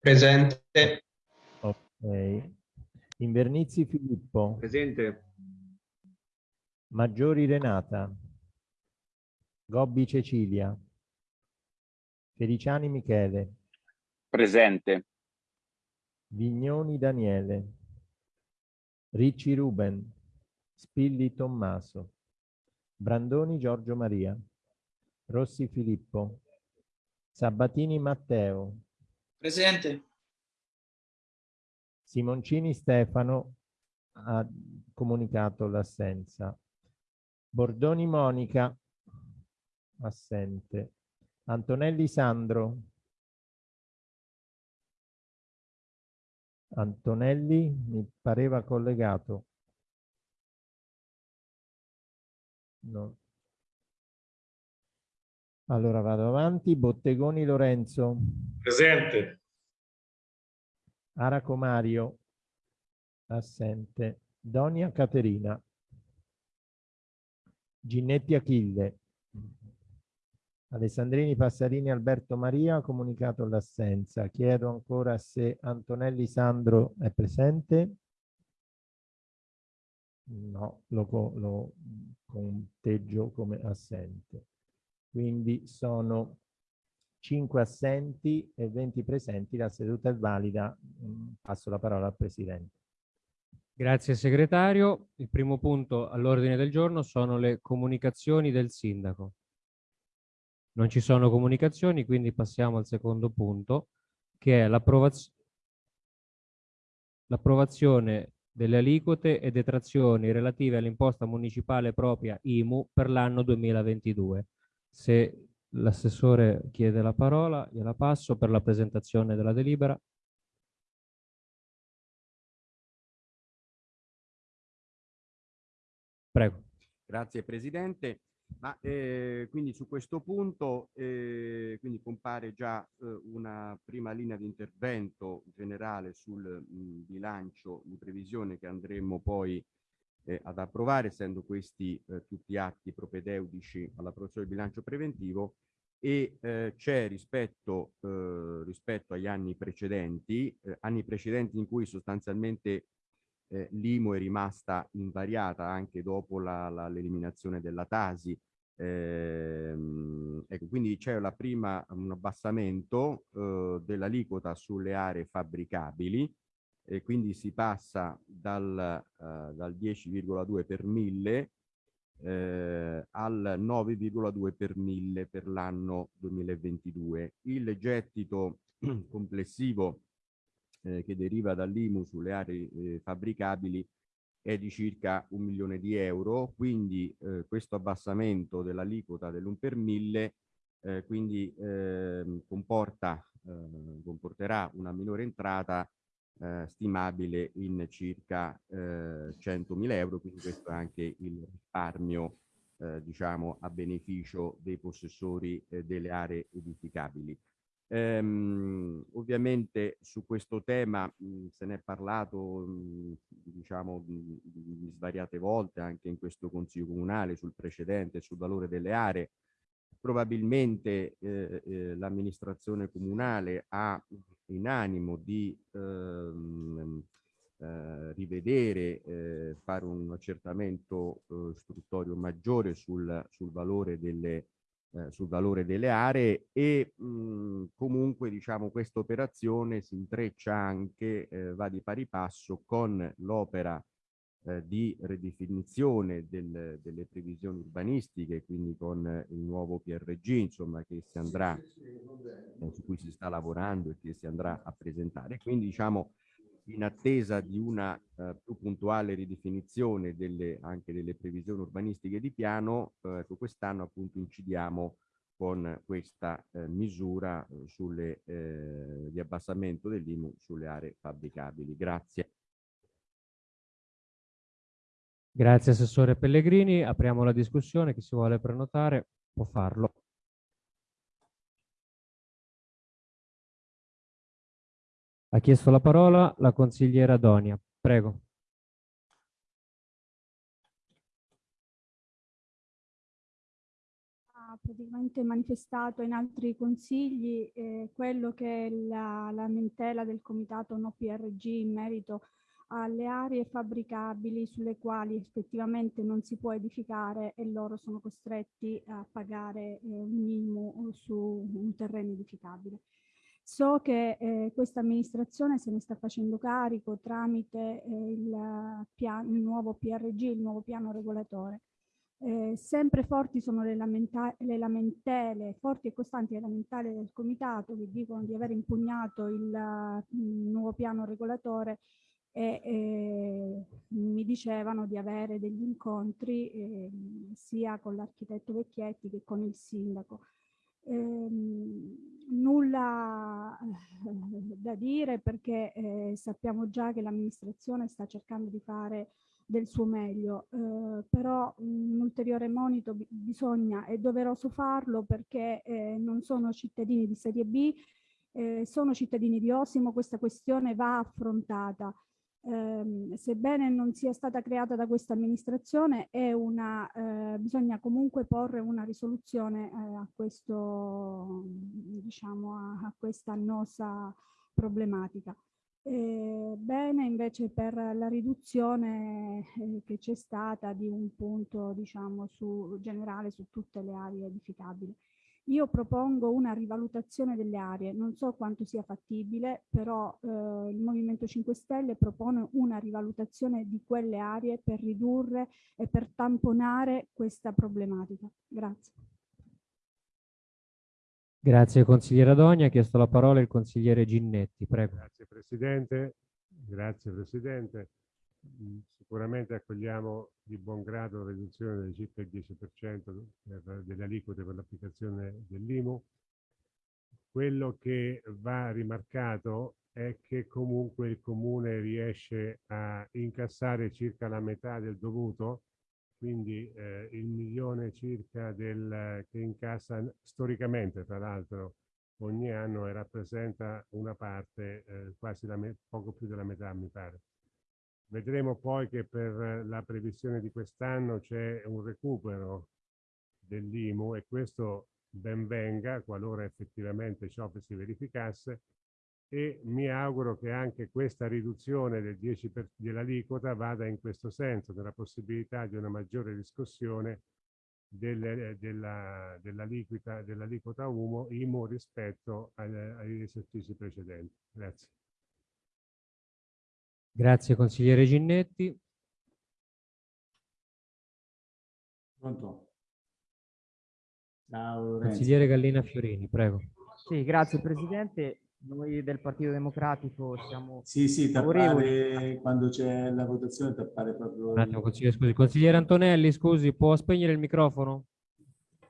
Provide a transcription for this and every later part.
Presente. Ok. Invernizzi Filippo. Presente. Maggiori Renata. Gobbi Cecilia. Feliciani Michele. Presente. Vignoni Daniele. Ricci Ruben. Spilli Tommaso. Brandoni Giorgio Maria. Rossi Filippo. Sabatini Matteo. Presente. Simoncini Stefano ha comunicato l'assenza. Bordoni Monica, assente. Antonelli Sandro. Antonelli mi pareva collegato. No. Allora vado avanti. Bottegoni Lorenzo. Presente. Araco Mario. Assente. Donia Caterina. Ginnetti Achille. Alessandrini Passarini Alberto Maria ha comunicato l'assenza. Chiedo ancora se Antonelli Sandro è presente. No, lo, lo conteggio come assente. Quindi sono 5 assenti e 20 presenti. La seduta è valida. Mm, passo la parola al Presidente. Grazie segretario. Il primo punto all'ordine del giorno sono le comunicazioni del sindaco. Non ci sono comunicazioni, quindi passiamo al secondo punto, che è l'approvazione delle aliquote e detrazioni relative all'imposta municipale propria IMU per l'anno 2022. Se l'assessore chiede la parola, gliela passo per la presentazione della delibera. Prego. Grazie Presidente. Ma eh, quindi su questo punto eh, compare già eh, una prima linea di intervento generale sul mh, bilancio di previsione che andremo poi eh, ad approvare, essendo questi eh, tutti atti propedeutici all'approvazione del bilancio preventivo e eh, c'è rispetto, eh, rispetto agli anni precedenti, eh, anni precedenti in cui sostanzialmente eh, l'IMO è rimasta invariata anche dopo l'eliminazione la, la, della Tasi. Ehm, ecco, quindi c'è la prima un abbassamento eh, dell'aliquota sulle aree fabbricabili e quindi si passa dal, uh, dal 10,2 per mille eh, al 9,2 per mille per l'anno 2022. Il gettito complessivo eh, che deriva dall'IMU sulle aree eh, fabbricabili è di circa un milione di euro, quindi eh, questo abbassamento dell'aliquota dell'1 per mille eh, quindi ehm, comporta, eh, comporterà una minore entrata eh, stimabile in circa eh, 100.000 euro, quindi questo è anche il risparmio eh, diciamo a beneficio dei possessori eh, delle aree edificabili. Ehm, ovviamente su questo tema mh, se ne è parlato mh, diciamo mh, svariate volte anche in questo consiglio comunale sul precedente sul valore delle aree probabilmente eh, eh, l'amministrazione comunale ha in animo di ehm, eh, rivedere, eh, fare un accertamento eh, istruttorio maggiore sul, sul, valore delle, eh, sul, valore delle, aree e mh, comunque diciamo questa operazione si intreccia anche, eh, va di pari passo con l'opera eh, di ridefinizione del, delle previsioni urbanistiche, quindi con il nuovo PRG, insomma, che si andrà, eh, su cui si sta lavorando e che si andrà a presentare. Quindi, diciamo, in attesa di una eh, più puntuale ridefinizione delle, anche delle previsioni urbanistiche di piano, eh, ecco, quest'anno appunto incidiamo con questa eh, misura eh, sulle, eh, di abbassamento dell'IMU sulle aree fabbricabili. Grazie. Grazie Assessore Pellegrini. Apriamo la discussione. Chi si vuole prenotare può farlo. Ha chiesto la parola la consigliera Donia. Prego. praticamente manifestato in altri consigli eh, quello che è la lamentela del comitato no PRG in merito alle aree fabbricabili sulle quali effettivamente non si può edificare e loro sono costretti a pagare eh, un minimo su un terreno edificabile. So che eh, questa amministrazione se ne sta facendo carico tramite eh, il, piano, il nuovo PRG, il nuovo piano regolatore. Eh, sempre forti sono le, le, lamentele, forti e costanti le lamentele del comitato che dicono di aver impugnato il, il nuovo piano regolatore e eh, mi dicevano di avere degli incontri eh, sia con l'architetto Vecchietti che con il sindaco. Eh, nulla eh, da dire perché eh, sappiamo già che l'amministrazione sta cercando di fare del suo meglio, eh, però un ulteriore monito bisogna, è doveroso farlo perché non sono cittadini di serie B, sono cittadini di Osimo, questa questione va affrontata ehm, sebbene non sia stata creata da questa amministrazione, una, eh, bisogna comunque porre una risoluzione eh, a, questo, diciamo, a, a questa annosa problematica. Eh, bene invece per la riduzione eh, che c'è stata di un punto diciamo su generale su tutte le aree edificabili. Io propongo una rivalutazione delle aree, non so quanto sia fattibile, però eh, il Movimento 5 Stelle propone una rivalutazione di quelle aree per ridurre e per tamponare questa problematica. Grazie. Grazie consigliere Adogni, ha chiesto la parola il consigliere Ginnetti, prego. Grazie Presidente, grazie Presidente. Mm, sicuramente accogliamo di buon grado la riduzione di circa il 10% per, delle aliquote per l'applicazione dell'IMU. Quello che va rimarcato è che comunque il comune riesce a incassare circa la metà del dovuto, quindi eh, il milione circa del, che incassa storicamente, tra l'altro, ogni anno e rappresenta una parte, eh, quasi la poco più della metà, mi pare. Vedremo poi che per la previsione di quest'anno c'è un recupero dell'IMU e questo ben venga qualora effettivamente ciò si verificasse e mi auguro che anche questa riduzione del 10 dell'aliquota vada in questo senso, nella possibilità di una maggiore riscossione delle, della, dell'aliquota dell IMU, rispetto agli esercizi precedenti. Grazie. Grazie consigliere Ginnetti. Pronto? Ciao, consigliere Gallina Fiorini, prego. Sì, grazie Presidente. Noi del Partito Democratico siamo Sì, sì, tappare quando c'è la votazione, tappare proprio... Un attimo, consigliere, scusi. Consigliere Antonelli, scusi, può spegnere il microfono?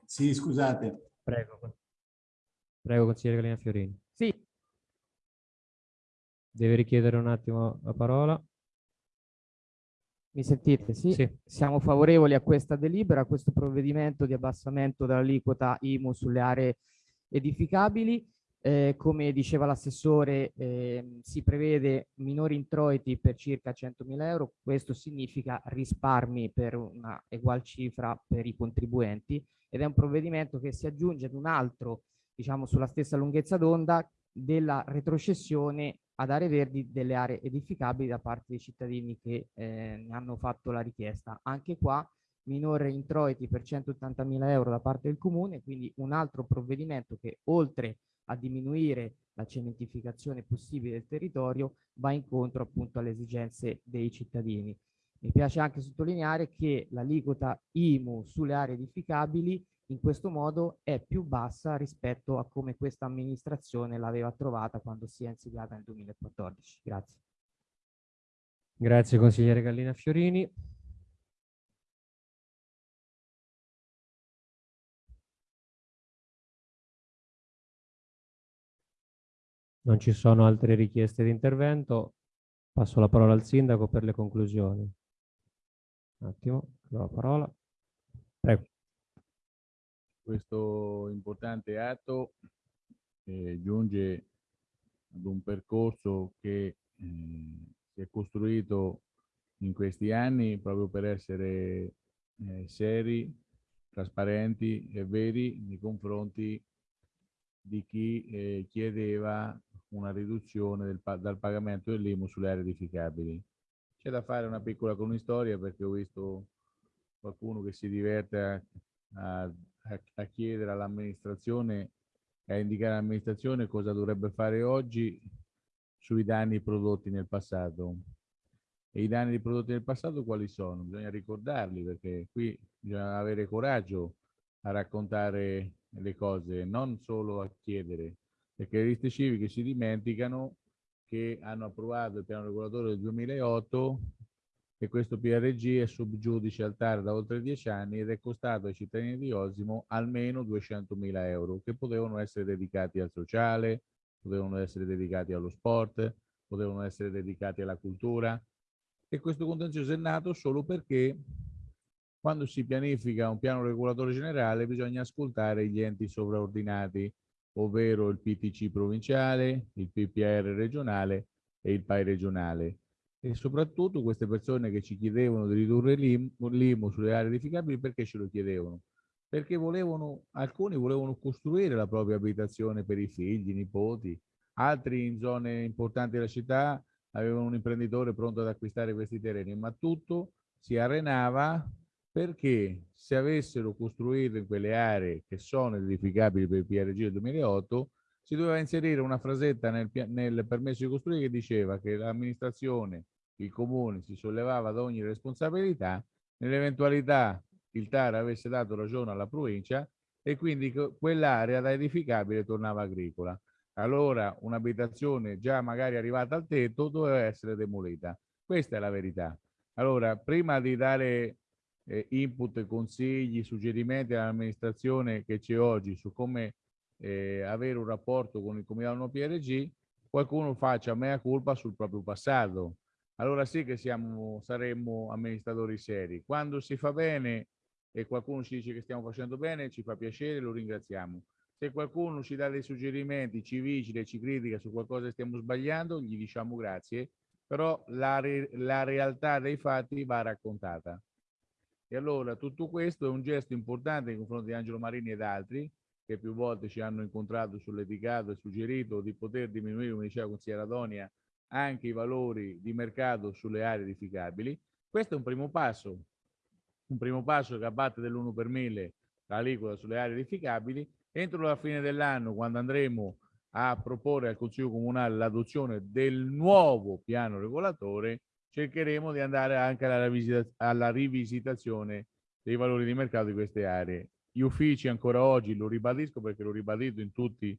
Sì, scusate. Prego. Prego, consigliere Gallina Fiorini. Deve richiedere un attimo la parola. Mi sentite? Sì? sì. Siamo favorevoli a questa delibera, a questo provvedimento di abbassamento dell'aliquota IMU sulle aree edificabili. Eh, come diceva l'assessore, eh, si prevede minori introiti per circa 100.000 euro. Questo significa risparmi per una ugual cifra per i contribuenti ed è un provvedimento che si aggiunge ad un altro, diciamo sulla stessa lunghezza d'onda, della retrocessione ad aree verdi delle aree edificabili da parte dei cittadini che eh, hanno fatto la richiesta. Anche qua minore introiti per 180.000 euro da parte del comune, quindi un altro provvedimento che oltre a diminuire la cementificazione possibile del territorio va incontro appunto alle esigenze dei cittadini. Mi piace anche sottolineare che l'aliquota IMU sulle aree edificabili in questo modo è più bassa rispetto a come questa amministrazione l'aveva trovata quando si è insediata nel 2014. Grazie. Grazie consigliere Gallina Fiorini. Non ci sono altre richieste di intervento. Passo la parola al sindaco per le conclusioni. Un attimo, la parola. Prego questo importante atto eh, giunge ad un percorso che eh, si è costruito in questi anni proprio per essere eh, seri trasparenti e veri nei confronti di chi eh, chiedeva una riduzione del, dal pagamento dell'IMU sulle aree edificabili. C'è da fare una piccola cronistoria perché ho visto qualcuno che si diverte a, a, chiedere all'amministrazione e a indicare all'amministrazione cosa dovrebbe fare oggi sui danni prodotti nel passato. E i danni prodotti nel passato quali sono? Bisogna ricordarli perché qui bisogna avere coraggio a raccontare le cose, non solo a chiedere, perché le liste civiche si dimenticano che hanno approvato il piano regolatore del 2008 e questo PRG è subgiudice al TAR da oltre dieci anni ed è costato ai cittadini di Osimo almeno 200 mila euro che potevano essere dedicati al sociale, potevano essere dedicati allo sport, potevano essere dedicati alla cultura e questo contenzioso è nato solo perché quando si pianifica un piano regolatore generale bisogna ascoltare gli enti sovraordinati ovvero il PTC provinciale, il PPR regionale e il PAI regionale. E soprattutto queste persone che ci chiedevano di ridurre l'IMU sulle aree edificabili, perché ce lo chiedevano? Perché volevano, alcuni volevano costruire la propria abitazione per i figli, i nipoti, altri in zone importanti della città avevano un imprenditore pronto ad acquistare questi terreni, ma tutto si arenava perché se avessero costruito in quelle aree che sono edificabili per il PRG del 2008, si doveva inserire una frasetta nel, nel permesso di costruire che diceva che l'amministrazione, il comune si sollevava da ogni responsabilità nell'eventualità il TAR avesse dato ragione alla provincia e quindi quell'area da edificabile tornava agricola. Allora un'abitazione già magari arrivata al tetto doveva essere demolita. Questa è la verità. Allora, prima di dare eh, input, consigli, suggerimenti all'amministrazione che c'è oggi su come eh, avere un rapporto con il Comitato PRG, qualcuno faccia mea culpa sul proprio passato. Allora sì che siamo, saremmo amministratori seri. Quando si fa bene e qualcuno ci dice che stiamo facendo bene, ci fa piacere, lo ringraziamo. Se qualcuno ci dà dei suggerimenti, ci vigila, ci critica su qualcosa che stiamo sbagliando, gli diciamo grazie, però la, re la realtà dei fatti va raccontata. E allora tutto questo è un gesto importante nei confronti di Angelo Marini ed altri che più volte ci hanno incontrato sull'eticato e suggerito di poter diminuire, come diceva la consigliera Donia, anche i valori di mercato sulle aree edificabili. Questo è un primo passo, un primo passo che abbatte dell'1 per mille l'aliquota sulle aree edificabili. Entro la fine dell'anno, quando andremo a proporre al Consiglio Comunale l'adozione del nuovo piano regolatore, cercheremo di andare anche alla, rivisita alla rivisitazione dei valori di mercato di queste aree. Gli uffici ancora oggi, lo ribadisco perché l'ho ribadito in tutti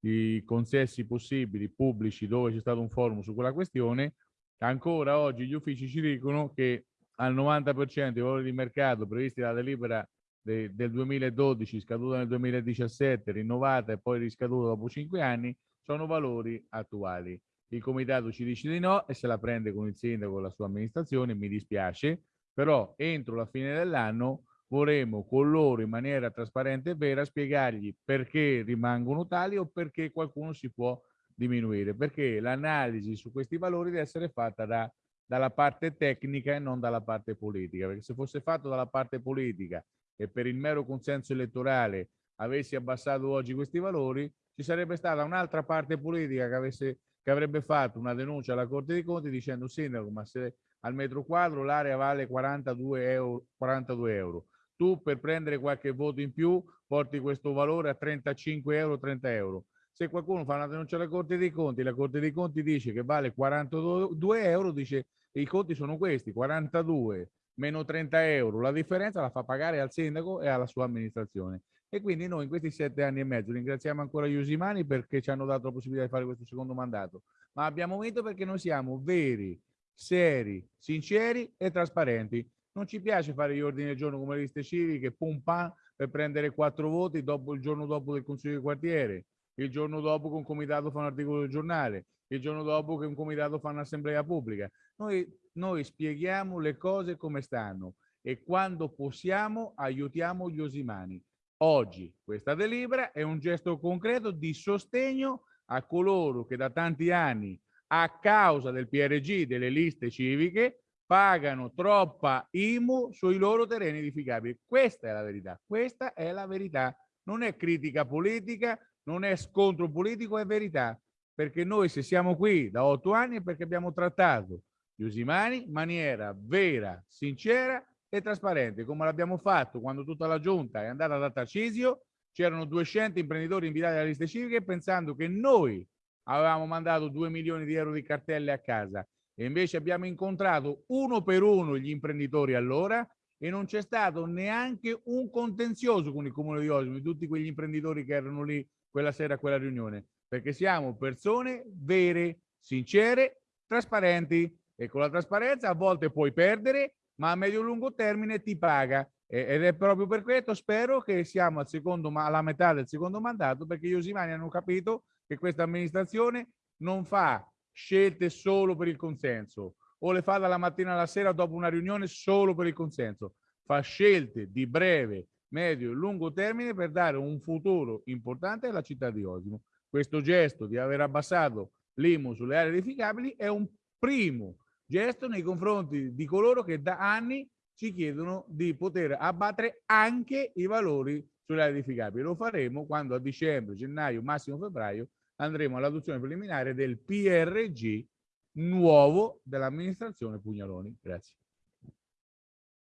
i consessi possibili pubblici dove c'è stato un forum su quella questione, ancora oggi gli uffici ci dicono che al 90% dei valori di mercato previsti dalla delibera de, del 2012, scaduta nel 2017, rinnovata e poi riscaduta dopo 5 anni, sono valori attuali. Il comitato ci dice di no e se la prende con il sindaco e la sua amministrazione, mi dispiace, però entro la fine dell'anno vorremmo con loro in maniera trasparente e vera spiegargli perché rimangono tali o perché qualcuno si può diminuire, perché l'analisi su questi valori deve essere fatta da, dalla parte tecnica e non dalla parte politica, perché se fosse fatto dalla parte politica e per il mero consenso elettorale avessi abbassato oggi questi valori, ci sarebbe stata un'altra parte politica che avesse che avrebbe fatto una denuncia alla Corte dei Conti dicendo sindaco ma se al metro quadro l'area vale 42 euro, 42 euro, tu per prendere qualche voto in più porti questo valore a 35 euro, 30 euro. Se qualcuno fa una denuncia alla Corte dei Conti, la Corte dei Conti dice che vale 42 euro, dice i conti sono questi, 42 meno 30 euro, la differenza la fa pagare al sindaco e alla sua amministrazione. E quindi noi in questi sette anni e mezzo ringraziamo ancora gli Usimani perché ci hanno dato la possibilità di fare questo secondo mandato, ma abbiamo vinto perché noi siamo veri, seri, sinceri e trasparenti. Non ci piace fare gli ordini del giorno come le liste civiche, pum pam, per prendere quattro voti dopo, il giorno dopo del Consiglio di quartiere, il giorno dopo che un comitato fa un articolo del giornale, il giorno dopo che un comitato fa un'assemblea pubblica. Noi, noi spieghiamo le cose come stanno e quando possiamo aiutiamo gli osimani. Oggi questa delibera è un gesto concreto di sostegno a coloro che da tanti anni, a causa del PRG, delle liste civiche, pagano troppa IMU sui loro terreni edificabili. Questa è la verità, questa è la verità. Non è critica politica, non è scontro politico, è verità. Perché noi se siamo qui da otto anni è perché abbiamo trattato gli usimani in maniera vera, sincera e trasparente, come l'abbiamo fatto quando tutta la giunta è andata da Tarcisio, c'erano 200 imprenditori invitati alle liste civiche pensando che noi avevamo mandato 2 milioni di euro di cartelle a casa e invece abbiamo incontrato uno per uno gli imprenditori allora e non c'è stato neanche un contenzioso con il comune di Osimo, di tutti quegli imprenditori che erano lì quella sera a quella riunione, perché siamo persone vere, sincere, trasparenti e con la trasparenza a volte puoi perdere, ma a medio-lungo termine ti paga. Ed è proprio per questo spero che siamo al secondo, alla metà del secondo mandato perché gli osimani hanno capito che questa amministrazione non fa scelte solo per il consenso o le fa dalla mattina alla sera dopo una riunione solo per il consenso, fa scelte di breve, medio e lungo termine per dare un futuro importante alla città di Osimo. Questo gesto di aver abbassato l'IMU sulle aree edificabili è un primo gesto nei confronti di coloro che da anni ci chiedono di poter abbattere anche i valori sulle aree edificabili. Lo faremo quando a dicembre, gennaio, massimo febbraio andremo all'adozione preliminare del PRG nuovo dell'amministrazione Pugnaloni. Grazie.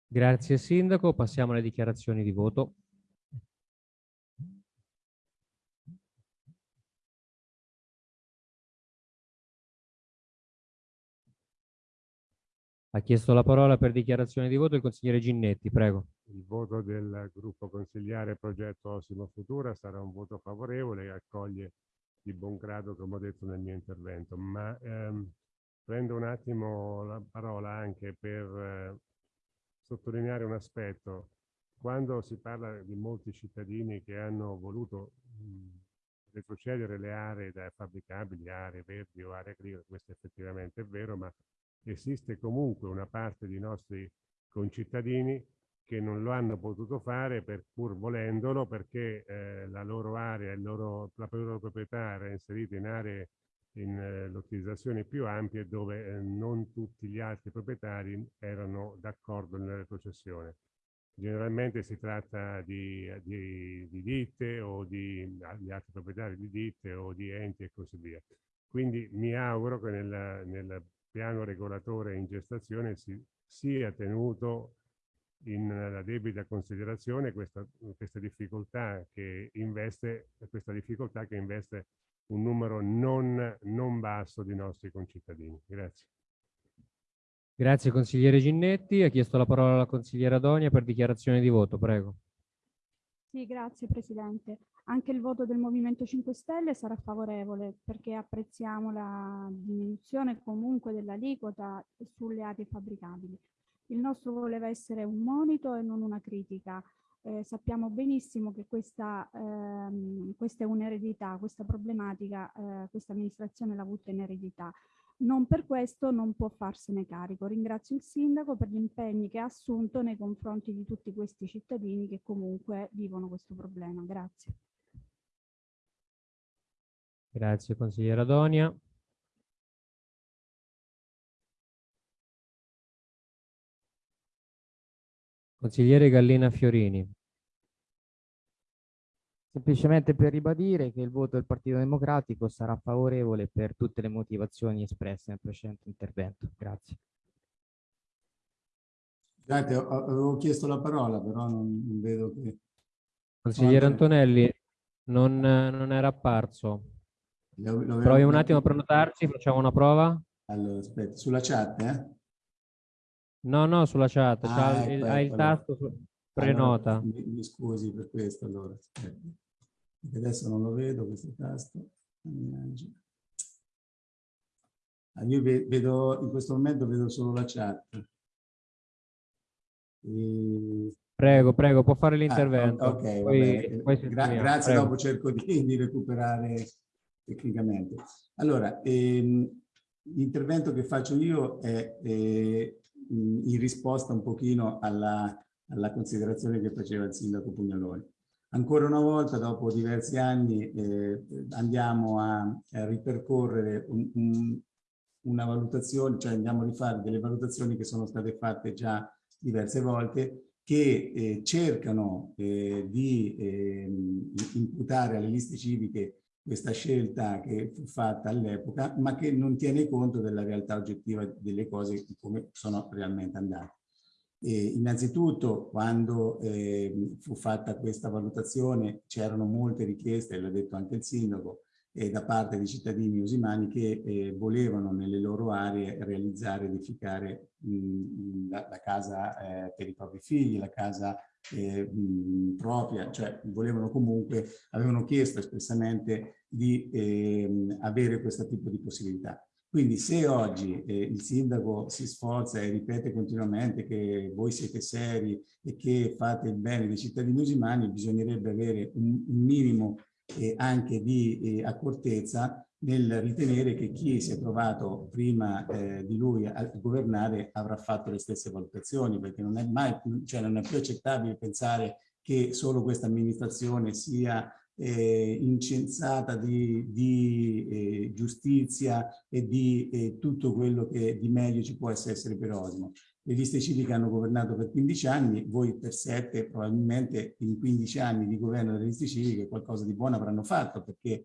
Grazie Sindaco, passiamo alle dichiarazioni di voto. Ha chiesto la parola per dichiarazione di voto il consigliere Ginnetti, prego. Il voto del gruppo consigliare progetto Osimo Futura sarà un voto favorevole e accoglie di buon grado, come ho detto nel mio intervento, ma ehm, prendo un attimo la parola anche per eh, sottolineare un aspetto. Quando si parla di molti cittadini che hanno voluto mh, retrocedere le aree da fabbricabili, aree verdi o aree agricole, questo effettivamente è vero, ma esiste comunque una parte di nostri concittadini che non lo hanno potuto fare per pur volendolo perché eh, la loro area, loro, la loro proprietà era inserita in aree in eh, localizzazioni più ampie dove eh, non tutti gli altri proprietari erano d'accordo nella retrocessione. Generalmente si tratta di, di, di ditte o di, di altri proprietari di ditte o di enti e così via. Quindi mi auguro che nel, nel piano regolatore in gestazione si sia tenuto in la debita considerazione questa, questa difficoltà che investe questa difficoltà che investe un numero non, non basso di nostri concittadini. Grazie. Grazie consigliere Ginnetti. Ha chiesto la parola alla consigliera Donia per dichiarazione di voto. Prego. Sì, grazie Presidente. Anche il voto del Movimento 5 Stelle sarà favorevole perché apprezziamo la diminuzione comunque dell'aliquota sulle aree fabbricabili. Il nostro voleva essere un monito e non una critica. Eh, sappiamo benissimo che questa, ehm, questa è un'eredità, questa problematica, eh, questa amministrazione l'ha avuta in eredità. Non per questo non può farsene carico. Ringrazio il sindaco per gli impegni che ha assunto nei confronti di tutti questi cittadini che comunque vivono questo problema. Grazie. Grazie consigliera Donia. Consigliere Gallina Fiorini. Semplicemente per ribadire che il voto del Partito Democratico sarà favorevole per tutte le motivazioni espresse nel precedente intervento. Grazie. Scusate, avevo chiesto la parola, però non, non vedo che... Consigliere Antonelli, non, non era apparso. Provi un attimo a prenotarci, facciamo una prova. Allora, aspetta, sulla chat, eh? No, no, sulla chat, ah, ecco, ecco, hai il tasto su... prenota. Allora, mi, mi, scusi per questo, allora. Aspetta. Adesso non lo vedo questo tasto. Ah, io vedo, in questo momento vedo solo la chat. E... Prego, prego, può fare l'intervento. Ah, ok, poi, poi Gra grazie, prego. dopo cerco di, di, recuperare tecnicamente. Allora, ehm, l'intervento che faccio io è eh, in risposta un pochino alla, alla considerazione che faceva il sindaco Pugnaloni. Ancora una volta, dopo diversi anni, eh, andiamo a, a ripercorrere un, un, una valutazione, cioè andiamo a rifare delle valutazioni che sono state fatte già diverse volte che eh, cercano eh, di eh, imputare alle liste civiche questa scelta che fu fatta all'epoca, ma che non tiene conto della realtà oggettiva delle cose come sono realmente andate. E innanzitutto, quando eh, fu fatta questa valutazione, c'erano molte richieste, l'ha detto anche il sindaco, eh, da parte di cittadini usimani che eh, volevano nelle loro aree realizzare, edificare mh, la, la, casa eh, per i propri figli, la casa eh, mh, propria, cioè volevano comunque, avevano chiesto espressamente di ehm, avere questo tipo di possibilità. Quindi se oggi eh, il sindaco si sforza e ripete continuamente che voi siete seri e che fate il bene dei cittadini usimani, bisognerebbe avere un, un minimo eh, anche di eh, accortezza nel ritenere che chi si è trovato prima eh, di lui a governare avrà fatto le stesse valutazioni, perché non è mai, cioè non è più accettabile pensare che solo questa amministrazione sia eh, incensata di, di eh, giustizia e di eh, tutto quello che di meglio ci può essere per Osmo le liste civiche hanno governato per 15 anni, voi per 7 probabilmente in 15 anni di governo delle liste civiche qualcosa di buono avranno fatto perché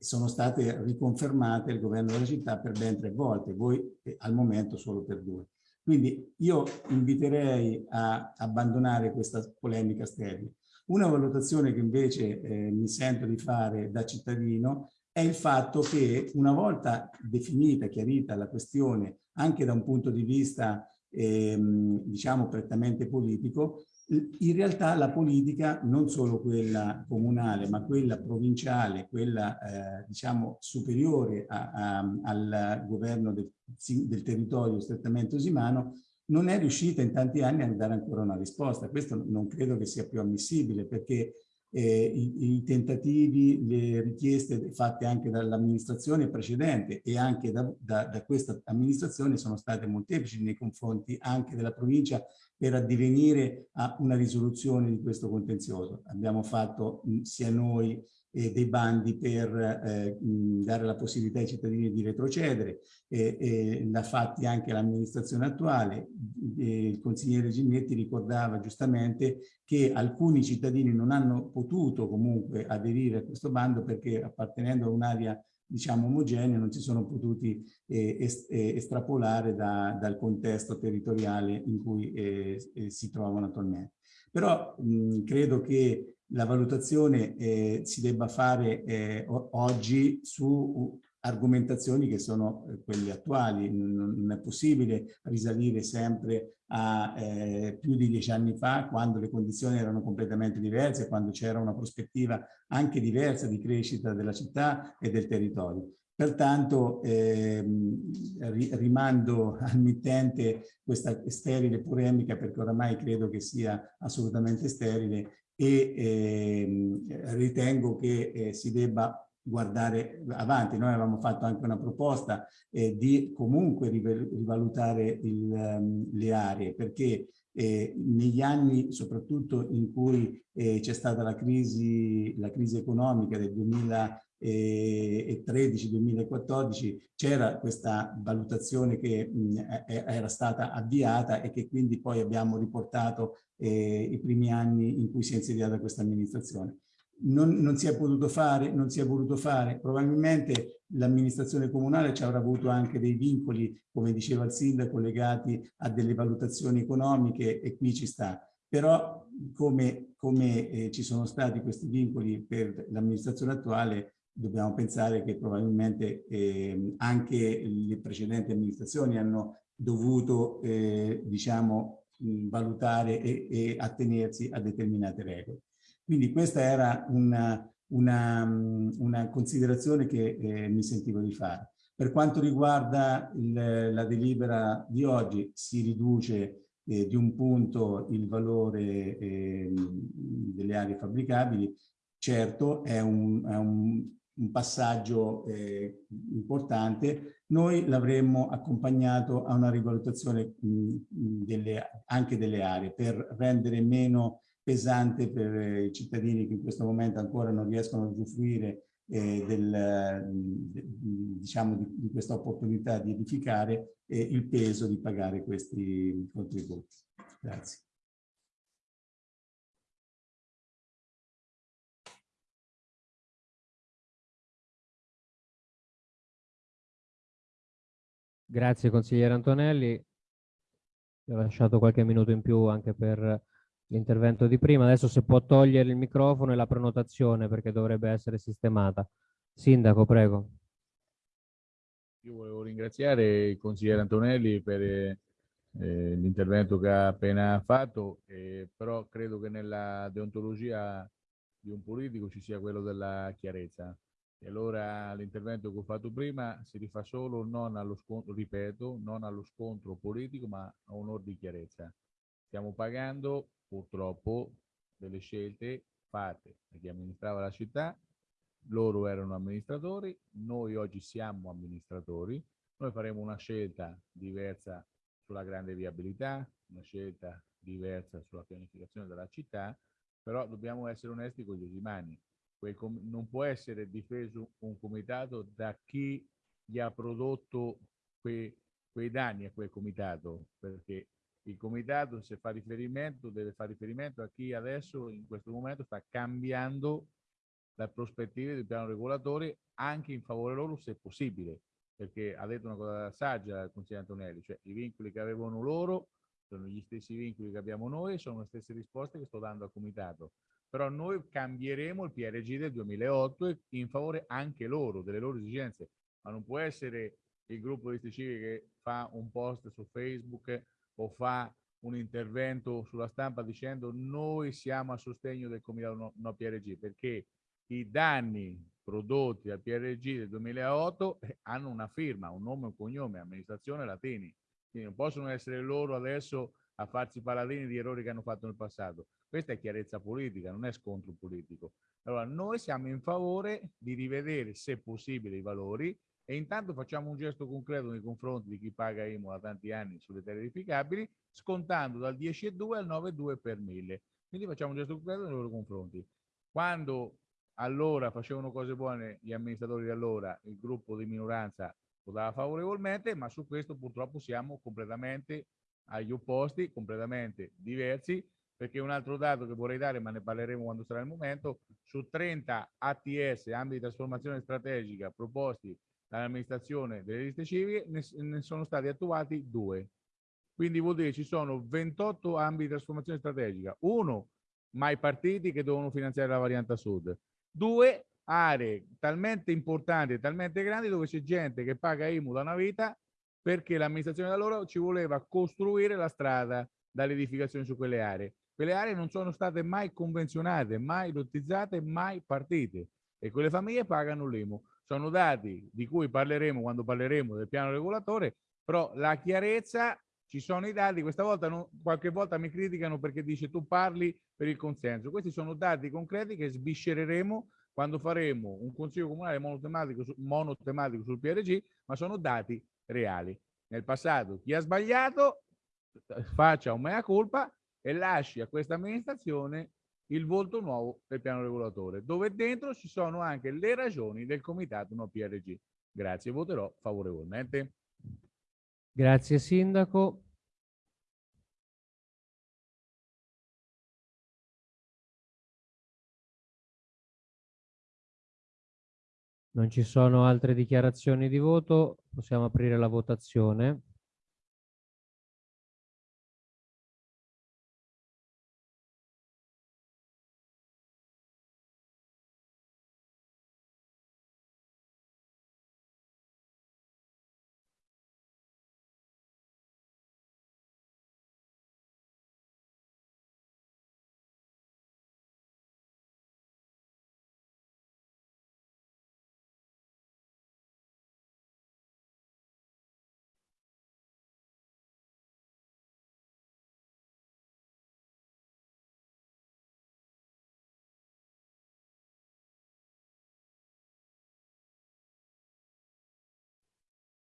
sono state riconfermate il governo della città per ben tre volte, voi eh, al momento solo per due. Quindi io inviterei a abbandonare questa polemica sterile. Una valutazione che invece eh, mi sento di fare da cittadino è il fatto che una volta definita, chiarita la questione anche da un punto di vista ehm, diciamo prettamente politico, in realtà la politica, non solo quella comunale, ma quella provinciale, quella eh, diciamo superiore a, a, al governo del, del, territorio strettamente usimano, non è riuscita in tanti anni a dare ancora una risposta. Questo non credo che sia più ammissibile perché eh, i, i, tentativi, le richieste fatte anche dall'amministrazione precedente e anche da, da, da, questa amministrazione sono state molteplici nei confronti anche della provincia per addivenire a una risoluzione di questo contenzioso. Abbiamo fatto sia noi eh, dei bandi per eh, dare la possibilità ai cittadini di retrocedere, eh, l'ha fatti anche l'amministrazione attuale. il consigliere Ginnetti ricordava giustamente che alcuni cittadini non hanno potuto comunque aderire a questo bando perché appartenendo a un'area diciamo omogenea non si sono potuti eh, eh, estrapolare da, dal contesto territoriale in cui eh si trovano attualmente. Però mh, credo che la valutazione eh, si debba fare eh, oggi su argomentazioni che sono eh, quelle attuali. Non, è possibile risalire sempre a eh, più di dieci anni fa, quando le condizioni erano completamente diverse, quando c'era una prospettiva anche diversa di crescita della città e del territorio. Pertanto ehm, rimando al mittente questa sterile polemica perché oramai credo che sia assolutamente sterile e eh, ritengo che eh, si debba guardare avanti. Noi avevamo fatto anche una proposta eh, di comunque rivalutare il, um, le aree perché eh, negli anni soprattutto in cui eh, c'è stata la crisi, la crisi economica del 2000 2013-2014 c'era questa valutazione che mh, era stata avviata e che quindi poi abbiamo riportato eh, i primi anni in cui si è insediata questa amministrazione. Non, non, si è potuto fare, non si è voluto fare, probabilmente l'amministrazione comunale ci avrà avuto anche dei vincoli, come diceva il sindaco, legati a delle valutazioni economiche e qui ci sta. Però come, come eh, ci sono stati questi vincoli per l'amministrazione attuale, dobbiamo pensare che probabilmente eh, anche le precedenti amministrazioni hanno dovuto, eh, diciamo, valutare e, e, attenersi a determinate regole. Quindi questa era una, una, una considerazione che eh, mi sentivo di fare. Per quanto riguarda il, la delibera di oggi, si riduce eh, di un punto il valore eh, delle aree fabbricabili, certo è un, è un un passaggio eh, importante, noi l'avremmo accompagnato a una rivalutazione mh, delle, anche delle aree per rendere meno pesante per i cittadini che in questo momento ancora non riescono a usufruire eh, del, diciamo, di, di questa opportunità di edificare e il peso di pagare questi contributi. Grazie. Grazie consigliere Antonelli. Ho lasciato qualche minuto in più anche per l'intervento di prima. Adesso se può togliere il microfono e la prenotazione perché dovrebbe essere sistemata. Sindaco, prego. Io volevo ringraziare il consigliere Antonelli per eh, l'intervento che ha appena fatto, eh, però credo che nella deontologia di un politico ci sia quello della chiarezza. E allora l'intervento che ho fatto prima si rifà solo non allo scontro, ripeto, non allo scontro politico, ma a onore di chiarezza. Stiamo pagando purtroppo delle scelte fatte da chi amministrava la città, loro erano amministratori, noi oggi siamo amministratori, noi faremo una scelta diversa sulla grande viabilità, una scelta diversa sulla pianificazione della città, però dobbiamo essere onesti con gli usimani non può essere difeso un comitato da chi gli ha prodotto quei, quei danni a quel comitato, perché il comitato se fa riferimento deve fare riferimento a chi adesso in questo momento sta cambiando la prospettiva del piano regolatore anche in favore loro se possibile, perché ha detto una cosa saggia il consigliere Antonelli, cioè i vincoli che avevano loro sono gli stessi vincoli che abbiamo noi, sono le stesse risposte che sto dando al comitato però noi cambieremo il PRG del 2008 in favore anche loro, delle loro esigenze, ma non può essere il gruppo di civiche che fa un post su Facebook o fa un intervento sulla stampa dicendo noi siamo a sostegno del comitato no, no PRG, perché i danni prodotti dal PRG del 2008 eh, hanno una firma, un nome e un cognome, amministrazione Latini. Quindi non possono essere loro adesso a farsi paladini di errori che hanno fatto nel passato. Questa è chiarezza politica, non è scontro politico. Allora, noi siamo in favore di rivedere, se possibile, i valori e intanto facciamo un gesto concreto nei confronti di chi paga IMU da tanti anni sulle terre edificabili, scontando dal 10,2 al 9,2 per mille. Quindi facciamo un gesto concreto nei loro confronti. Quando allora facevano cose buone gli amministratori di allora, il gruppo di minoranza votava favorevolmente, ma su questo purtroppo siamo completamente agli opposti, completamente diversi, perché un altro dato che vorrei dare, ma ne parleremo quando sarà il momento, su 30 ATS, ambiti di trasformazione strategica, proposti dall'amministrazione delle liste civiche, ne, ne sono stati attuati due. Quindi vuol dire ci sono 28 ambiti di trasformazione strategica. Uno, mai partiti che devono finanziare la variante sud. Due, aree talmente importanti e talmente grandi dove c'è gente che paga IMU da una vita perché l'amministrazione da loro ci voleva costruire la strada dall'edificazione su quelle aree. Quelle aree non sono state mai convenzionate, mai lottizzate, mai partite e quelle famiglie pagano l'IMU. Sono dati di cui parleremo quando parleremo del piano regolatore, però la chiarezza, ci sono i dati, questa volta non, qualche volta mi criticano perché dice tu parli per il consenso. Questi sono dati concreti che sviscereremo quando faremo un consiglio comunale monotematico, monotematico sul PRG, ma sono dati reali. Nel passato chi ha sbagliato faccia un mea culpa e lasci a questa amministrazione il volto nuovo del piano regolatore, dove dentro ci sono anche le ragioni del comitato no PRG. Grazie, voterò favorevolmente. Grazie Sindaco. Non ci sono altre dichiarazioni di voto, possiamo aprire la votazione.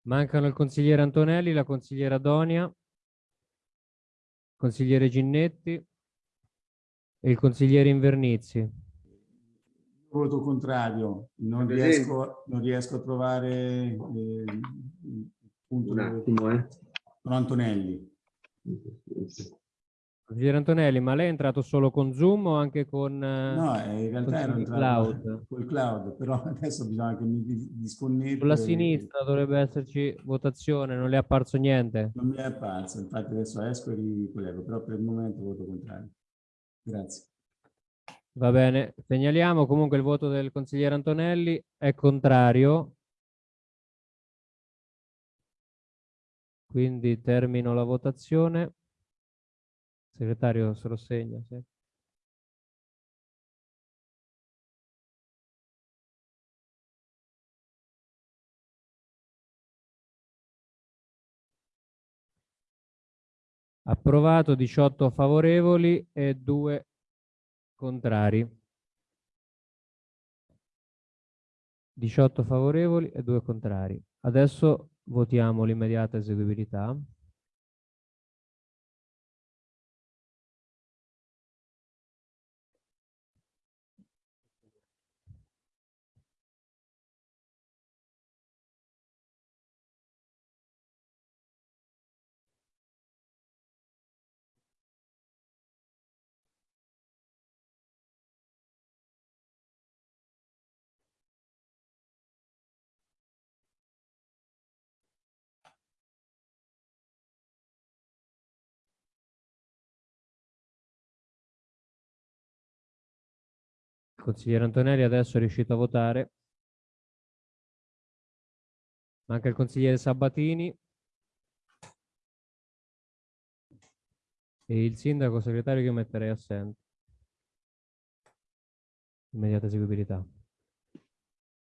Mancano il consigliere Antonelli, la consigliera Donia, consigliere Ginnetti e il consigliere Invernizzi. Voto contrario, non riesco, non riesco a trovare eh, il punto Un attimo, eh. Antonelli. Consigliere Antonelli, ma lei è entrato solo con Zoom o anche con eh, No, eh, in realtà ero con entrato cloud? col cloud, però adesso bisogna che mi dis- disconnetto. Sulla e- sinistra dovrebbe esserci votazione, non le è apparso niente? Non mi è apparso, infatti adesso esco e ricollego, però per il momento voto contrario. Grazie. Va bene, segnaliamo comunque il voto del consigliere Antonelli è contrario. Quindi termino la votazione. Segretario se lo segna, sì. Approvato 18 favorevoli e 2 contrari. 18 favorevoli e 2 contrari. Adesso votiamo l'immediata eseguibilità. Consigliere Antonelli adesso è riuscito a votare. Manca il consigliere Sabatini. E il sindaco segretario che io metterei assente. Immediata eseguibilità.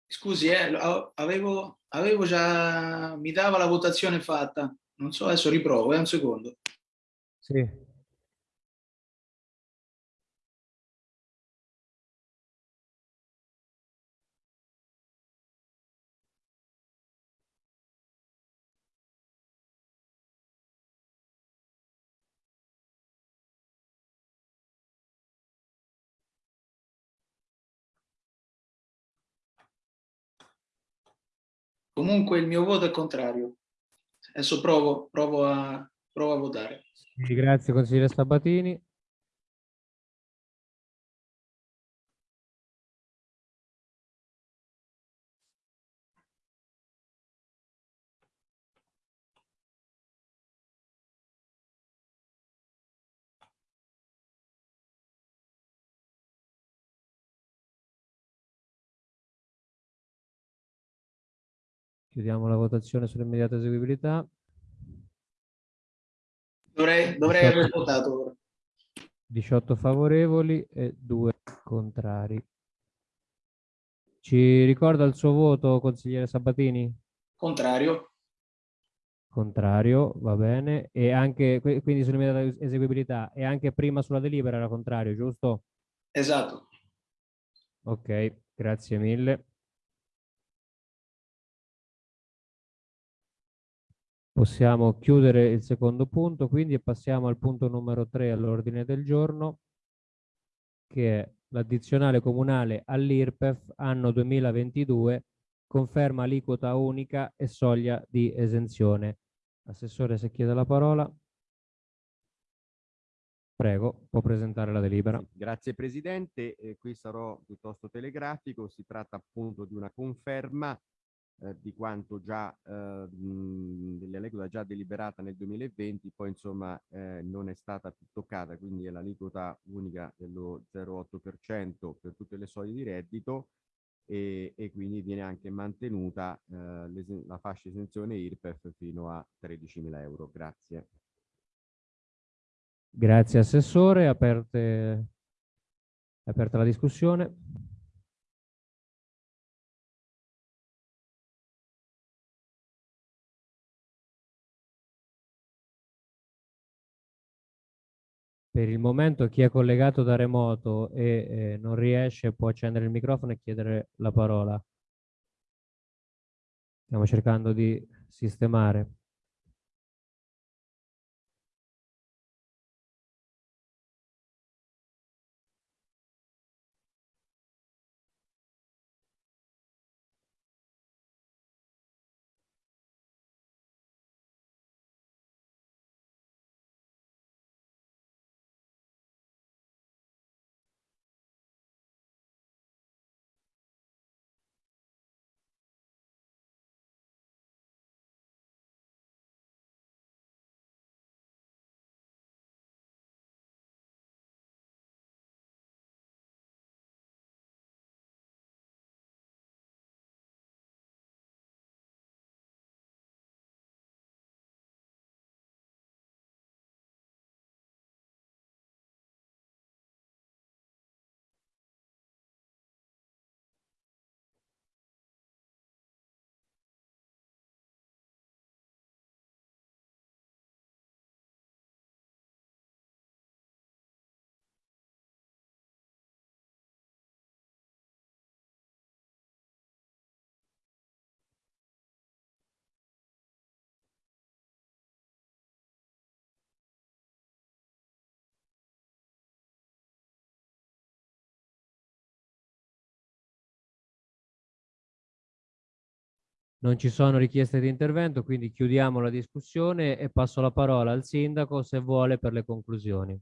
Scusi, eh, avevo, avevo già, mi dava la votazione fatta. Non so, adesso riprovo, è un secondo. Sì. Comunque il mio voto è contrario. Adesso provo, provo a, provo a votare. Grazie consigliere Sabatini. Chiudiamo la votazione sull'immediata eseguibilità. Dovrei, dovrei aver votato ora. 18 favorevoli e 2 contrari. Ci ricorda il suo voto, consigliere Sabatini? Contrario. Contrario, va bene. E anche, quindi sull'immediata eseguibilità e anche prima sulla delibera era contrario, giusto? Esatto. Ok, grazie mille. Possiamo chiudere il secondo punto, quindi e passiamo al punto numero 3 all'ordine del giorno, che è l'addizionale comunale all'IRPEF anno 2022, conferma aliquota unica e soglia di esenzione. Assessore, se chiede la parola. Prego, può presentare la delibera. Grazie Presidente, eh, qui sarò piuttosto telegrafico, si tratta appunto di una conferma eh, di quanto già eh, dell'aliquota già deliberata nel 2020, poi insomma eh, non è stata più toccata, quindi è l'aliquota unica dello 0,8% per tutte le soglie di reddito e, e quindi viene anche mantenuta eh, la fascia esenzione IRPEF fino a 13.000 euro. Grazie. Grazie Assessore, aperte, aperta la discussione. Per il momento chi è collegato da remoto e eh, non riesce può accendere il microfono e chiedere la parola. Stiamo cercando di sistemare. Non ci sono richieste di intervento, quindi chiudiamo la discussione e passo la parola al sindaco se vuole per le conclusioni.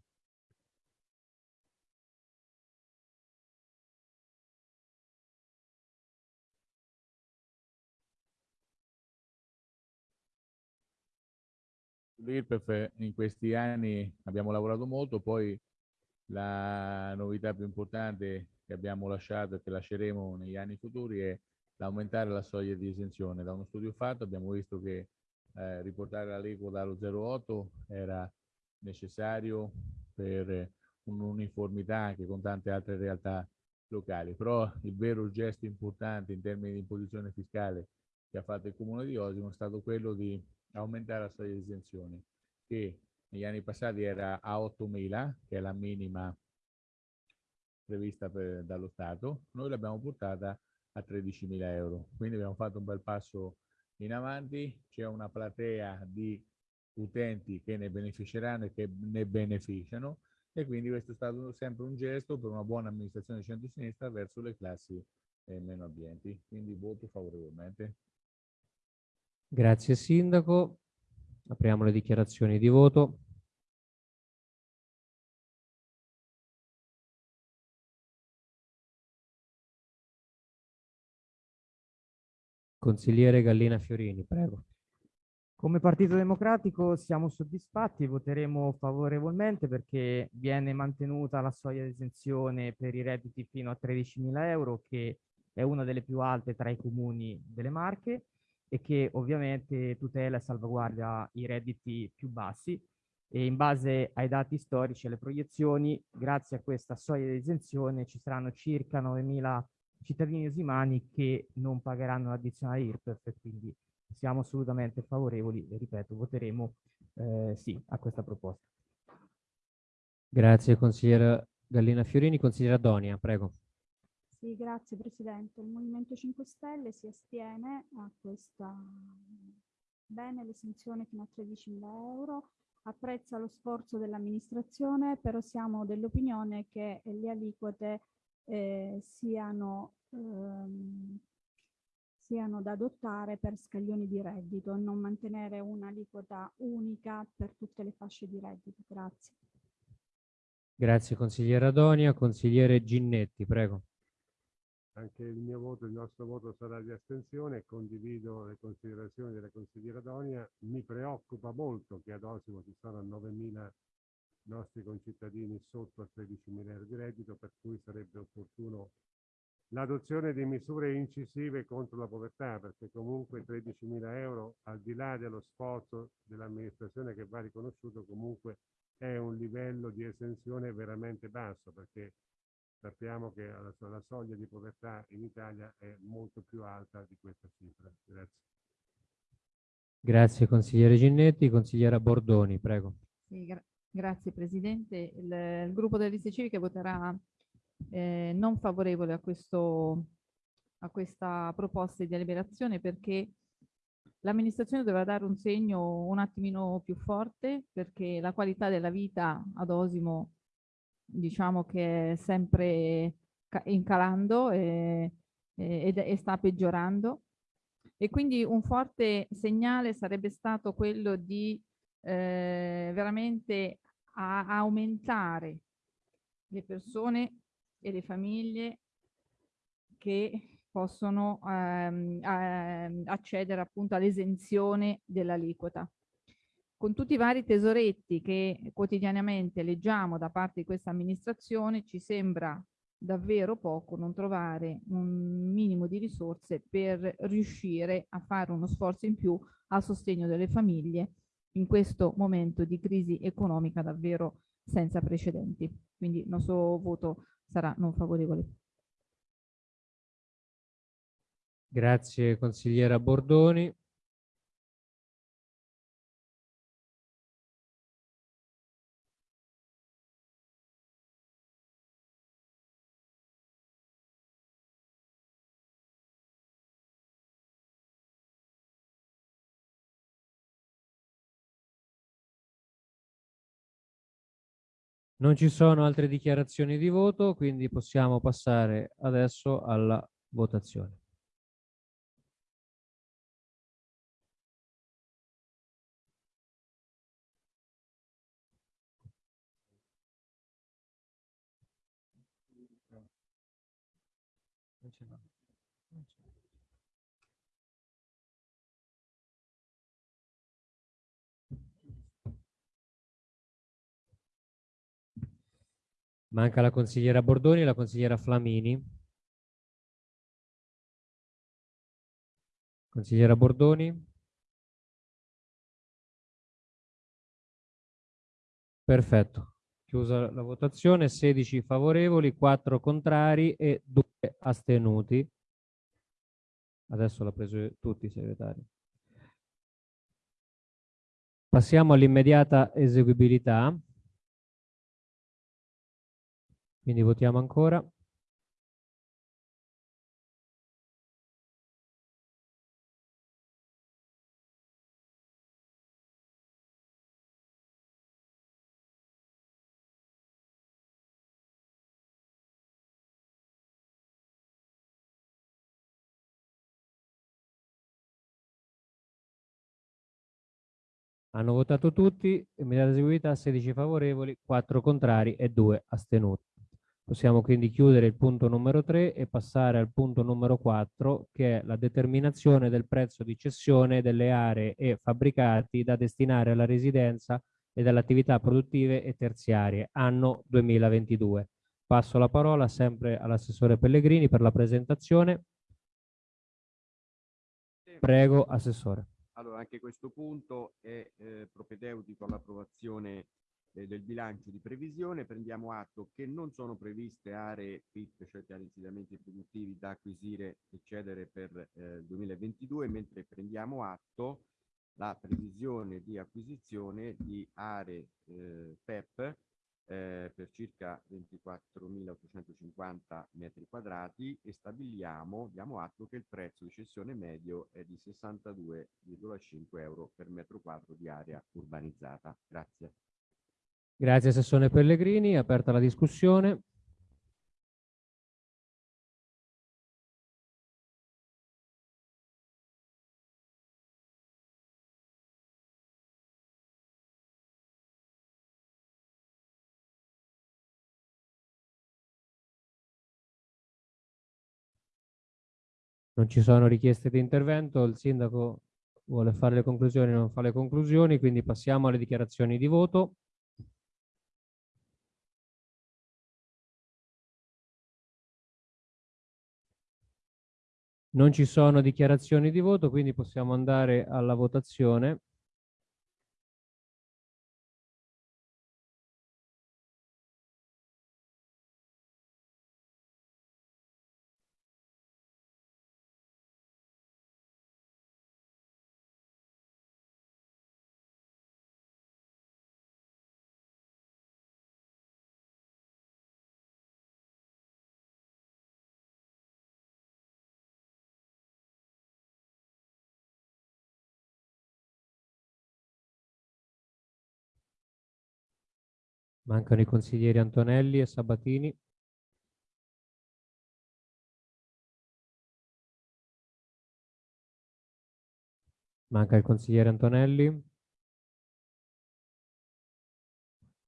L'IRPEF in questi anni abbiamo lavorato molto, poi la novità più importante che abbiamo lasciato e che lasceremo negli anni futuri è l'aumentare la soglia di esenzione. Da uno studio fatto abbiamo visto che eh, riportare l'aliquota allo 0,8 era necessario per un'uniformità anche con tante altre realtà locali, però il vero gesto importante in termini di imposizione fiscale che ha fatto il Comune di Osimo è stato quello di aumentare la soglia di esenzione che negli anni passati era a 8.000, che è la minima prevista per, dallo Stato, noi l'abbiamo portata a 13.000 euro. Quindi abbiamo fatto un bel passo in avanti, c'è una platea di utenti che ne beneficeranno e che ne beneficiano e quindi questo è stato sempre un gesto per una buona amministrazione di centro-sinistra verso le classi eh, meno abbienti. Quindi voto favorevolmente. Grazie Sindaco. Apriamo le dichiarazioni di voto. Consigliere Gallina Fiorini, prego. Come Partito Democratico siamo soddisfatti voteremo favorevolmente perché viene mantenuta la soglia di esenzione per i redditi fino a 13.000 euro, che è una delle più alte tra i comuni delle Marche e che ovviamente tutela e salvaguardia i redditi più bassi e in base ai dati storici e alle proiezioni, grazie a questa soglia di esenzione ci saranno circa 9.000 cittadini osimani che non pagheranno l'addizionale IRPEF e quindi siamo assolutamente favorevoli e ripeto, voteremo eh, sì a questa proposta. Grazie consigliera Gallina Fiorini, consigliera Donia, prego. Sì, grazie Presidente. Il Movimento 5 Stelle si astiene a questa bene l'esenzione fino a 13.000 euro, apprezza lo sforzo dell'amministrazione, però siamo dell'opinione che le aliquote eh, siano, ehm, siano da adottare per scaglioni di reddito, non mantenere un'aliquota unica per tutte le fasce di reddito. Grazie. Grazie consigliere Adonia. Consigliere Ginnetti, prego. Anche il mio voto, il nostro voto sarà di astensione e condivido le considerazioni della consigliera Donia. Mi preoccupa molto che ad Osimo ci sono 9.000 nostri concittadini sotto a 13.000 euro di reddito, per cui sarebbe opportuno l'adozione di misure incisive contro la povertà, perché comunque 13.000 euro, al di là dello sforzo dell'amministrazione che va riconosciuto, comunque è un livello di esenzione veramente basso, perché sappiamo che la, la soglia di povertà in Italia è molto più alta di questa cifra. Grazie. Grazie consigliere Ginnetti. Consigliera Bordoni, prego. Sì, gra grazie Presidente. Il, il, gruppo delle liste civiche voterà eh, non favorevole a, questo, a questa proposta di deliberazione perché l'amministrazione doveva dare un segno un attimino più forte perché la qualità della vita ad Osimo diciamo che è sempre incalando e, e, e sta peggiorando e quindi un forte segnale sarebbe stato quello di eh, veramente a aumentare le persone e le famiglie che possono ehm, ehm, accedere appunto all'esenzione dell'aliquota. Con tutti i vari tesoretti che quotidianamente leggiamo da parte di questa amministrazione, ci sembra davvero poco non trovare un minimo di risorse per riuscire a fare uno sforzo in più a sostegno delle famiglie in questo momento di crisi economica davvero senza precedenti. Quindi il nostro voto sarà non favorevole. Grazie consigliera Bordoni. Non ci sono altre dichiarazioni di voto, quindi possiamo passare adesso alla votazione. Manca la consigliera Bordoni e la consigliera Flamini. Consigliera Bordoni. Perfetto. Chiusa la votazione, 16 favorevoli, 4 contrari e 2 astenuti. Adesso l'ha preso tutti i segretari. Passiamo all'immediata eseguibilità. Quindi votiamo ancora. Hanno votato tutti, immediata eseguita 16 favorevoli, 4 contrari e 2 astenuti. Possiamo quindi chiudere il punto numero 3 e passare al punto numero 4 che è la determinazione del prezzo di cessione delle aree e fabbricati da destinare alla residenza e dalle attività produttive e terziarie anno 2022. Passo la parola sempre all'assessore Pellegrini per la presentazione. Prego, assessore. Allora, anche questo punto è eh, propedeutico all'approvazione eh, del bilancio di previsione, prendiamo atto che non sono previste aree PIP, cioè piani insediamenti produttivi da acquisire e cedere per eh, 2022, mentre prendiamo atto la previsione di acquisizione di aree eh, PEP eh, per circa 24.850 metri quadrati e stabiliamo, diamo atto che il prezzo di cessione medio è di 62,5 euro per metro quadro di area urbanizzata. Grazie. Grazie Assessore Pellegrini, aperta la discussione. Non ci sono richieste di intervento, il sindaco vuole fare le conclusioni, non fa le conclusioni, quindi passiamo alle dichiarazioni di voto. Non ci sono dichiarazioni di voto, quindi possiamo andare alla votazione. Mancano i consiglieri Antonelli e Sabatini. Manca il consigliere Antonelli.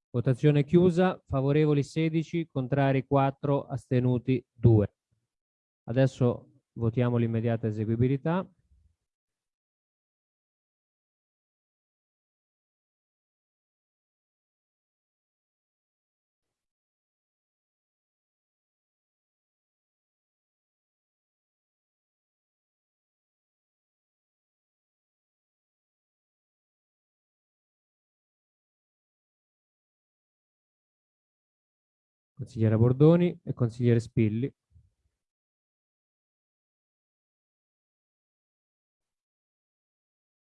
Votazione chiusa, favorevoli 16, contrari 4, astenuti 2. Adesso votiamo l'immediata eseguibilità. Consigliere Bordoni e consigliere Spilli.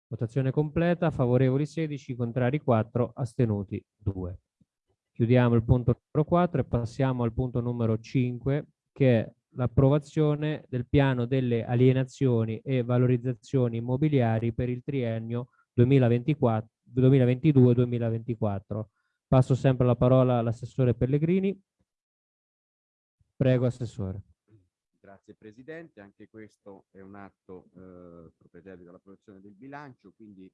Votazione completa, favorevoli 16, contrari 4, astenuti 2. Chiudiamo il punto numero 4 e passiamo al punto numero 5 che è l'approvazione del piano delle alienazioni e valorizzazioni immobiliari per il triennio 2022-2024. Passo sempre la parola all'assessore Pellegrini. Prego, Assessore. Grazie Presidente, anche questo è un atto eh, propedeutico all'approvazione del bilancio, quindi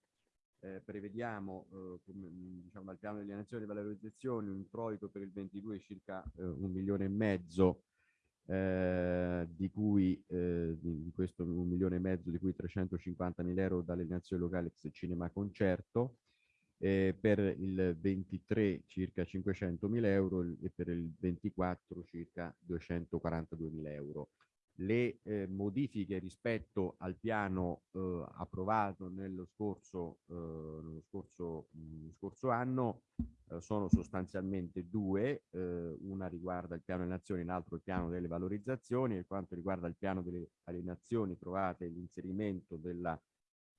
eh, prevediamo eh, come, diciamo, dal piano delle nazioni e valorizzazioni un introito per il 22 circa eh, un milione e mezzo eh, di cui eh, di, di, questo un milione e mezzo, di cui 350 mila euro dalle nazioni locali ex cinema concerto, eh, per il 23 circa 500 mila euro e per il 24 circa 242 mila euro le eh, modifiche rispetto al piano eh, approvato nello scorso, eh, nello scorso, mh, scorso anno eh, sono sostanzialmente due, eh, una riguarda il piano delle nazioni, l'altro il piano delle valorizzazioni. Per quanto riguarda il piano delle alienazioni trovate l'inserimento della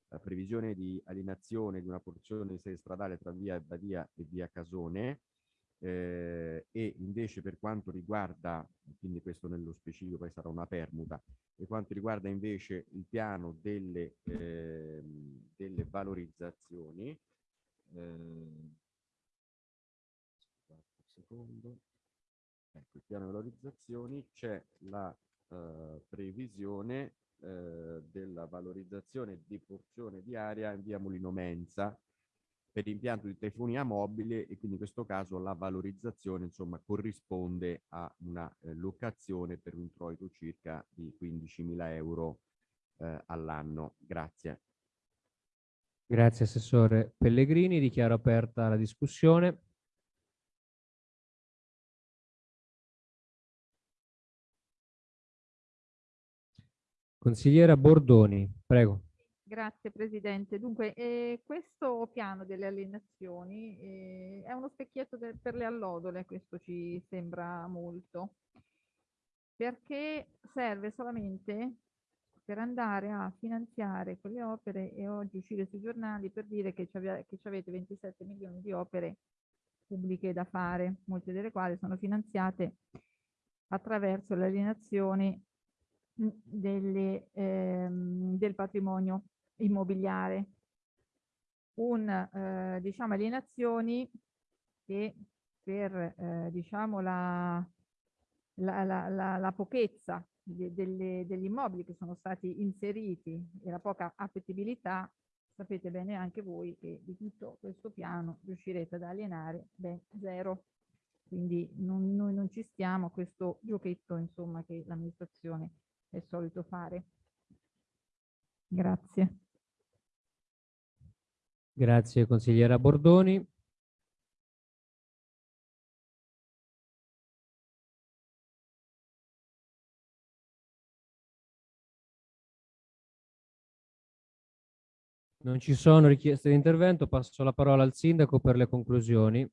eh, previsione di alienazione di una porzione di sede stradale tra via Badia e via Casone, eh, e invece per quanto riguarda, quindi questo nello specifico poi sarà una permuta, per quanto riguarda invece il piano delle, eh, delle valorizzazioni, eh, secondo, ecco il piano valorizzazioni c'è la eh, previsione eh, della valorizzazione di porzione di area in via Mulino Mensa per l'impianto di telefonia mobile e quindi in questo caso la valorizzazione insomma corrisponde a una eh, locazione per un introito circa di 15.000 euro eh, all'anno. Grazie. Grazie Assessore Pellegrini, dichiaro aperta la discussione. Consigliera Bordoni, prego. Grazie Presidente. Dunque, eh, questo piano delle alienazioni eh, è uno specchietto per le allodole, questo ci sembra molto, perché serve solamente per andare a finanziare quelle opere e oggi uscire sui giornali per dire che, che avete 27 milioni di opere pubbliche da fare, molte delle quali sono finanziate attraverso le alienazioni delle, ehm, del patrimonio immobiliare, un, eh, diciamo, alienazioni che per eh, diciamo, la, la, la, la, pochezza de, delle, degli immobili che sono stati inseriti e la poca appetibilità, sapete bene anche voi che di tutto questo piano riuscirete ad alienare ben zero. Quindi non, noi non ci stiamo a questo giochetto insomma, che l'amministrazione è solito fare. Grazie. Grazie consigliera Bordoni. Non ci sono richieste di intervento, passo la parola al sindaco per le conclusioni.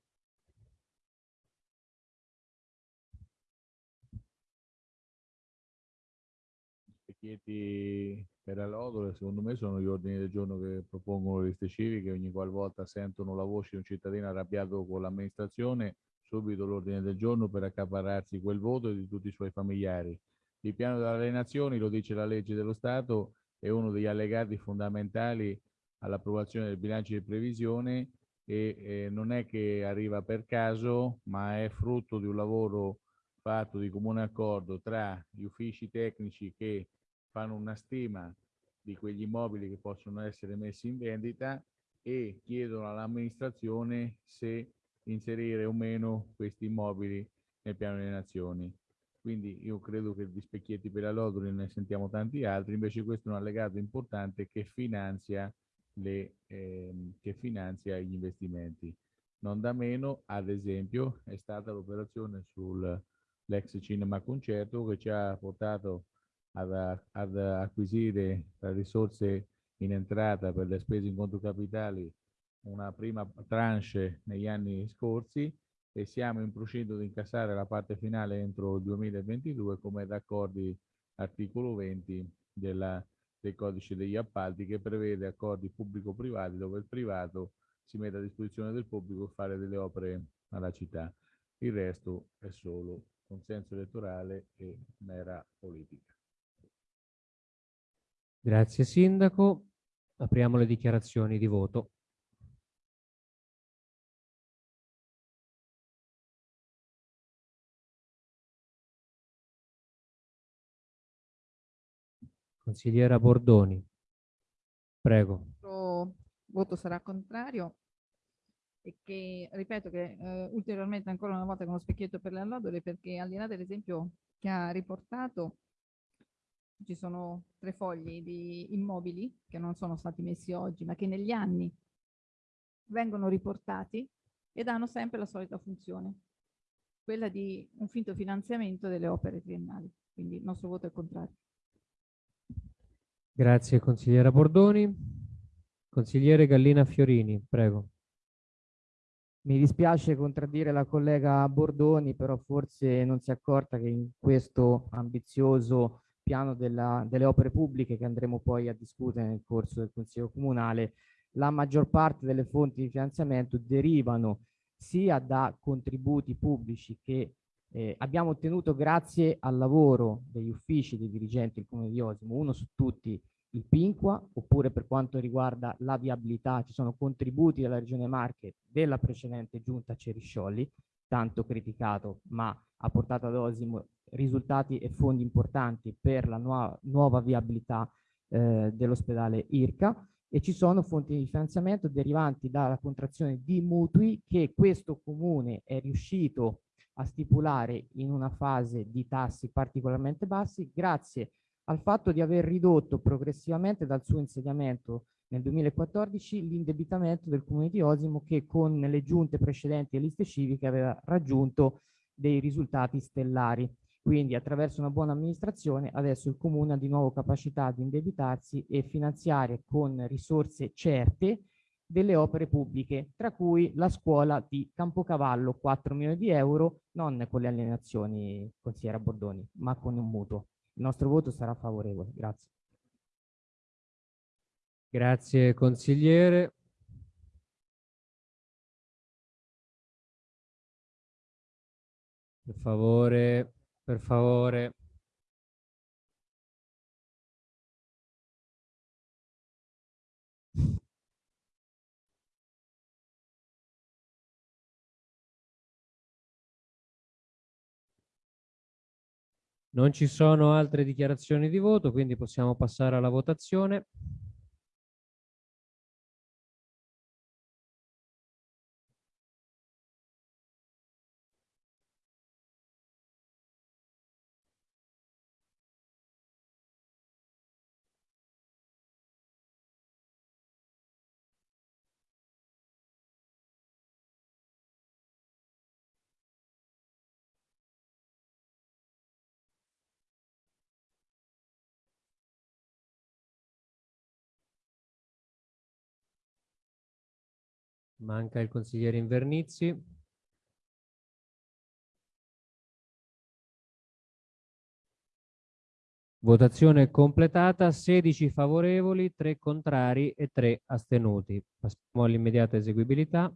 Chiedi per la lodole, secondo me sono gli ordini del giorno che propongono le liste civiche, ogni qualvolta sentono la voce di un cittadino arrabbiato con l'amministrazione, subito l'ordine del giorno per accaparrarsi quel voto e di tutti i suoi familiari. Il piano delle nazioni, lo dice la legge dello Stato, è uno degli allegati fondamentali all'approvazione del bilancio di previsione e eh, non è che arriva per caso, ma è frutto di un lavoro fatto di comune accordo tra gli uffici tecnici che fanno una stima di quegli immobili che possono essere messi in vendita e chiedono all'amministrazione se inserire o meno questi immobili nel piano delle nazioni. Quindi io credo che di specchietti per la Lodoli ne sentiamo tanti altri, invece questo è un allegato importante che finanzia, le, ehm, che finanzia gli investimenti. Non da meno, ad esempio, è stata l'operazione sull'ex cinema concerto che ci ha portato ad, ad acquisire risorse in entrata per le spese in conto capitali una prima tranche negli anni scorsi e siamo in procinto di incassare la parte finale entro il 2022 come d'accordi articolo 20 della, del codice degli appalti che prevede accordi pubblico-privati dove il privato si mette a disposizione del pubblico per fare delle opere alla città. Il resto è solo consenso elettorale e mera politica. Grazie Sindaco. Apriamo le dichiarazioni di voto. Consigliera Bordoni, prego. Il voto sarà contrario e che ripeto che eh, ulteriormente ancora una volta con lo specchietto per le allodole perché al di là dell'esempio che ha riportato ci sono tre fogli di immobili che non sono stati messi oggi ma che negli anni vengono riportati ed hanno sempre la solita funzione quella di un finto finanziamento delle opere triennali quindi il nostro voto è contrario Grazie consigliera Bordoni. Consigliere Gallina Fiorini, prego. Mi dispiace contraddire la collega Bordoni, però forse non si è accorta che in questo ambizioso piano della, delle opere pubbliche che andremo poi a discutere nel corso del Consiglio Comunale, la maggior parte delle fonti di finanziamento derivano sia da contributi pubblici che eh, abbiamo ottenuto grazie al lavoro degli uffici dei dirigenti del Comune di Osimo, uno su tutti il Pinqua, oppure per quanto riguarda la viabilità ci sono contributi della Regione Marche della precedente giunta Cerisciolli, tanto criticato, ma ha portato ad Osimo risultati e fondi importanti per la nuova, nuova viabilità eh, dell'ospedale IRCA. E ci sono fonti di finanziamento derivanti dalla contrazione di mutui che questo comune è riuscito a stipulare in una fase di tassi particolarmente bassi grazie al fatto di aver ridotto progressivamente dal suo insediamento nel 2014 l'indebitamento del comune di Osimo che con le giunte precedenti e liste civiche aveva raggiunto dei risultati stellari. Quindi attraverso una buona amministrazione adesso il comune ha di nuovo capacità di indebitarsi e finanziare con risorse certe delle opere pubbliche, tra cui la scuola di Campocavallo, 4 milioni di euro, non con le alienazioni, consigliera Bordoni, ma con un mutuo. Il nostro voto sarà favorevole. Grazie. Grazie consigliere. Per favore, per favore. Non ci sono altre dichiarazioni di voto, quindi possiamo passare alla votazione. Manca il consigliere Invernizzi. Votazione completata, 16 favorevoli, 3 contrari e 3 astenuti. Passiamo all'immediata eseguibilità.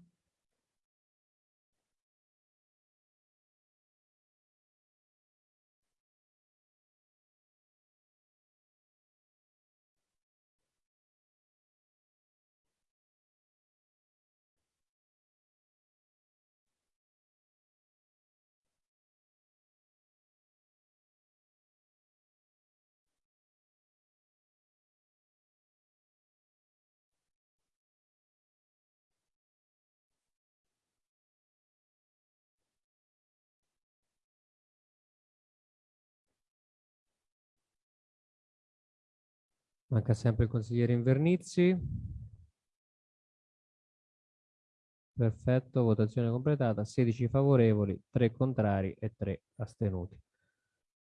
Manca sempre il consigliere Invernizzi. Perfetto, votazione completata, 16 favorevoli, 3 contrari e 3 astenuti.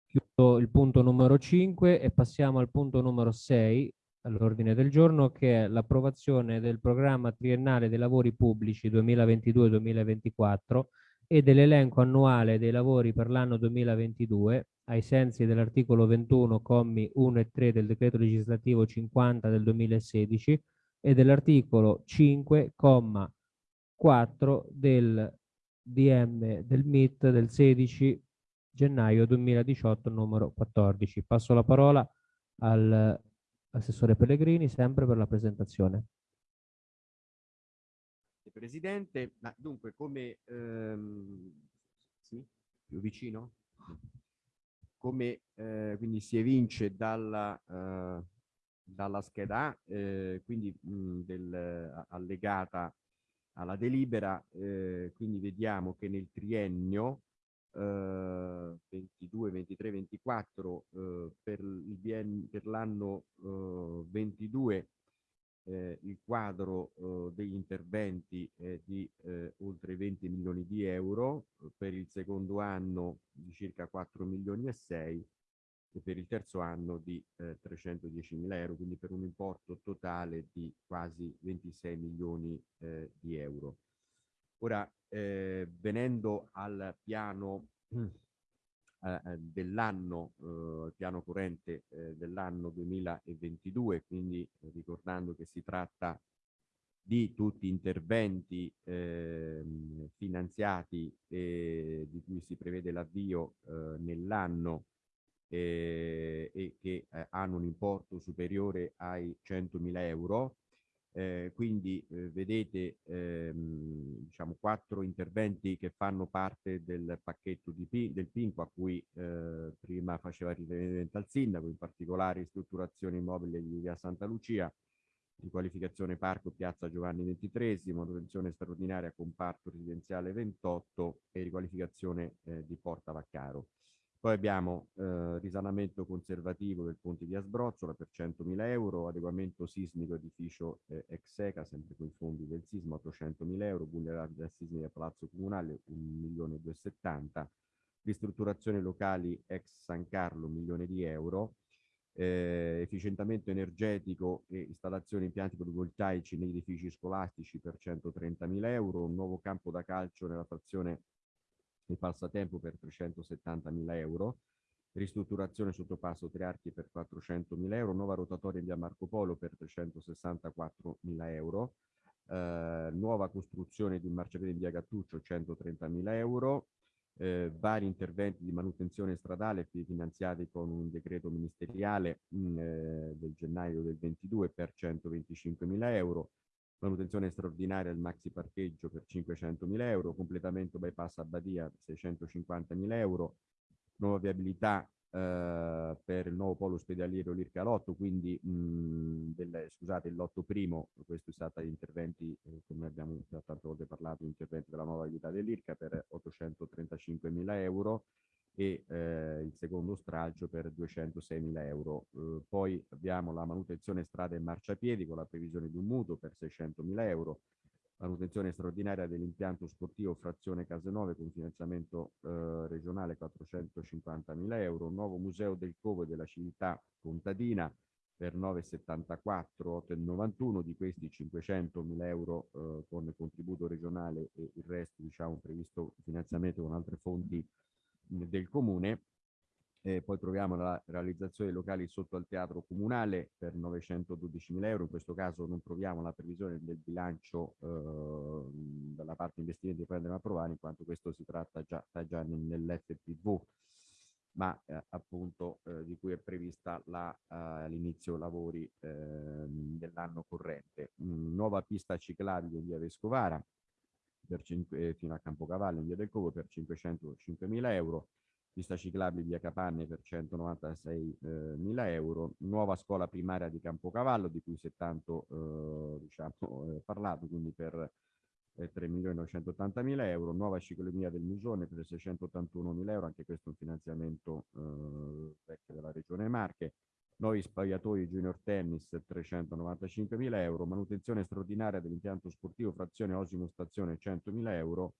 Chiudo il punto numero 5 e passiamo al punto numero 6 all'ordine del giorno che è l'approvazione del programma triennale dei lavori pubblici 2022-2024 e dell'elenco annuale dei lavori per l'anno 2022 ai sensi dell'articolo 21 commi 1 e 3 del decreto legislativo 50 del 2016 e dell'articolo 5 comma 4 del DM del MIT del 16 gennaio 2018 numero 14. Passo la parola all'assessore Pellegrini sempre per la presentazione. Presidente, ma dunque come ehm, sì, più vicino? Come eh, quindi si evince dalla, eh, dalla scheda A, eh, quindi mh, del, allegata alla delibera, eh, quindi vediamo che nel triennio eh, 22, 23, 24 eh, per, l'anno eh, 22 eh, il quadro eh, degli interventi è di eh, oltre 20 milioni di euro, per il secondo anno di circa 4 milioni e 6 e per il terzo anno di eh, 310 mila euro, quindi per un importo totale di quasi 26 milioni eh, di euro. Ora, eh, venendo al piano eh, eh, dell'anno, eh, piano corrente eh, dell'anno 2022, quindi eh, ricordando che si tratta di tutti interventi ehm, finanziati di cui si prevede l'avvio nell'anno e che hanno un importo superiore ai 100.000 euro, eh, quindi eh, vedete ehm, diciamo quattro interventi che fanno parte del pacchetto P, del PINCO a cui eh, prima faceva riferimento al sindaco, in particolare ristrutturazione immobile di via Santa Lucia, riqualificazione parco piazza Giovanni XXIII, manutenzione straordinaria comparto residenziale 28 e riqualificazione eh, di Porta Vaccaro. Poi abbiamo eh, risanamento conservativo del ponte di Asbrozzola per 100.000 euro, adeguamento sismico edificio eh, Execa, sempre con i fondi del sisma, 800.000 euro, vulnerabilità sismica Palazzo Comunale 1.270.000, ristrutturazione locali ex San Carlo 1 milione di euro, eh, efficientamento energetico e installazione impianti fotovoltaici negli edifici scolastici per 130.000 euro, un nuovo campo da calcio nella frazione il passatempo per 370.000 euro, ristrutturazione sottopasso Tre Archi per 400.000 euro, nuova rotatoria in via Marco Polo per 364.000 euro, eh, nuova costruzione di un marciapiede in via Gattuccio 130.000 euro, eh, vari interventi di manutenzione stradale finanziati con un decreto ministeriale mh, mm, eh, del gennaio del 22 per 125.000 euro, manutenzione straordinaria del maxi parcheggio per 500.000 euro, completamento bypass Abbadia 650.000 euro, nuova viabilità eh, per il nuovo polo ospedaliero Lirca Lotto, quindi mh, del, scusate il lotto primo, questo è stato gli interventi, eh, come abbiamo già tante volte parlato, interventi della nuova viabilità dell'Irca per 835.000 euro, e eh, il secondo stralcio per 206.000 euro. Eh, poi abbiamo la manutenzione strade e marciapiedi con la previsione di un mutuo per 600.000 euro, manutenzione straordinaria dell'impianto sportivo frazione Casenove con finanziamento eh, regionale 450.000 euro, nuovo museo del Covo e della civiltà contadina per 9,74, 8,91, di questi 500.000 euro eh, con contributo regionale e il resto diciamo previsto finanziamento con altre fonti del comune. Eh, poi troviamo la realizzazione dei locali sotto al teatro comunale per 912.000 euro, in questo caso non troviamo la previsione del bilancio eh, dalla parte investimenti che andremo a approvare, in quanto questo si tratta già, sta già nell'FPV, ma eh, appunto eh, di cui è prevista eh, l'inizio lavori ehm, dell'anno corrente. Mm, nuova pista ciclabile in via Vescovara, 5, fino a Campocavallo in via del Covo per 505.000 euro, pista ciclabile via Capanne per 196.000 eh, euro, nuova scuola primaria di Campocavallo di cui si è tanto eh, diciamo, eh, parlato, quindi per eh, 3.980.000 euro, nuova cicloemia del Musone per 681.000 euro, anche questo è un finanziamento eh, vecchio della Regione Marche, nuovi spogliatoi junior tennis 395.000 euro, manutenzione straordinaria dell'impianto sportivo frazione Osimo Stazione 100.000 euro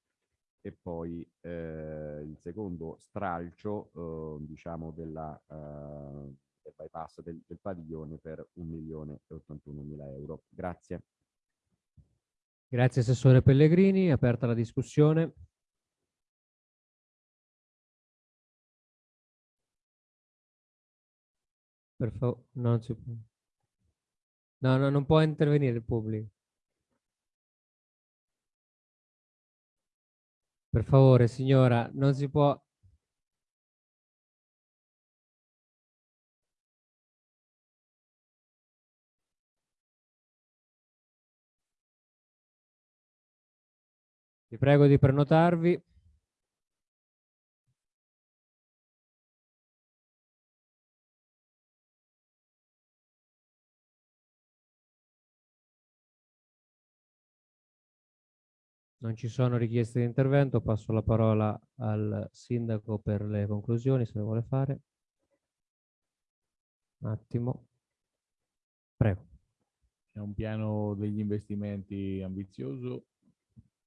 e poi eh, il secondo stralcio eh, diciamo della, eh, del bypass del, del padiglione per 1.081.000 euro. Grazie. Grazie Assessore Pellegrini, aperta la discussione. Per favore, non si può. No, no, non può intervenire il pubblico. Per favore, signora, non si può... Vi prego di prenotarvi. Non ci sono richieste di intervento, passo la parola al sindaco per le conclusioni, se le vuole fare. Un attimo. Prego. È un piano degli investimenti ambizioso.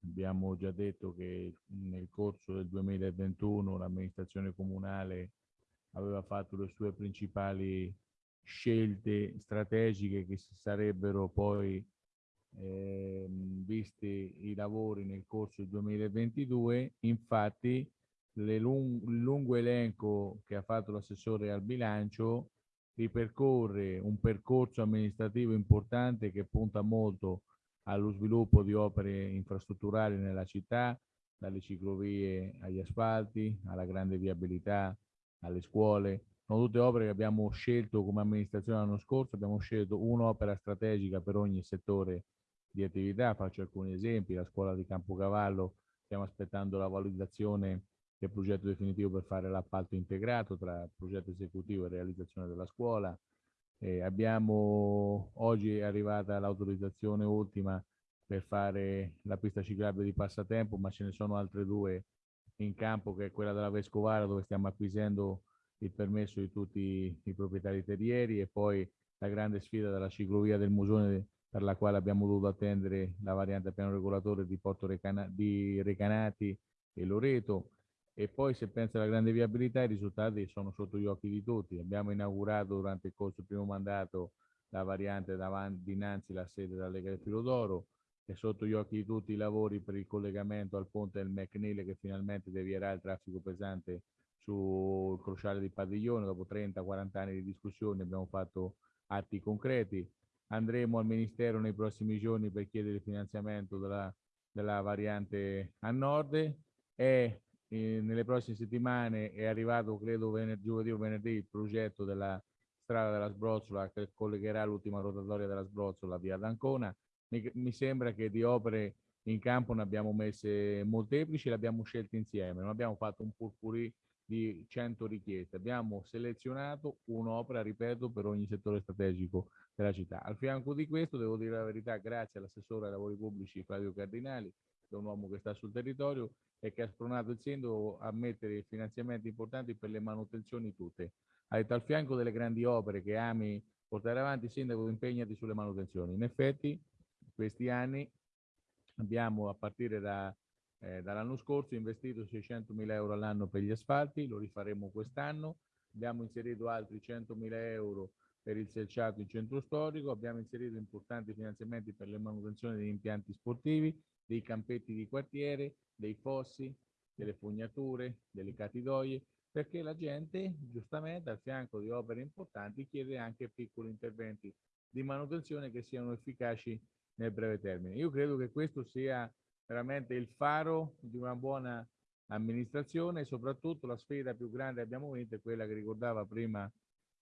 Abbiamo già detto che nel corso del 2021 l'amministrazione comunale aveva fatto le sue principali scelte strategiche che si sarebbero poi eh, visti i lavori nel corso del 2022. Infatti lung il lungo elenco che ha fatto l'assessore al bilancio ripercorre un percorso amministrativo importante che punta molto allo sviluppo di opere infrastrutturali nella città, dalle ciclovie agli asfalti, alla grande viabilità, alle scuole. Sono tutte opere che abbiamo scelto come amministrazione l'anno scorso, abbiamo scelto un'opera strategica per ogni settore di attività, faccio alcuni esempi, la scuola di Campocavallo, stiamo aspettando la valutazione del progetto definitivo per fare l'appalto integrato tra progetto esecutivo e realizzazione della scuola. Eh, abbiamo, oggi è arrivata l'autorizzazione ultima per fare la pista ciclabile di passatempo, ma ce ne sono altre due in campo, che è quella della Vescovara, dove stiamo acquisendo il permesso di tutti i proprietari terrieri e poi la grande sfida della ciclovia del Musone per la quale abbiamo dovuto attendere la variante piano regolatore di Porto Recana di Recanati e Loreto e poi se pensa alla grande viabilità i risultati sono sotto gli occhi di tutti. Abbiamo inaugurato durante il corso del primo mandato la variante davanti, dinanzi alla sede della Lega del Filodoro e sotto gli occhi di tutti i lavori per il collegamento al ponte del McNeil che finalmente devierà il traffico pesante sul crociale di Padiglione. Dopo 30-40 anni di discussione abbiamo fatto atti concreti. Andremo al Ministero nei prossimi giorni per chiedere il finanziamento della, della variante a nord e eh, nelle prossime settimane è arrivato, credo, venerdì, giovedì o venerdì, il progetto della strada della Sbrozzola che collegherà l'ultima rotatoria della Sbrozzola via d'Ancona. Mi, mi, sembra che di opere in campo ne abbiamo messe molteplici, le abbiamo scelte insieme, non abbiamo fatto un purpurì di 100 richieste, abbiamo selezionato un'opera, ripeto, per ogni settore strategico della città. Al fianco di questo, devo dire la verità, grazie all'assessore ai lavori pubblici Flavio Cardinali, che è un uomo che sta sul territorio e che ha spronato il sindaco a mettere finanziamenti importanti per le manutenzioni tutte. Ha detto al fianco delle grandi opere che ami portare avanti, sindaco impegnati sulle manutenzioni. In effetti, questi anni abbiamo a partire da, eh, dall'anno scorso investito 600 mila euro all'anno per gli asfalti, lo rifaremo quest'anno, abbiamo inserito altri 100 mila euro per il selciato in centro storico, abbiamo inserito importanti finanziamenti per le manutenzioni degli impianti sportivi, dei campetti di quartiere, dei fossi, delle fognature, delle catidoie, perché la gente giustamente al fianco di opere importanti chiede anche piccoli interventi di manutenzione che siano efficaci nel breve termine. Io credo che questo sia veramente il faro di una buona amministrazione e soprattutto la sfida più grande che abbiamo vinto è quella che ricordava prima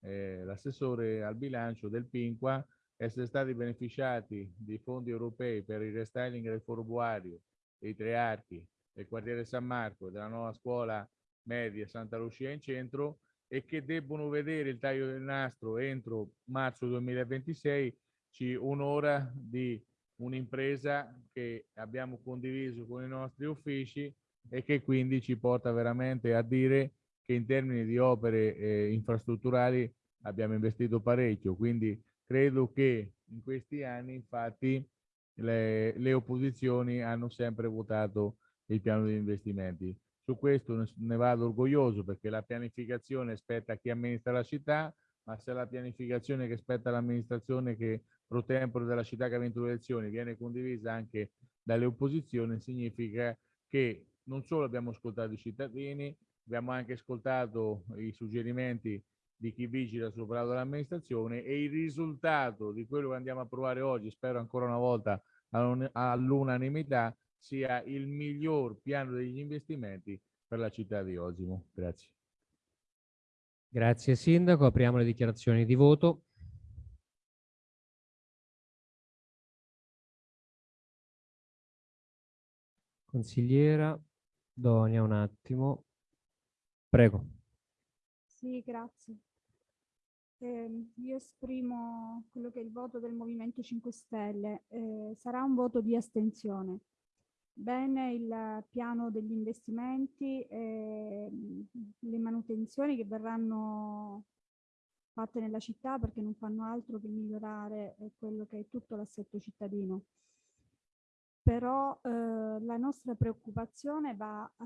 eh, l'assessore al bilancio del Pinqua, essere stati beneficiati di fondi europei per il restyling del Foro Buario, dei Tre Archi, del quartiere San Marco, della nuova scuola media Santa Lucia in centro e che debbono vedere il taglio del nastro entro marzo 2026 ci un'ora di un'impresa che abbiamo condiviso con i nostri uffici e che quindi ci porta veramente a dire che in termini di opere eh, infrastrutturali abbiamo investito parecchio, quindi credo che in questi anni infatti le, le opposizioni hanno sempre votato il piano di investimenti. Su questo ne vado orgoglioso perché la pianificazione spetta a chi amministra la città, ma se la pianificazione che spetta all'amministrazione che pro tempore della città che ha vinto le elezioni viene condivisa anche dalle opposizioni, significa che non solo abbiamo ascoltato i cittadini, abbiamo anche ascoltato i suggerimenti di chi vigila sull'operato dell'amministrazione e il risultato di quello che andiamo a provare oggi, spero ancora una volta all'unanimità, sia il miglior piano degli investimenti per la città di Osimo. Grazie. Grazie Sindaco, apriamo le dichiarazioni di voto. Consigliera, Donia un attimo. Prego. Sì, grazie. Eh, io esprimo quello che è il voto del Movimento 5 Stelle. Eh, sarà un voto di astensione. Bene il piano degli investimenti e le manutenzioni che verranno fatte nella città perché non fanno altro che migliorare eh, quello che è tutto l'assetto cittadino. Però eh, la nostra preoccupazione va eh,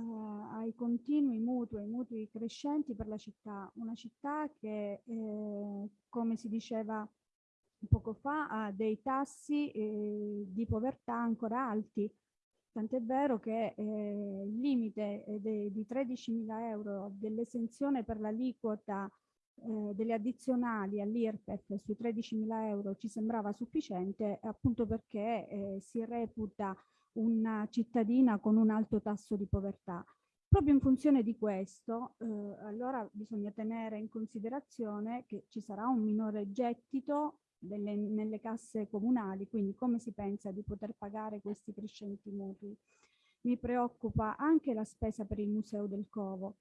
ai continui mutui, ai mutui crescenti per la città. Una città che, eh, come si diceva poco fa, ha dei tassi eh, di povertà ancora alti. Tant'è vero che eh, il limite di 13.000 euro dell'esenzione per l'aliquota eh, delle addizionali all'IRPEF sui 13.000 euro ci sembrava sufficiente appunto perché eh, si reputa una cittadina con un alto tasso di povertà. Proprio in funzione di questo, eh, allora bisogna tenere in considerazione che ci sarà un minore gettito delle, nelle casse comunali, quindi come si pensa di poter pagare questi crescenti mutui. Mi preoccupa anche la spesa per il Museo del Covo,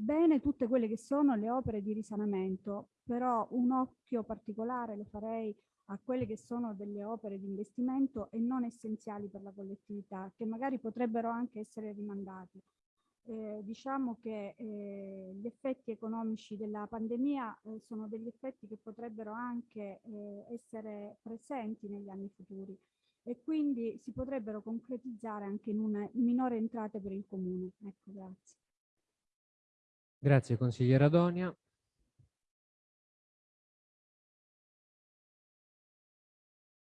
bene tutte quelle che sono le opere di risanamento, però un occhio particolare lo farei a quelle che sono delle opere di investimento e non essenziali per la collettività, che magari potrebbero anche essere rimandati. Eh, diciamo che eh, gli effetti economici della pandemia eh, sono degli effetti che potrebbero anche eh, essere presenti negli anni futuri e quindi si potrebbero concretizzare anche in una minore entrate per il comune. Ecco, grazie. Grazie consigliera Donia.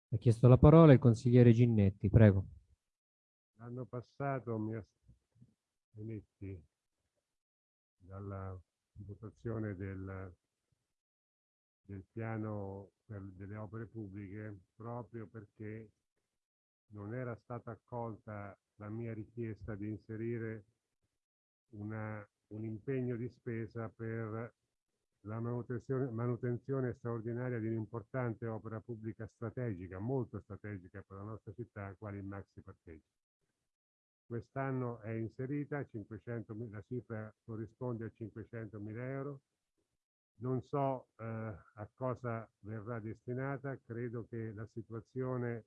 Ha chiesto la parola il consigliere Ginnetti, prego. L'anno passato mi astenetti dalla votazione del, del piano per, delle opere pubbliche proprio perché non era stata accolta la mia richiesta di inserire una un impegno di spesa per la manutenzione, manutenzione straordinaria di un'importante opera pubblica strategica, molto strategica per la nostra città, quale il maxi parcheggio. Quest'anno è inserita, 500, la cifra corrisponde a 500 mila euro. Non so eh, a cosa verrà destinata, credo che la situazione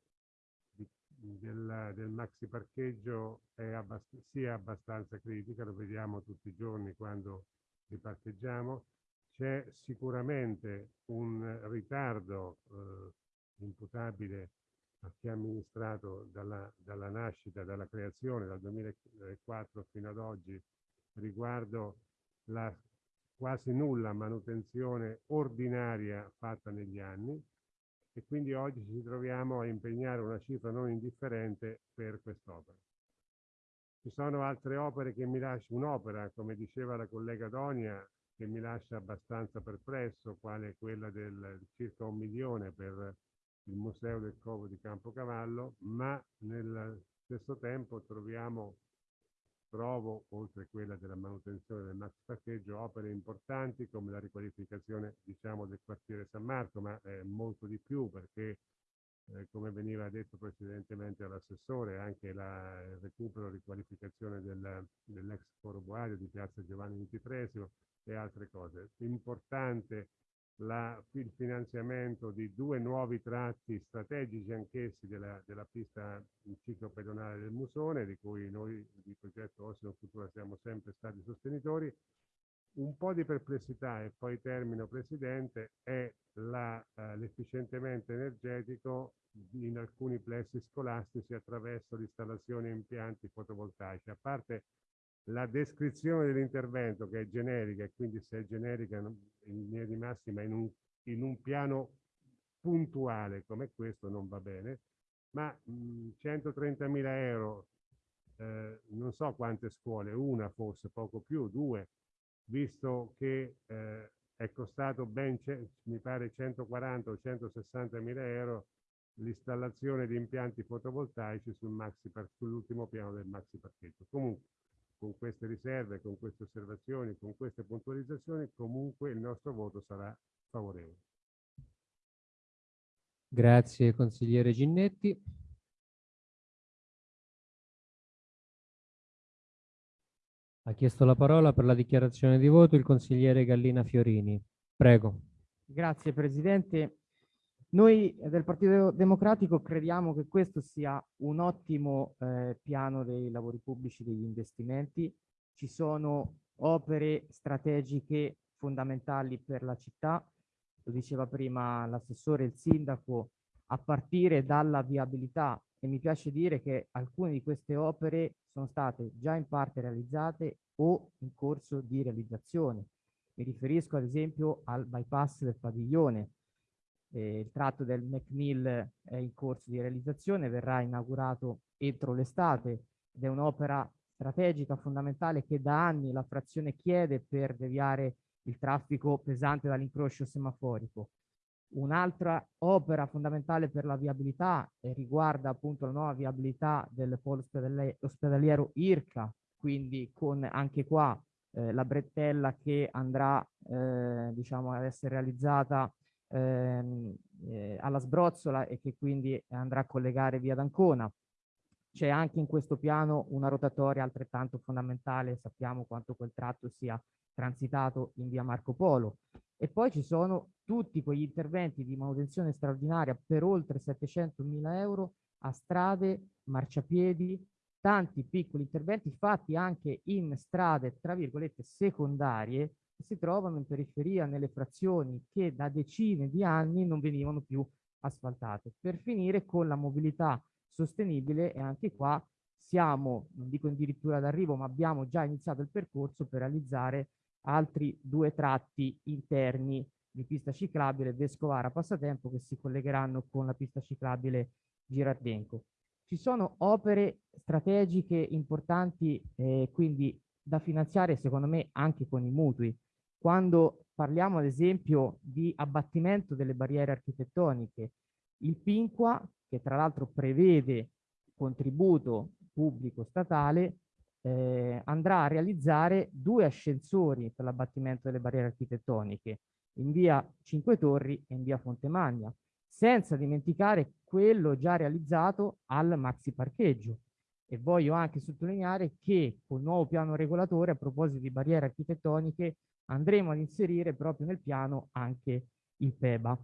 del, del maxi parcheggio abbast sia abbastanza critica, lo vediamo tutti i giorni quando riparcheggiamo. C'è sicuramente un ritardo eh, imputabile a chi ha amministrato dalla, dalla nascita, dalla creazione, dal 2004 fino ad oggi, riguardo la quasi nulla manutenzione ordinaria fatta negli anni e quindi oggi ci troviamo a impegnare una cifra non indifferente per quest'opera. Ci sono altre opere che mi lasciano, un'opera, come diceva la collega Donia, che mi lascia abbastanza perplesso, quale quella del circa un milione per il Museo del Covo di Campocavallo, ma nel stesso tempo troviamo trovo, oltre a quella della manutenzione del max parcheggio, opere importanti come la riqualificazione diciamo, del quartiere San Marco, ma eh, molto di più perché, eh, come veniva detto precedentemente all'assessore, anche la, il recupero e riqualificazione del, dell'ex foro Boario di piazza Giovanni XXIII e altre cose. Importante la, il finanziamento di due nuovi tratti strategici anch'essi della, della pista ciclopedonale del Musone, di cui noi di progetto Ossino Cultura siamo sempre stati sostenitori. Un po' di perplessità, e poi termino Presidente, è eh, l'efficientamento energetico in alcuni plessi scolastici attraverso l'installazione di impianti fotovoltaici. A parte la descrizione dell'intervento che è generica e quindi se è generica in linea di massima in un, in un piano puntuale come questo non va bene, ma 130.000 euro, eh, non so quante scuole, una forse, poco più, due, visto che eh, è costato ben, mi pare, 140 o 160 mila euro l'installazione di impianti fotovoltaici sul sull'ultimo piano del maxi parcheggio. Comunque, con queste riserve, con queste osservazioni, con queste puntualizzazioni, comunque il nostro voto sarà favorevole. Grazie consigliere Ginnetti. Ha chiesto la parola per la dichiarazione di voto il consigliere Gallina Fiorini. Prego. Grazie Presidente. Noi del Partito Democratico crediamo che questo sia un ottimo eh, piano dei lavori pubblici, degli investimenti. Ci sono opere strategiche fondamentali per la città, lo diceva prima l'assessore, il sindaco, a partire dalla viabilità e mi piace dire che alcune di queste opere sono state già in parte realizzate o in corso di realizzazione. Mi riferisco ad esempio al bypass del padiglione. Eh, il tratto del McNeil è in corso di realizzazione, verrà inaugurato entro l'estate ed è un'opera strategica fondamentale che da anni la frazione chiede per deviare il traffico pesante dall'incrocio semaforico. Un'altra opera fondamentale per la viabilità eh, riguarda appunto la nuova viabilità del polo ospedaliero IRCA, quindi con anche qua eh, la brettella che andrà eh, diciamo ad essere realizzata ehm, eh, alla sbrozzola e che quindi andrà a collegare via d'Ancona. C'è anche in questo piano una rotatoria altrettanto fondamentale, sappiamo quanto quel tratto sia transitato in via Marco Polo. E poi ci sono tutti quegli interventi di manutenzione straordinaria per oltre 700 mila euro a strade, marciapiedi, tanti piccoli interventi fatti anche in strade, tra virgolette, secondarie, si trovano in periferia, nelle frazioni che da decine di anni non venivano più asfaltate. Per finire con la mobilità sostenibile e anche qua siamo, non dico addirittura d'arrivo, ma abbiamo già iniziato il percorso per realizzare altri due tratti interni di pista ciclabile Vescovara Passatempo che si collegheranno con la pista ciclabile Girardenco. Ci sono opere strategiche importanti eh, quindi da finanziare secondo me anche con i mutui. Quando parliamo ad esempio di abbattimento delle barriere architettoniche, il PINQUA che tra l'altro prevede contributo pubblico statale eh, andrà a realizzare due ascensori per l'abbattimento delle barriere architettoniche in via Cinque Torri e in via Fontemagna, senza dimenticare quello già realizzato al maxi parcheggio. E voglio anche sottolineare che col nuovo piano regolatore, a proposito di barriere architettoniche, andremo ad inserire proprio nel piano anche il PEBA.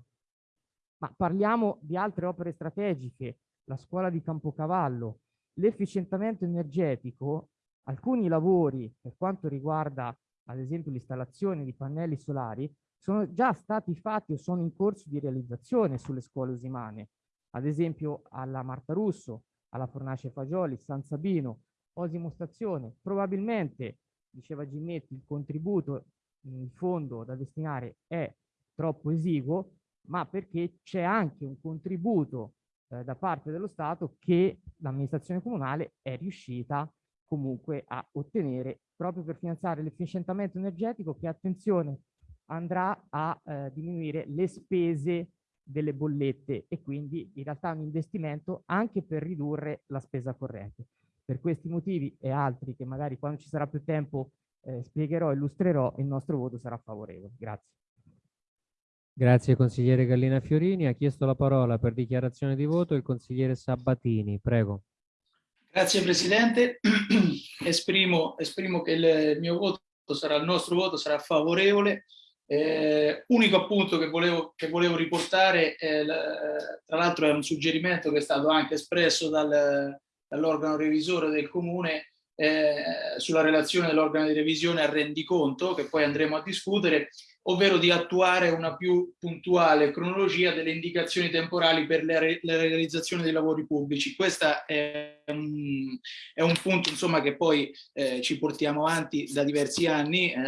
Ma parliamo di altre opere strategiche, la scuola di Campocavallo, l'efficientamento energetico Alcuni lavori, per quanto riguarda ad esempio l'installazione di pannelli solari, sono già stati fatti o sono in corso di realizzazione sulle scuole usimane, ad esempio alla Marta Russo, alla Fornace Fagioli, San Sabino, Osimo Stazione. Probabilmente, diceva Ginnetti, il contributo in fondo da destinare è troppo esiguo, ma perché c'è anche un contributo eh, da parte dello Stato che l'amministrazione comunale è riuscita comunque a ottenere proprio per finanziare l'efficientamento energetico che, attenzione, andrà a eh, diminuire le spese delle bollette e quindi in realtà un investimento anche per ridurre la spesa corrente. Per questi motivi e altri che magari quando ci sarà più tempo eh, spiegherò, illustrerò, il nostro voto sarà favorevole. Grazie. Grazie consigliere Gallina Fiorini. Ha chiesto la parola per dichiarazione di voto il consigliere Sabatini. Prego. Grazie Presidente, esprimo, esprimo, che il mio voto sarà, il nostro voto sarà favorevole. Eh, unico appunto che volevo, che volevo riportare, eh, tra l'altro è un suggerimento che è stato anche espresso dal, dall'organo revisore del Comune eh, sulla relazione dell'organo di revisione al rendiconto, che poi andremo a discutere, ovvero di attuare una più puntuale cronologia delle indicazioni temporali per la, re la realizzazione dei lavori pubblici. Questo è è un punto insomma, che poi eh, ci portiamo avanti da diversi anni, eh,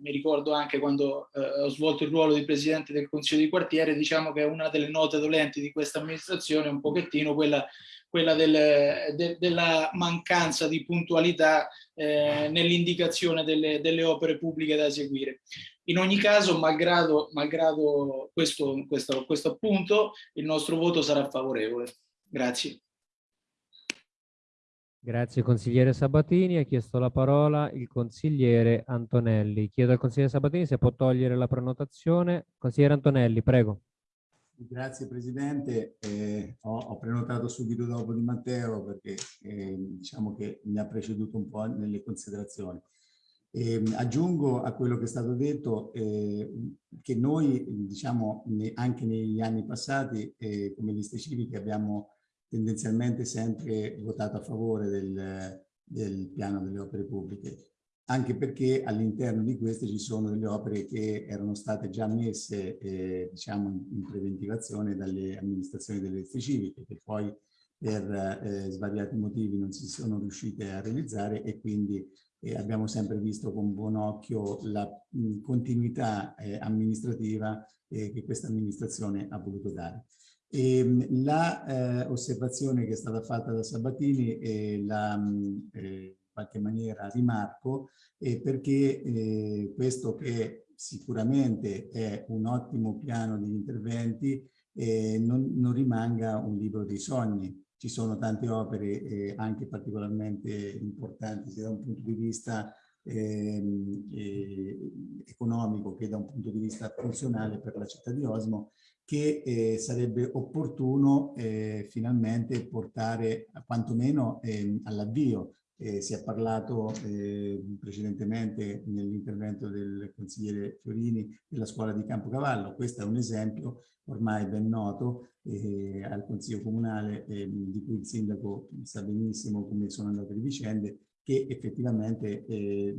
mi ricordo anche quando eh, ho svolto il ruolo di Presidente del Consiglio di quartiere, diciamo che una delle note dolenti di questa amministrazione è un pochettino quella quella del, de, della mancanza di puntualità eh, nell'indicazione delle, delle, opere pubbliche da eseguire. In ogni caso, malgrado, malgrado questo, questo, questo appunto, il nostro voto sarà favorevole. Grazie. Grazie consigliere Sabatini. Ha chiesto la parola il consigliere Antonelli. Chiedo al consigliere Sabatini se può togliere la prenotazione. Consigliere Antonelli, prego. Grazie Presidente, eh, ho, ho, prenotato subito dopo di Matteo perché eh, diciamo che mi ha preceduto un po' nelle considerazioni. Eh, aggiungo a quello che è stato detto eh, che noi, diciamo, ne, anche negli anni passati, eh, come liste civiche, abbiamo tendenzialmente sempre votato a favore del, del piano delle opere pubbliche, anche perché all'interno di queste ci sono delle opere che erano state già messe, eh, diciamo, in, preventivazione dalle amministrazioni delle liste civiche, che poi per eh, svariati motivi non si sono riuscite a realizzare e quindi eh, abbiamo sempre visto con buon occhio la mh, continuità eh, amministrativa eh, che questa amministrazione ha voluto dare. E, la eh, osservazione che è stata fatta da Sabatini la, in qualche maniera rimarco perché questo che sicuramente è un ottimo piano di interventi non, non rimanga un libro dei sogni, ci sono tante opere eh, anche particolarmente importanti sia da un punto di vista ehm, eh, economico che da un punto di vista funzionale per la città di Osmo che eh, sarebbe opportuno eh, finalmente portare quantomeno ehm, all'avvio. Eh, si è parlato eh, precedentemente nell'intervento del consigliere Fiorini della scuola di Campocavallo. Questo è un esempio ormai ben noto eh, al Consiglio Comunale, eh, di cui il Sindaco sa benissimo come sono andate le vicende, che effettivamente eh,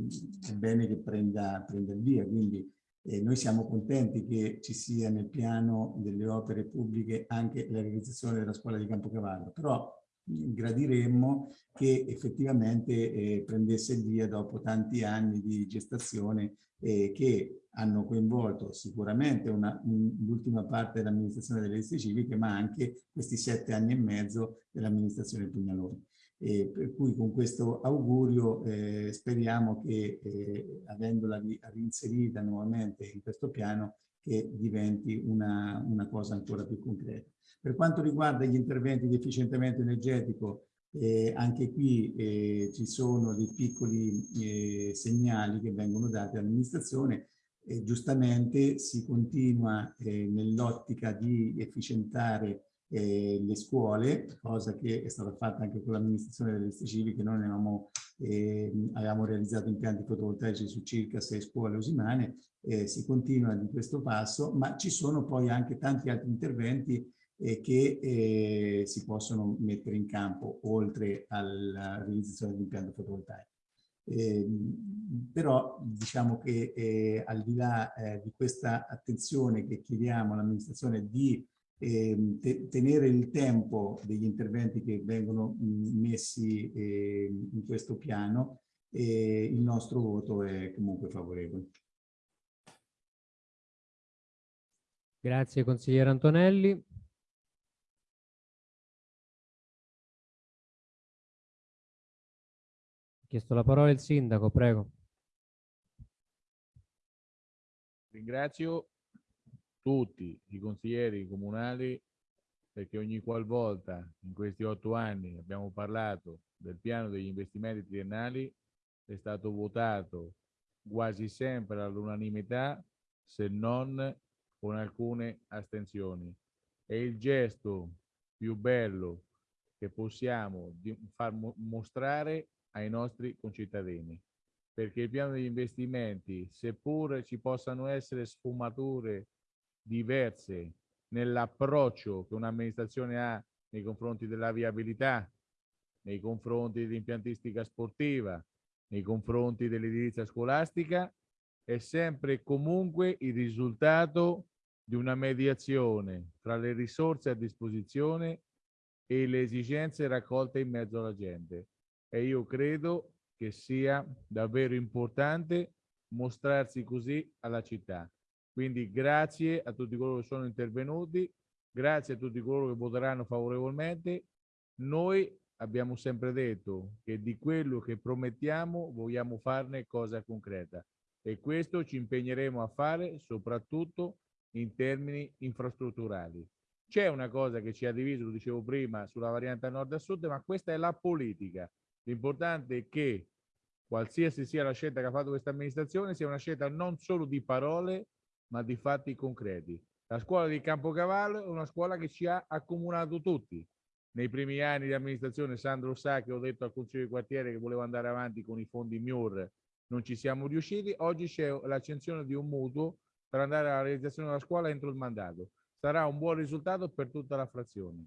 è bene che prenda, prenda il via. Quindi eh, noi siamo contenti che ci sia nel piano delle opere pubbliche anche la realizzazione della scuola di Campocavallo, però gradiremmo che effettivamente eh, prendesse il via dopo tanti anni di gestazione eh, che hanno coinvolto sicuramente l'ultima parte dell'amministrazione delle liste civiche, ma anche questi sette anni e mezzo dell'amministrazione Pugnaloni. E per cui con questo augurio eh, speriamo che eh, avendola reinserita nuovamente in questo piano che diventi una, una cosa ancora più concreta. Per quanto riguarda gli interventi di efficientamento energetico, eh, anche qui eh, ci sono dei piccoli eh, segnali che vengono dati all'amministrazione e giustamente si continua eh, nell'ottica di efficientare eh, le scuole, cosa che è stata fatta anche con l'amministrazione delle liste civiche, noi avevamo, eh, avevamo realizzato impianti fotovoltaici su circa sei scuole usimane, eh, si continua di questo passo, ma ci sono poi anche tanti altri interventi eh, che eh, si possono mettere in campo oltre alla realizzazione dell'impianto fotovoltaico. Eh, però diciamo che eh, al di là eh, di questa attenzione che chiediamo all'amministrazione di ehm, te tenere il tempo degli interventi che vengono mh, messi ehm, in questo piano, il nostro voto è comunque favorevole. Grazie consigliere Antonelli. chiesto la parola il sindaco, prego. Ringrazio tutti i consiglieri comunali perché ogni qualvolta in questi otto anni abbiamo parlato del piano degli investimenti triennali è stato votato quasi sempre all'unanimità se non con alcune astensioni. È il gesto più bello che possiamo far mostrare ai nostri concittadini, perché il piano degli investimenti, seppur ci possano essere sfumature diverse nell'approccio che un'amministrazione ha nei confronti della viabilità, nei confronti dell'impiantistica sportiva, nei confronti dell'edilizia scolastica, è sempre e comunque il risultato di una mediazione tra le risorse a disposizione e le esigenze raccolte in mezzo alla gente e io credo che sia davvero importante mostrarsi così alla città. Quindi grazie a tutti coloro che sono intervenuti, grazie a tutti coloro che voteranno favorevolmente. Noi abbiamo sempre detto che di quello che promettiamo vogliamo farne cosa concreta e questo ci impegneremo a fare soprattutto in termini infrastrutturali. C'è una cosa che ci ha diviso, lo dicevo prima, sulla variante nord a sud, ma questa è la politica. L'importante è che qualsiasi sia la scelta che ha fatto questa amministrazione sia una scelta non solo di parole ma di fatti concreti. La scuola di Campocavallo è una scuola che ci ha accomunato tutti. Nei primi anni di amministrazione Sandro sa che ho detto al Consiglio di quartiere che volevo andare avanti con i fondi MIUR non ci siamo riusciti. Oggi c'è l'accensione di un mutuo per andare alla realizzazione della scuola entro il mandato. Sarà un buon risultato per tutta la frazione.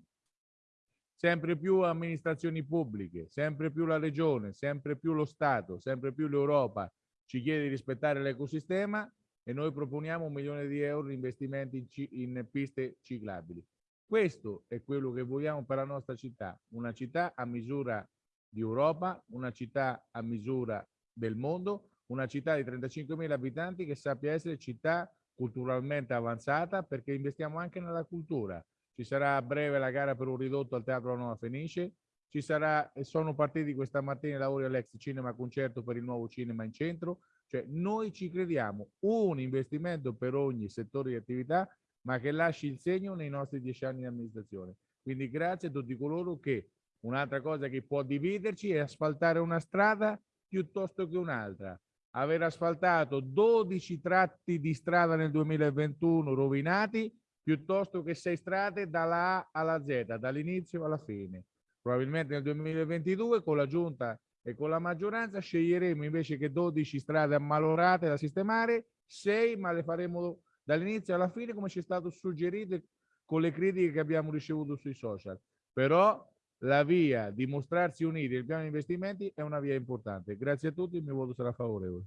Sempre più amministrazioni pubbliche, sempre più la regione, sempre più lo Stato, sempre più l'Europa ci chiede di rispettare l'ecosistema e noi proponiamo un milione di euro di investimenti in, in piste ciclabili. Questo è quello che vogliamo per la nostra città, una città a misura di Europa, una città a misura del mondo, una città di 35.000 abitanti che sappia essere città culturalmente avanzata perché investiamo anche nella cultura. Ci sarà a breve la gara per un ridotto al Teatro Nuova Fenice, ci sarà, e sono partiti questa mattina i lavori all'ex cinema concerto per il nuovo cinema in centro, cioè noi ci crediamo, un investimento per ogni settore di attività ma che lasci il segno nei nostri dieci anni di amministrazione. Quindi grazie a tutti coloro che un'altra cosa che può dividerci è asfaltare una strada piuttosto che un'altra. Aver asfaltato 12 tratti di strada nel 2021 rovinati piuttosto che sei strade dalla A alla Z, dall'inizio alla fine. Probabilmente nel 2022 con la giunta e con la maggioranza sceglieremo invece che 12 strade ammalorate da sistemare, 6 ma le faremo dall'inizio alla fine come ci è stato suggerito con le critiche che abbiamo ricevuto sui social. Però la via di mostrarsi uniti nel piano di investimenti è una via importante. Grazie a tutti, il mio voto sarà favorevole.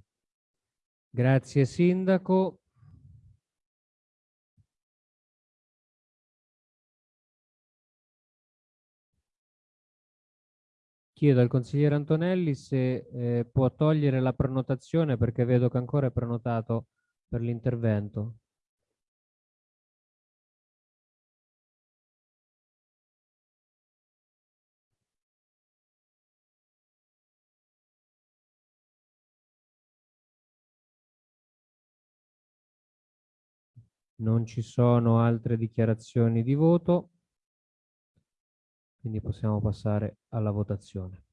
Grazie Sindaco. Chiedo al consigliere Antonelli se eh, può togliere la prenotazione perché vedo che ancora è prenotato per l'intervento. Non ci sono altre dichiarazioni di voto, quindi possiamo passare alla votazione.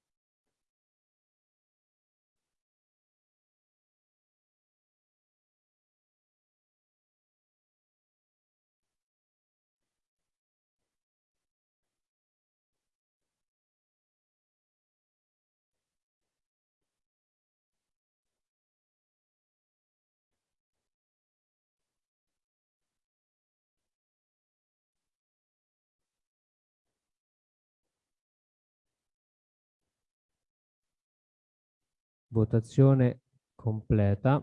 Votazione completa.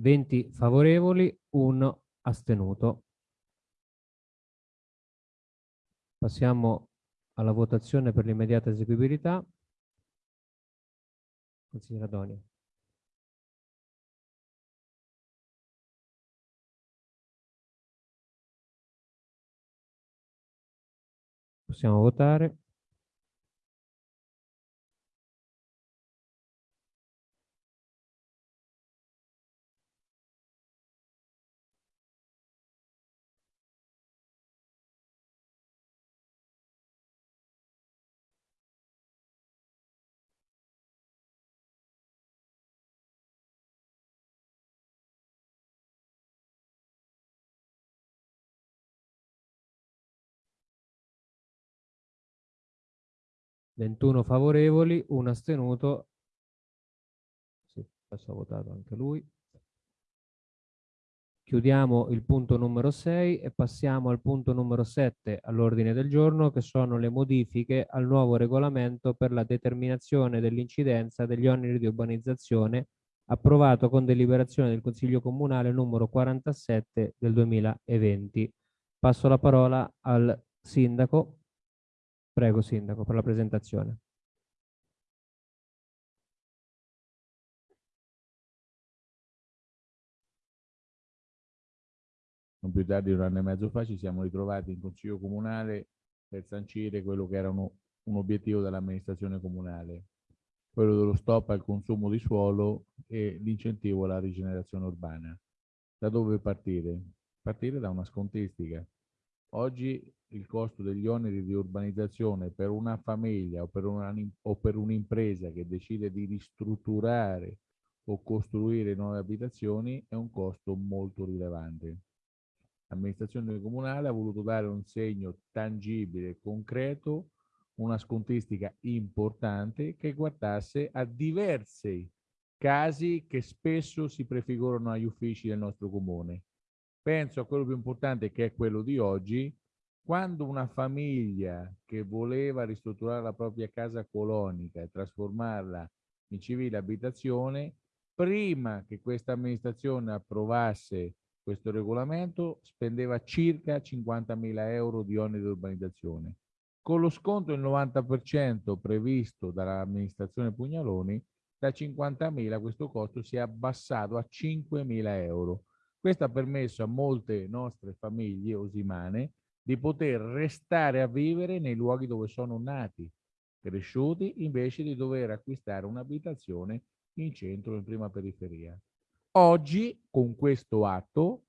Venti favorevoli, un astenuto. Passiamo alla votazione per l'immediata eseguibilità. Consigliera Donia. Possiamo votare. Ventuno favorevoli, un astenuto. Sì, adesso ha votato anche lui. Chiudiamo il punto numero 6 e passiamo al punto numero 7 all'ordine del giorno che sono le modifiche al nuovo regolamento per la determinazione dell'incidenza degli oneri di urbanizzazione approvato con deliberazione del Consiglio Comunale numero 47 del 2020. Passo la parola al Sindaco Prego Sindaco per la presentazione. Non più tardi di un anno e mezzo fa ci siamo ritrovati in Consiglio Comunale per sancire quello che era uno, un obiettivo dell'amministrazione comunale, quello dello stop al consumo di suolo e l'incentivo alla rigenerazione urbana. Da dove partire? Partire da una scontistica. Oggi il costo degli oneri di urbanizzazione per una famiglia o per, una, o un'impresa che decide di ristrutturare o costruire nuove abitazioni è un costo molto rilevante. L'amministrazione comunale ha voluto dare un segno tangibile, concreto, una scontistica importante che guardasse a diversi casi che spesso si prefigurano agli uffici del nostro comune. Penso a quello più importante che è quello di oggi, quando una famiglia che voleva ristrutturare la propria casa colonica e trasformarla in civile abitazione, prima che questa amministrazione approvasse questo regolamento, spendeva circa 50.000 euro di oneri di urbanizzazione. Con lo sconto del 90% previsto dall'amministrazione Pugnaloni, da 50.000 questo costo si è abbassato a 5.000 euro. Questo ha permesso a molte nostre famiglie osimane di poter restare a vivere nei luoghi dove sono nati, cresciuti, invece di dover acquistare un'abitazione in centro in prima periferia. Oggi, con questo atto,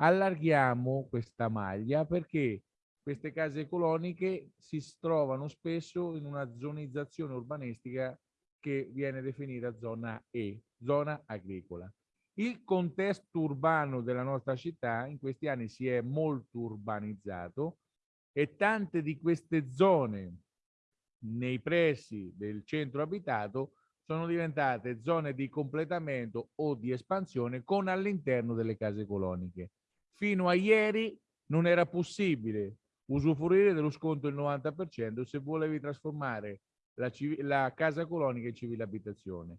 allarghiamo questa maglia perché queste case coloniche si trovano spesso in una zonizzazione urbanistica che viene definita zona E, zona agricola. Il contesto urbano della nostra città in questi anni si è molto urbanizzato e tante di queste zone nei pressi del centro abitato sono diventate zone di completamento o di espansione con all'interno delle case coloniche. Fino a ieri non era possibile usufruire dello sconto del 90% se volevi trasformare la, la casa colonica in civile abitazione.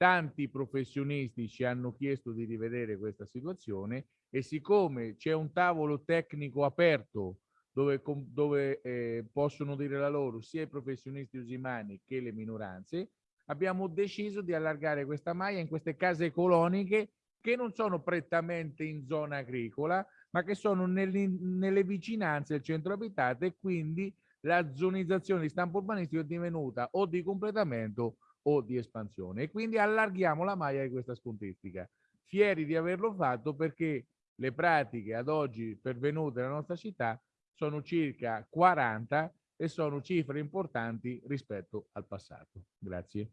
Tanti professionisti ci hanno chiesto di rivedere questa situazione e siccome c'è un tavolo tecnico aperto dove, dove eh, possono dire la loro sia i professionisti usimani che le minoranze, abbiamo deciso di allargare questa maglia in queste case coloniche che non sono prettamente in zona agricola, ma che sono nelle, nelle vicinanze del centro abitato e quindi la zonizzazione di stampo urbanistico è divenuta o di completamento o di espansione e quindi allarghiamo la maglia di questa scontistica. Fieri di averlo fatto perché le pratiche ad oggi pervenute nella nostra città sono circa 40 e sono cifre importanti rispetto al passato. Grazie.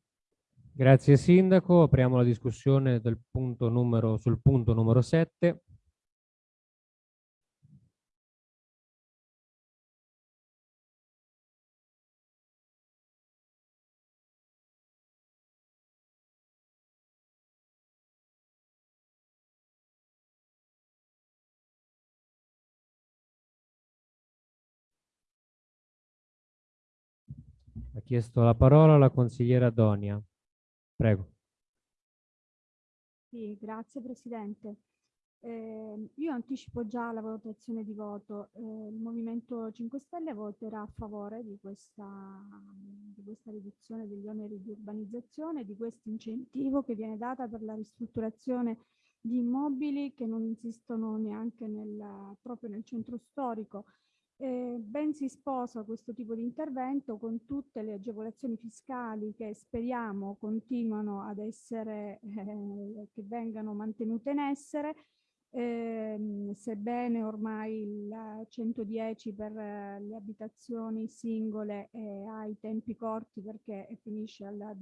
Grazie Sindaco, apriamo la discussione punto numero, sul punto numero 7. Chiesto la parola la consigliera Donia. Prego. Sì, grazie Presidente. Eh, io anticipo già la valutazione di voto. Eh, il Movimento 5 Stelle voterà a favore di questa, di questa riduzione degli oneri di urbanizzazione, di questo incentivo che viene data per la ristrutturazione di immobili che non insistono neanche nel, proprio nel centro storico eh, ben si sposa questo tipo di intervento con tutte le agevolazioni fiscali che speriamo continuano ad essere, eh, che vengano mantenute in essere, eh, sebbene ormai il 110 per eh, le abitazioni singole ha i tempi corti perché finisce al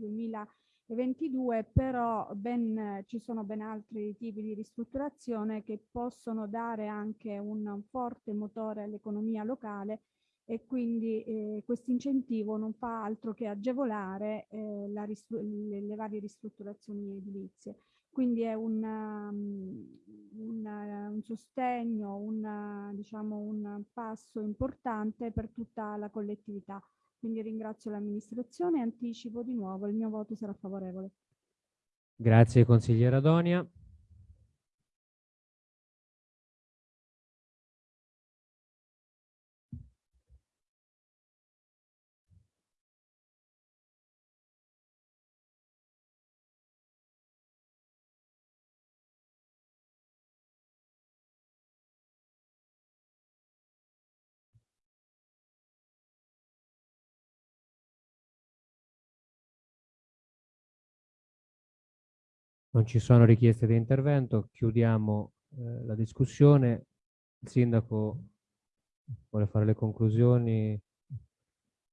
2000 22, però ben, ci sono ben altri tipi di ristrutturazione che possono dare anche un forte motore all'economia locale e quindi eh, questo incentivo non fa altro che agevolare eh, le, le, varie ristrutturazioni edilizie. Quindi è un, um, un, un sostegno, un, diciamo, un passo importante per tutta la collettività. Quindi ringrazio l'amministrazione e anticipo di nuovo il mio voto sarà favorevole. Grazie consigliera Donia. Non ci sono richieste di intervento, chiudiamo eh, la discussione. Il sindaco vuole fare le conclusioni?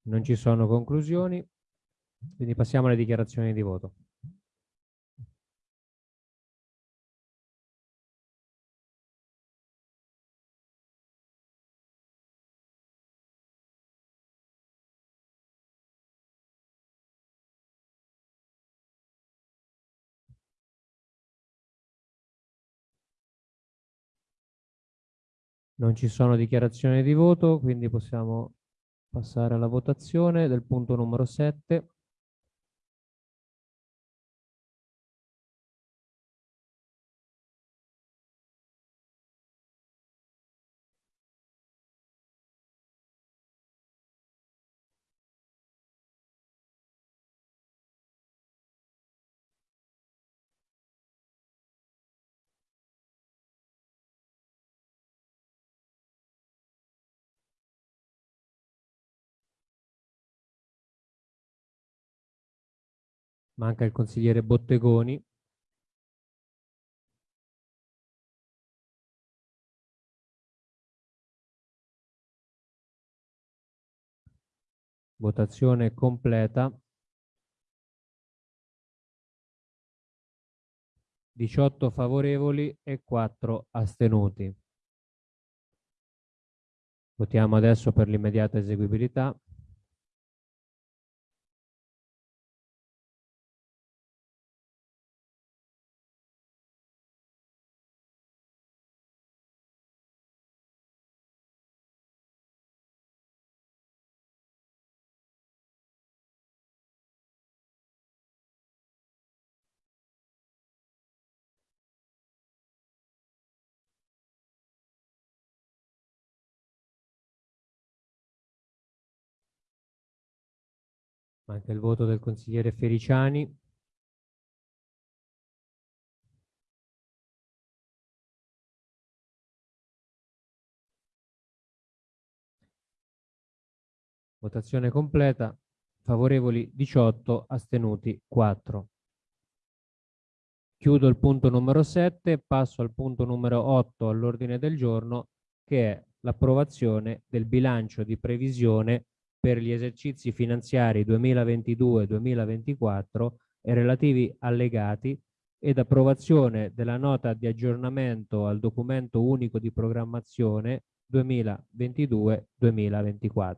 Non ci sono conclusioni, quindi passiamo alle dichiarazioni di voto. Non ci sono dichiarazioni di voto, quindi possiamo passare alla votazione del punto numero 7. Manca il consigliere Bottegoni. Votazione completa. 18 favorevoli e 4 astenuti. Votiamo adesso per l'immediata eseguibilità. Manca il voto del consigliere Fericiani. Votazione completa. Favorevoli 18, astenuti 4. Chiudo il punto numero 7 e passo al punto numero 8 all'ordine del giorno che è l'approvazione del bilancio di previsione per gli esercizi finanziari 2022-2024 e relativi allegati ed approvazione della nota di aggiornamento al documento unico di programmazione 2022-2024.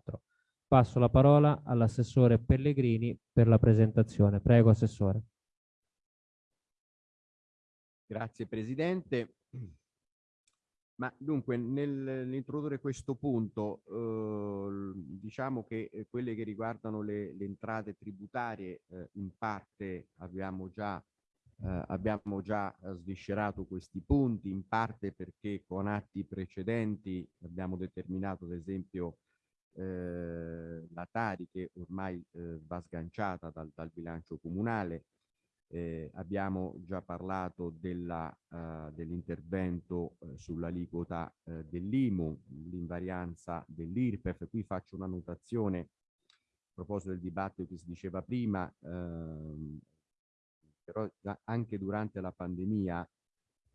Passo la parola all'assessore Pellegrini per la presentazione. Prego, Assessore. Grazie Presidente. Ma dunque, nell'introdurre questo punto, eh, diciamo che eh, quelle che riguardano le, le entrate tributarie, eh, in parte abbiamo già, eh, abbiamo già eh, sviscerato questi punti, in parte perché con atti precedenti abbiamo determinato, ad esempio, eh, la Tari che ormai va sganciata dal, dal bilancio comunale, eh, abbiamo già parlato uh, dell'intervento uh, sull'aliquota uh, dell'IMU, l'invarianza dell'IRPEF. Qui faccio una notazione a proposito del dibattito che si diceva prima, ehm, però anche durante la pandemia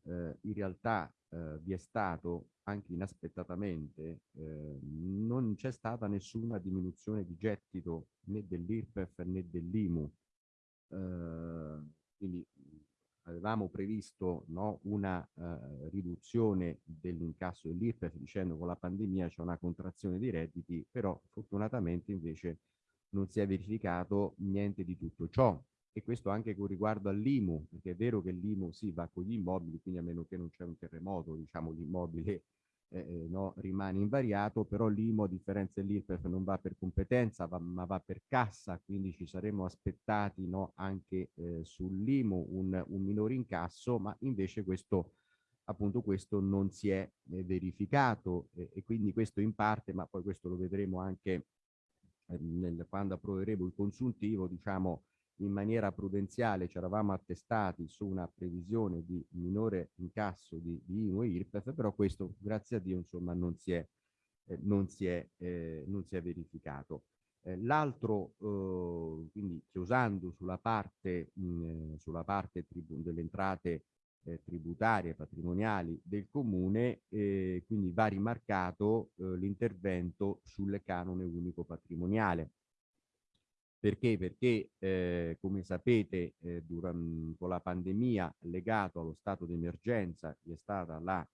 in realtà vi è stato anche inaspettatamente eh, non c'è stata nessuna diminuzione di gettito né dell'IRPEF né dell'IMU quindi avevamo previsto no, una uh, riduzione dell'incasso dell'IRPEF dicendo con la pandemia c'è una contrazione dei redditi, però fortunatamente invece non si è verificato niente di tutto ciò. E questo anche con riguardo all'IMU, perché è vero che l'IMU sì va con gli immobili, quindi a meno che non c'è un terremoto, diciamo l'immobile eh, eh, no, rimane invariato, però l'IMO a differenza dell'IRPEF non va per competenza va, ma va per cassa, quindi ci saremmo aspettati no, anche eh, sull'IMO un, un minore incasso, ma invece questo appunto questo non si è eh, verificato. E quindi questo in parte, ma poi questo lo vedremo anche eh, nel, quando approveremo il consuntivo, diciamo in maniera prudenziale ci eravamo attestati su una previsione di minore incasso di, di IMU e IRPEF, però questo grazie a Dio insomma non si è, eh, non si è, eh, non si è verificato. Eh, L'altro, eh, quindi chiusando sulla parte, mh, sulla parte delle entrate eh, tributarie patrimoniali del comune, eh, quindi va rimarcato l'intervento sul canone unico patrimoniale perché? Perché, eh, come sapete, eh, durante, la pandemia legato allo stato di emergenza vi è stata la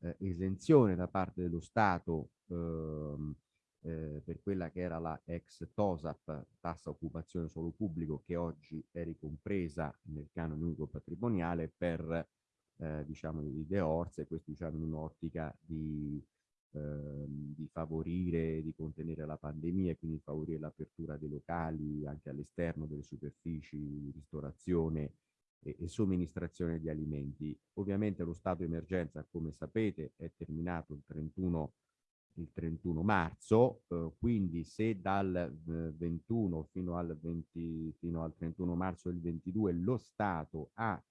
eh, esenzione da parte dello Stato ehm, eh, per quella che era la ex TOSAP, tassa occupazione solo pubblico, che oggi è ricompresa nel canone unico patrimoniale per, eh, diciamo, i De Orse, questo diciamo in un'ottica di di favorire, di contenere la pandemia e quindi favorire l'apertura dei locali anche all'esterno delle superfici, ristorazione e, e somministrazione di alimenti. Ovviamente lo stato di emergenza, come sapete, è terminato il 31 il 31 marzo, eh, quindi se dal eh, 21 fino al, 20, fino al 31 marzo del 22 lo Stato ha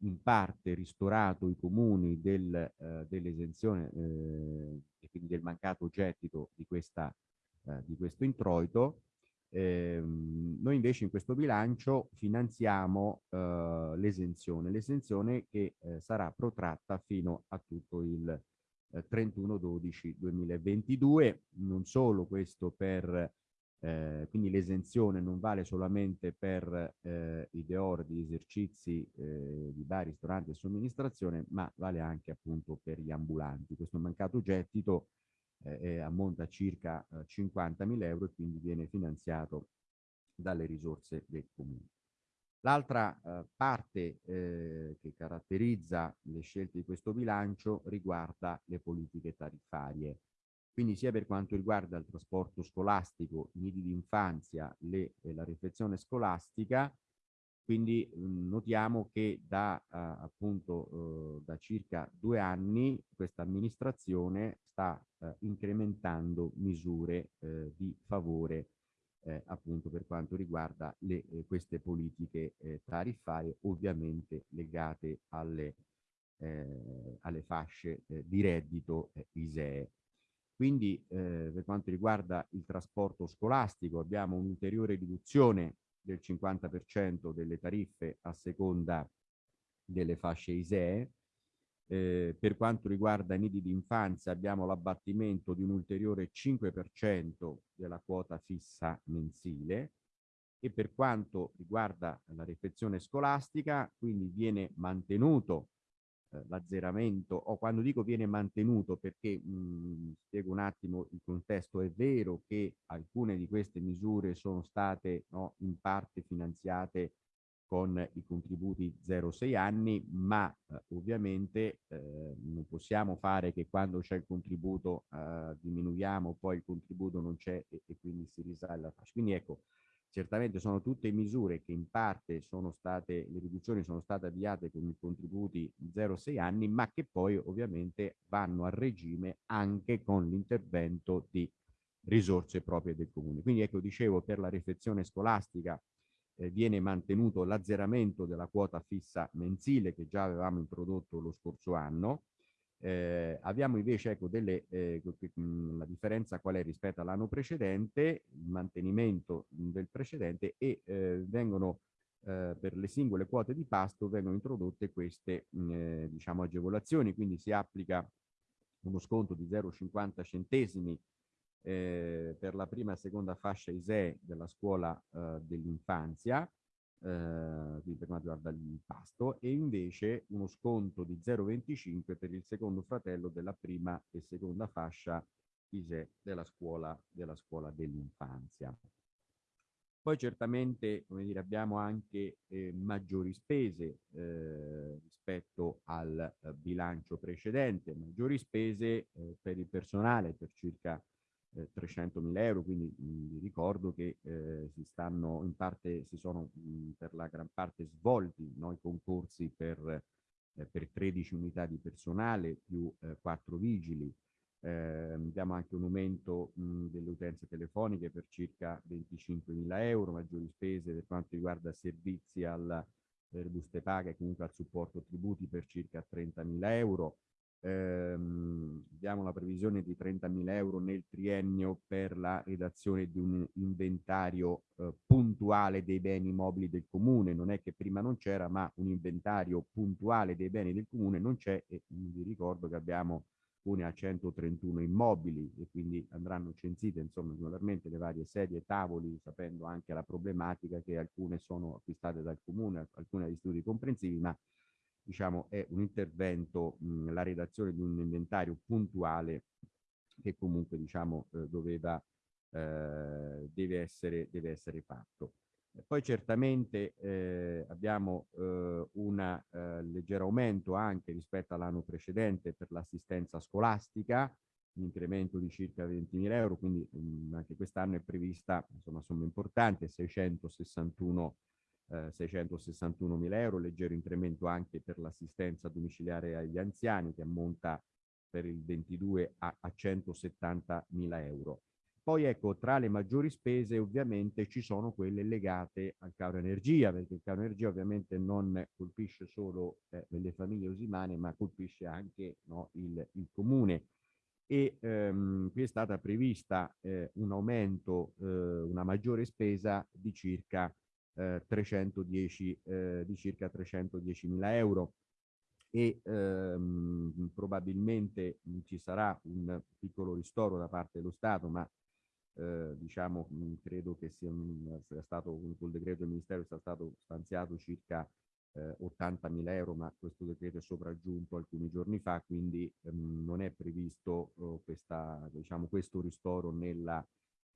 in parte ristorato i comuni del, eh, dell'esenzione eh, e quindi del mancato gettito di, questa, eh, di questo introito, ehm, noi invece in questo bilancio finanziamo eh, l'esenzione, l'esenzione che eh, sarà protratta fino a tutto il 31-12-2022, eh, non solo questo per eh, quindi l'esenzione non vale solamente per eh, i deor di esercizi eh, di bar, ristoranti e somministrazione, ma vale anche appunto per gli ambulanti. Questo mancato gettito eh, ammonta a circa 50.000 eh, euro e quindi viene finanziato dalle risorse del comune. L'altra eh, parte eh, che caratterizza le scelte di questo bilancio riguarda le politiche tariffarie. Quindi sia per quanto riguarda il trasporto scolastico, i nidi d'infanzia, e la riflessione scolastica, quindi mh, notiamo che da eh, appunto eh, da circa due anni questa amministrazione sta eh, incrementando misure eh, di favore eh, appunto per quanto riguarda le, eh, queste politiche eh, tariffarie ovviamente legate alle, eh, alle fasce eh, di reddito eh, ISEE. Quindi per quanto riguarda il trasporto scolastico abbiamo un'ulteriore riduzione del 50% delle tariffe a seconda delle fasce ISEE. Eh, per quanto riguarda i nidi di infanzia abbiamo l'abbattimento di un ulteriore 5% della quota fissa mensile. E per quanto riguarda la riflessione scolastica quindi viene mantenuto eh, l'azzeramento o quando dico viene mantenuto perché mh, spiego un attimo il contesto è vero che alcune di queste misure sono state no, in parte finanziate con i contributi 0-6 anni, ma eh, ovviamente eh, non possiamo fare che quando c'è il contributo eh, diminuiamo, poi il contributo non c'è e, e, quindi si risale la fascia. Quindi ecco, certamente sono tutte misure che in parte sono state, le riduzioni sono state avviate con i contributi 0-6 anni, ma che poi ovviamente vanno a regime anche con l'intervento di risorse proprie del comune. Quindi ecco, dicevo, per la riflessione scolastica eh, viene mantenuto l'azzeramento della quota fissa mensile che già avevamo introdotto lo scorso anno. Eh, abbiamo invece ecco, delle, eh, la differenza qual è rispetto all'anno precedente, il mantenimento del precedente e eh, vengono eh, per le singole quote di pasto vengono introdotte queste eh, diciamo agevolazioni, quindi si applica uno sconto di 0,50 centesimi eh, per la prima e seconda fascia ISEE della scuola eh, dell'infanzia, eh, per quanto riguarda il pasto, e invece uno sconto di 0,25 per il secondo fratello della prima e seconda fascia ISEE della scuola dell'infanzia. Poi certamente come dire, abbiamo anche eh, maggiori spese eh, rispetto al eh, bilancio precedente, maggiori spese eh, per il personale per circa eh, 300.000 euro, quindi mh, vi ricordo che eh, si stanno in parte, si sono mh, per la gran parte svolti no, i concorsi per, eh, per 13 unità di personale più 4 vigili, eh, abbiamo anche un aumento mh, delle utenze telefoniche per circa 25.000 euro, maggiori spese per quanto riguarda servizi alla per buste paga e comunque al supporto tributi per circa 30.000 euro, ehm, abbiamo la previsione di 30.000 euro nel triennio per la redazione di un inventario eh, puntuale dei beni mobili del comune. Non è che prima non c'era, ma un inventario puntuale dei beni del comune non c'è e vi ricordo che abbiamo une a 131 immobili e quindi andranno censite insomma regolarmente le varie sedie e tavoli sapendo anche la problematica che alcune sono acquistate dal comune, alcune dagli studi comprensivi ma diciamo, è un intervento, mh, la redazione di un inventario puntuale che comunque diciamo, eh, doveva, eh, deve, essere, deve essere fatto. Poi certamente eh, abbiamo eh, un eh, leggero aumento anche rispetto all'anno precedente per l'assistenza scolastica, un incremento di circa 20.000 euro, quindi mh, anche quest'anno è prevista insomma somma importante, 661 eh, 661 mila euro, leggero incremento anche per l'assistenza domiciliare agli anziani che ammonta per il 22 a, a 170 mila euro. Poi ecco, tra le maggiori spese ovviamente ci sono quelle legate al caro energia, perché il caro energia ovviamente non colpisce solo eh, le famiglie usimane, ma colpisce anche no, il, il, comune. E ehm, qui è stata prevista eh, un aumento, eh, una maggiore spesa di circa, 310, eh, eh, di circa 310 mila euro. E ehm, probabilmente ci sarà un piccolo ristoro da parte dello Stato, ma eh, diciamo, mh, credo che sia, sia stato, col decreto del Ministero sia stato stanziato circa eh, 80.000 euro, ma questo decreto è sopraggiunto alcuni giorni fa, quindi ehm, non è previsto eh, questa, diciamo, questo ristoro nella,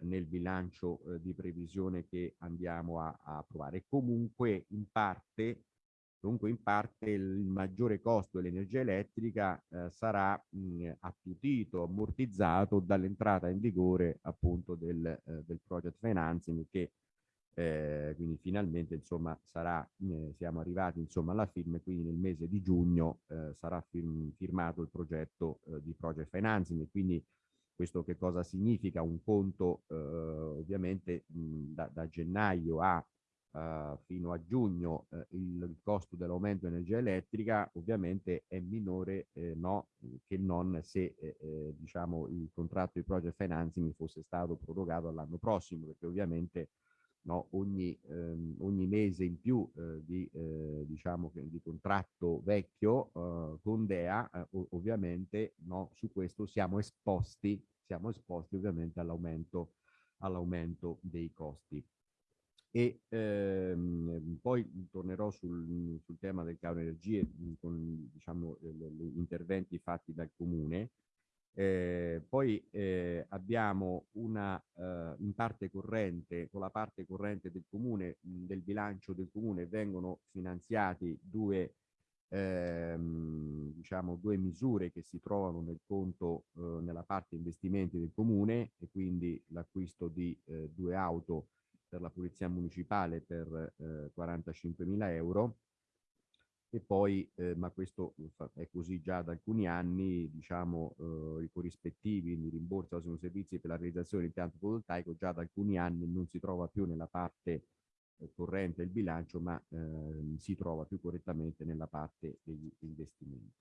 nel bilancio eh, di previsione che andiamo a, a approvare. Comunque in parte Comunque in parte il maggiore costo dell'energia elettrica eh, sarà mh, attutito, ammortizzato dall'entrata in vigore appunto del, eh, del project financing che eh, quindi finalmente insomma sarà, eh, siamo arrivati insomma alla firma e quindi nel mese di giugno eh, sarà firm firmato il progetto eh, di project financing e quindi questo che cosa significa? Un conto ovviamente mh, da, da gennaio a uh, fino a giugno uh, il, il, costo dell'aumento di energia elettrica ovviamente è minore eh, no, che non se eh, eh, diciamo il contratto di project financing fosse stato prorogato all'anno prossimo perché ovviamente no, ogni, ehm, ogni, mese in più eh, di, diciamo, di contratto vecchio con DEA ovviamente no, su questo siamo esposti siamo esposti ovviamente all'aumento all'aumento dei costi e ehm, poi tornerò sul, sul, tema del caro energie mhmm, con diciamo, gli interventi fatti dal comune. Eh, poi eh, abbiamo una eh, in parte corrente, con la parte corrente del comune, mhmm, del bilancio del comune vengono finanziati due, ehm, diciamo, due misure che si trovano nel conto, eh, nella parte investimenti del comune e quindi l'acquisto di eh, due auto per la Polizia Municipale per eh, 45.000 euro e poi, eh, ma questo è così già da alcuni anni, diciamo, eh, i corrispettivi, il rimborso sono servizi per la realizzazione dell'impianto fotovoltaico già da alcuni anni non si trova più nella parte eh, corrente del bilancio, ma ehm, si trova più correttamente nella parte degli investimenti.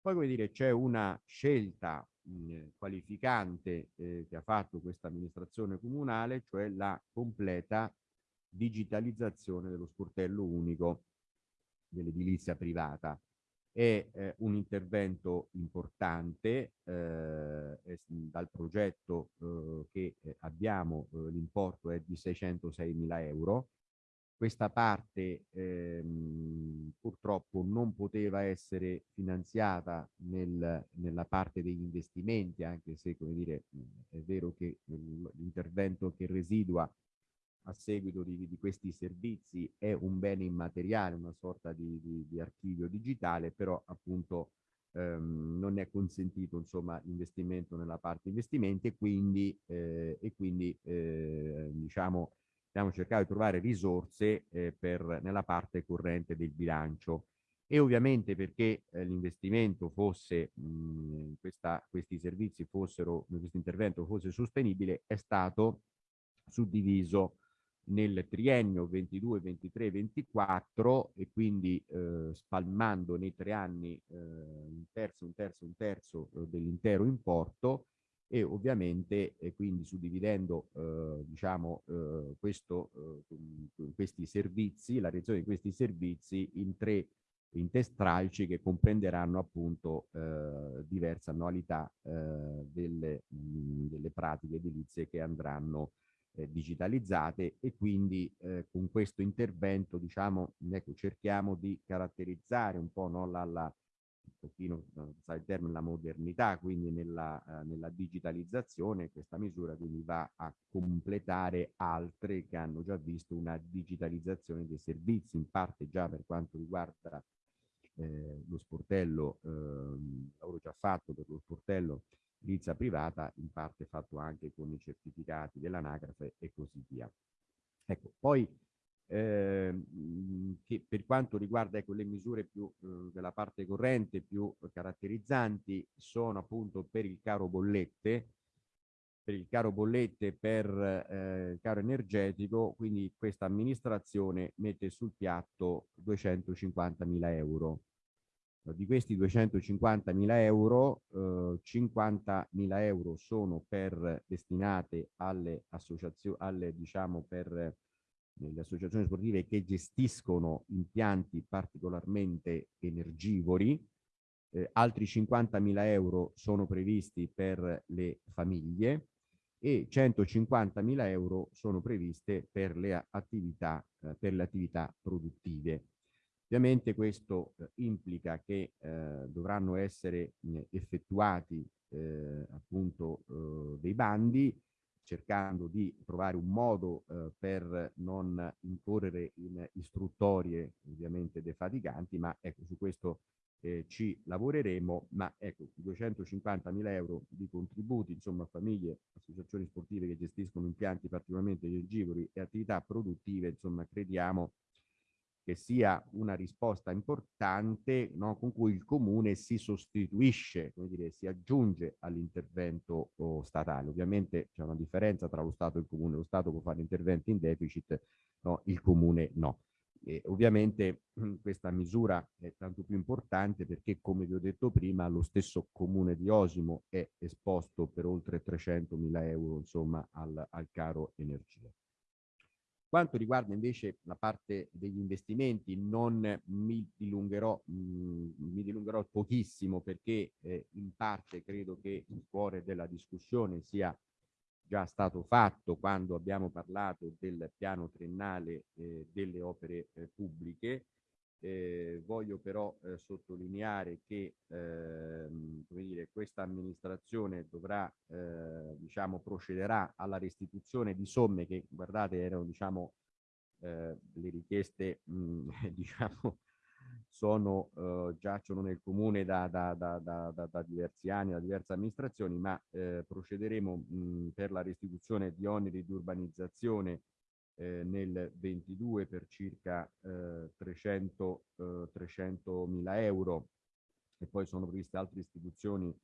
Poi, come dire, c'è una scelta mh, qualificante eh, che ha fatto questa amministrazione comunale, cioè la completa digitalizzazione dello sportello unico dell'edilizia privata. È eh, un intervento importante eh, dal progetto eh, che eh, abbiamo, eh, l'importo è di 606 mila euro, questa parte ehm, purtroppo non poteva essere finanziata nel, nella parte degli investimenti, anche se come dire, è vero che l'intervento che residua a seguito di, di, questi servizi è un bene immateriale, una sorta di, di, di archivio digitale, però appunto ehm, non è consentito insomma l'investimento nella parte investimenti e quindi, eh, e quindi eh, diciamo abbiamo cercato di trovare risorse eh, per, nella parte corrente del bilancio. E ovviamente perché eh, l'investimento fosse, mh, questa, questi servizi fossero, questo intervento fosse sostenibile, è stato suddiviso nel triennio 22, 23, 24 e quindi eh, spalmando nei tre anni eh, un terzo, un terzo, un terzo eh, dell'intero importo e ovviamente eh, quindi suddividendo eh, diciamo eh, questo, eh, questi servizi, la realizzazione di questi servizi in tre in tre stralci che comprenderanno appunto eh, diverse annualità eh, delle, mh, delle pratiche edilizie che andranno digitalizzate e quindi con questo intervento diciamo ecco cerchiamo di caratterizzare un po' no, la, la un pochino, il termine, la modernità, quindi nella, eh, nella, digitalizzazione, questa misura quindi va a completare altre che hanno già visto una digitalizzazione dei servizi, in parte già per quanto riguarda eh, lo sportello, eh, lavoro già fatto per lo sportello edilizia privata, in parte fatto anche con i certificati dell'anagrafe e così via. Ecco, poi eh, che per quanto riguarda ecco, le misure più eh, della parte corrente più caratterizzanti sono appunto per il caro bollette, per il caro bollette per eh, il caro energetico, quindi questa amministrazione mette sul piatto 250 mila euro. Di questi 250 mila euro, eh, 50 mila euro sono per, destinate alle associazioni, alle diciamo per le associazioni sportive che gestiscono impianti particolarmente energivori, eh, altri 50.000 euro sono previsti per le famiglie e 150.000 euro sono previste per le attività, eh, per le attività produttive. Ovviamente questo eh, implica che eh, dovranno essere effettuati eh, appunto dei bandi cercando di trovare un modo eh, per non incorrere in istruttorie ovviamente defatiganti, ma ecco su questo eh, ci lavoreremo, ma ecco 250 mila euro di contributi, insomma famiglie, associazioni sportive che gestiscono impianti particolarmente energivori e attività produttive, insomma crediamo che sia una risposta importante no, con cui il comune si sostituisce, come dire, si aggiunge all'intervento oh, statale. Ovviamente c'è una differenza tra lo Stato e il comune, lo Stato può fare interventi in deficit, no, il comune no. E ovviamente questa misura è tanto più importante perché, come vi ho detto prima, lo stesso comune di Osimo è esposto per oltre 300 mila euro insomma, al, al caro energia quanto riguarda invece la parte degli investimenti, non mi dilungherò, mh, mm, mi dilungherò pochissimo perché eh, in parte credo che il cuore della discussione sia già stato fatto quando abbiamo parlato del piano triennale eh, delle opere eh, pubbliche. Eh, voglio però eh, sottolineare che ehm, dire, questa amministrazione dovrà, eh, diciamo, procederà alla restituzione di somme che, guardate, erano, diciamo, eh, le richieste, mh, mm, diciamo, sono, eh, giacciono nel comune da, da, da, da, diversi anni, da diverse amministrazioni, ma eh, procederemo mh, mm, per la restituzione di oneri di urbanizzazione eh, nel 22 per circa eh, 300, eh, 300 mila euro. E poi sono previste altre istituzioni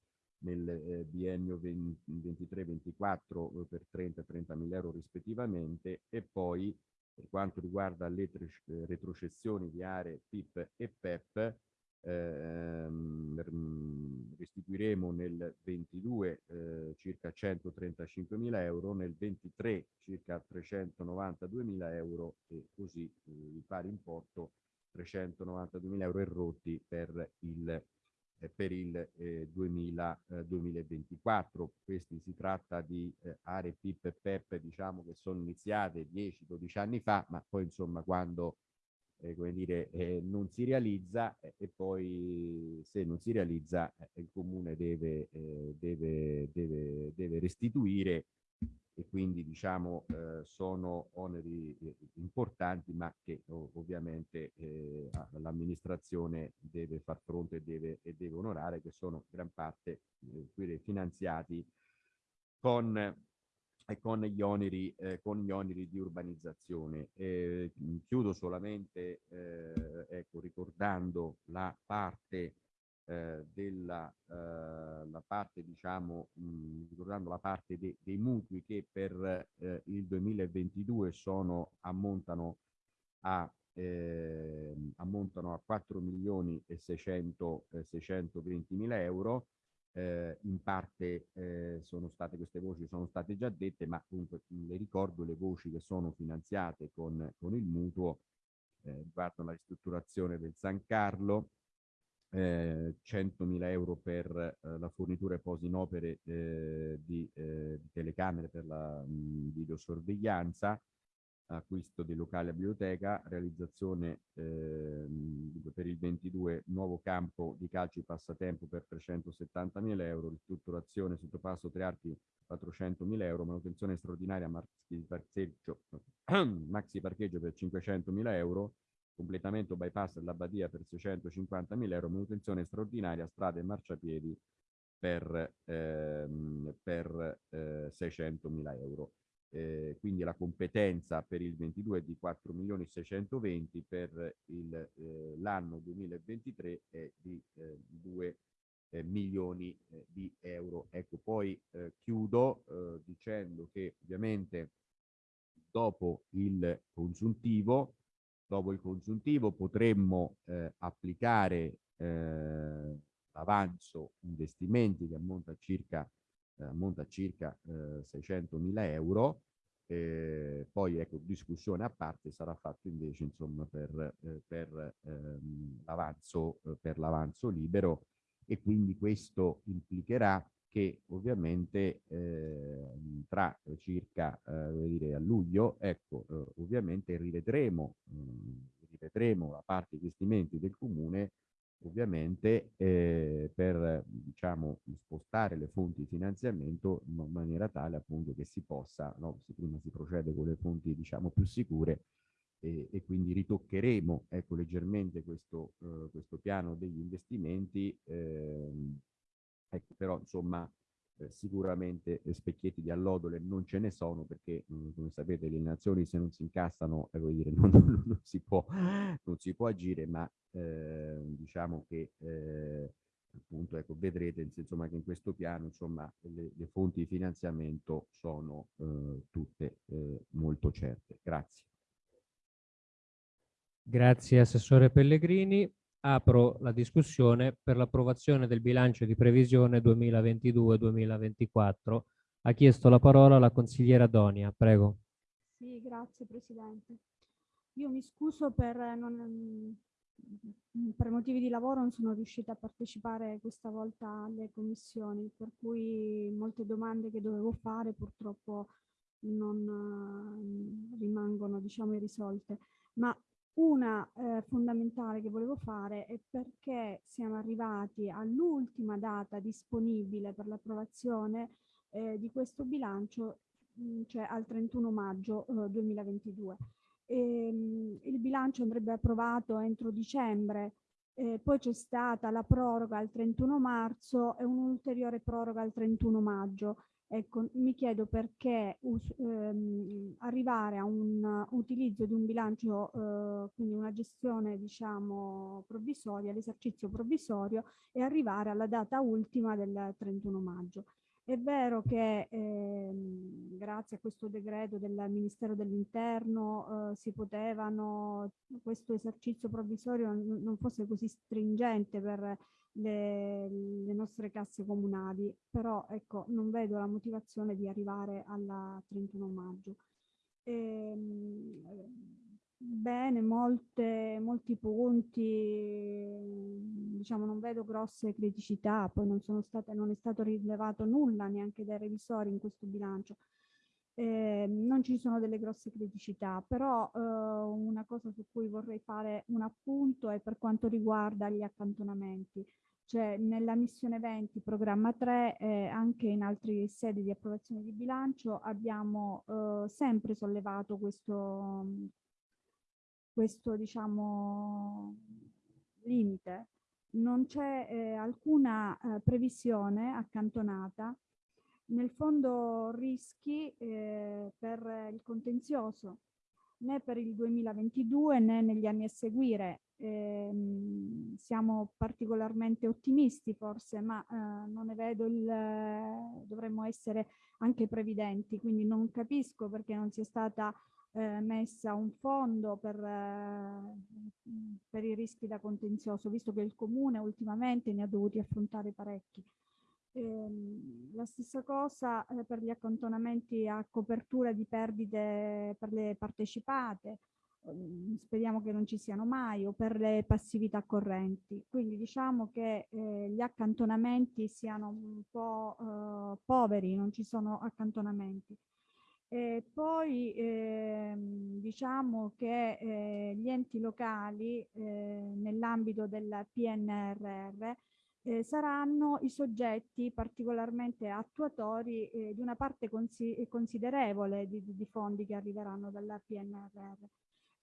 nel eh, biennio 23-24 eh, per 30 e 30 mila euro rispettivamente. E poi per quanto riguarda le eh, retrocessioni di aree PIP e PEP ehm, mm, restituiremo nel 22 eh, circa 135 mila euro, nel 23 circa 392 mila euro e così eh, il pari importo 392 mila euro errotti per il eh, per il eh, 2000, eh, 2024. Questi si tratta di eh, aree PIP e PEP diciamo che sono iniziate 10-12 anni fa, ma poi insomma quando eh, come dire, eh, non si realizza eh, e poi se non si realizza eh, il comune deve, eh, deve, deve, deve restituire e quindi diciamo eh, sono oneri importanti ma che ovviamente eh, l'amministrazione deve far fronte e deve, e deve, onorare che sono gran parte finanziati con, con, gli oneri, eh, con gli oneri di urbanizzazione. chiudo solamente ecco, ricordando la parte eh, della eh, la parte, diciamo, mh, ricordando la parte de dei mutui che per eh, il 2022 sono, ammontano a eh, ammontano a 4 milioni e 600, eh, 620 mila euro. Eh, in parte eh, sono state queste voci sono state già dette, ma comunque le ricordo le voci che sono finanziate con, con il mutuo eh, riguardano la ristrutturazione del San Carlo, eh, 100.000 euro per eh, la fornitura e posi in opere eh, di, eh, di, telecamere per la mh, videosorveglianza, acquisto dei locali a biblioteca, realizzazione ehm, per il 22 nuovo campo di calcio e passatempo per 370.000 euro, ristrutturazione sottopasso tre archi 400.000 euro, manutenzione straordinaria maxi parcheggio, maxi parcheggio per 500.000 euro, completamento bypass della Badia per 650.000 euro, manutenzione straordinaria, strade e marciapiedi per, ehm, per eh, 600 mila euro. Eh, quindi la competenza per il 22 è di 4 milioni 620 per eh, l'anno 2023 è di eh, 2 eh, milioni eh, di euro. Ecco, poi eh, chiudo eh, dicendo che ovviamente dopo il consuntivo, dopo il consuntivo potremmo eh, applicare eh, l'avanzo investimenti che ammonta circa, ammonta a circa 600 mila euro eh, poi ecco, discussione a parte sarà fatto invece insomma per, eh, per ehm, l'avanzo l'avanzo libero e quindi questo implicherà che ovviamente eh, tra circa eh, dire, a luglio, ecco, eh, ovviamente rivedremo, mh, mm, rivedremo la parte investimenti del comune ovviamente eh, per diciamo spostare le fonti di finanziamento in maniera tale appunto che si possa, no, se prima si procede con le fonti diciamo più sicure e, e quindi ritoccheremo ecco, leggermente questo, eh, questo piano degli investimenti, ehm, ecco, però insomma eh, sicuramente specchietti di allodole non ce ne sono perché mm, come sapete le nazioni se non si incassano eh, dire, non, non, non, si può, non si può agire ma eh, diciamo che eh, appunto ecco vedrete insomma che in questo piano insomma le, le fonti di finanziamento sono eh, tutte eh, molto certe grazie Grazie Assessore Pellegrini. Apro la discussione per l'approvazione del bilancio di previsione 2022-2024. Ha chiesto la parola la consigliera Donia, prego. Sì, grazie Presidente. Io mi scuso per, non, per motivi di lavoro non sono riuscita a partecipare questa volta alle commissioni, per cui molte domande che dovevo fare purtroppo non rimangono diciamo irrisolte. Ma una eh, fondamentale che volevo fare è perché siamo arrivati all'ultima data disponibile per l'approvazione eh, di questo bilancio, mm, cioè al 31 maggio eh, 2022. E, mh, il bilancio andrebbe approvato entro dicembre, eh, poi c'è stata la proroga al 31 marzo e un'ulteriore proroga al 31 maggio. Ecco, mi chiedo perché ehm, arrivare a un utilizzo di un bilancio, eh, quindi una gestione diciamo provvisoria, l'esercizio provvisorio e arrivare alla data ultima del 31 maggio. È vero che ehm, grazie a questo decreto del Ministero dell'Interno eh, si potevano, questo esercizio provvisorio non fosse così stringente per le, le, nostre casse comunali, però ecco non vedo la motivazione di arrivare alla 31 maggio. Ehm, bene, molte, molti punti, diciamo non vedo grosse criticità, poi non, sono state, non è stato rilevato nulla neanche dai revisori in questo bilancio. Eh, non ci sono delle grosse criticità, però eh, una cosa su cui vorrei fare un appunto è per quanto riguarda gli accantonamenti. Cioè nella missione 20, programma 3, eh, anche in altre sedi di approvazione di bilancio abbiamo eh, sempre sollevato questo, questo diciamo, limite. Non c'è eh, alcuna eh, previsione accantonata nel fondo rischi eh, per il contenzioso né per il 2022 né negli anni a seguire. Eh, siamo particolarmente ottimisti forse, ma eh, non ne vedo il... dovremmo essere anche previdenti, quindi non capisco perché non sia stata eh, messa un fondo per, eh, per i rischi da contenzioso, visto che il comune ultimamente ne ha dovuti affrontare parecchi. Eh, la stessa cosa eh, per gli accantonamenti a copertura di perdite per le partecipate, ehm, speriamo che non ci siano mai, o per le passività correnti. Quindi diciamo che eh, gli accantonamenti siano un po' eh, poveri, non ci sono accantonamenti. E poi ehm, diciamo che eh, gli enti locali eh, nell'ambito del PNRR eh, saranno i soggetti particolarmente attuatori eh, di una parte consi considerevole di, di, fondi che arriveranno dalla PNRR.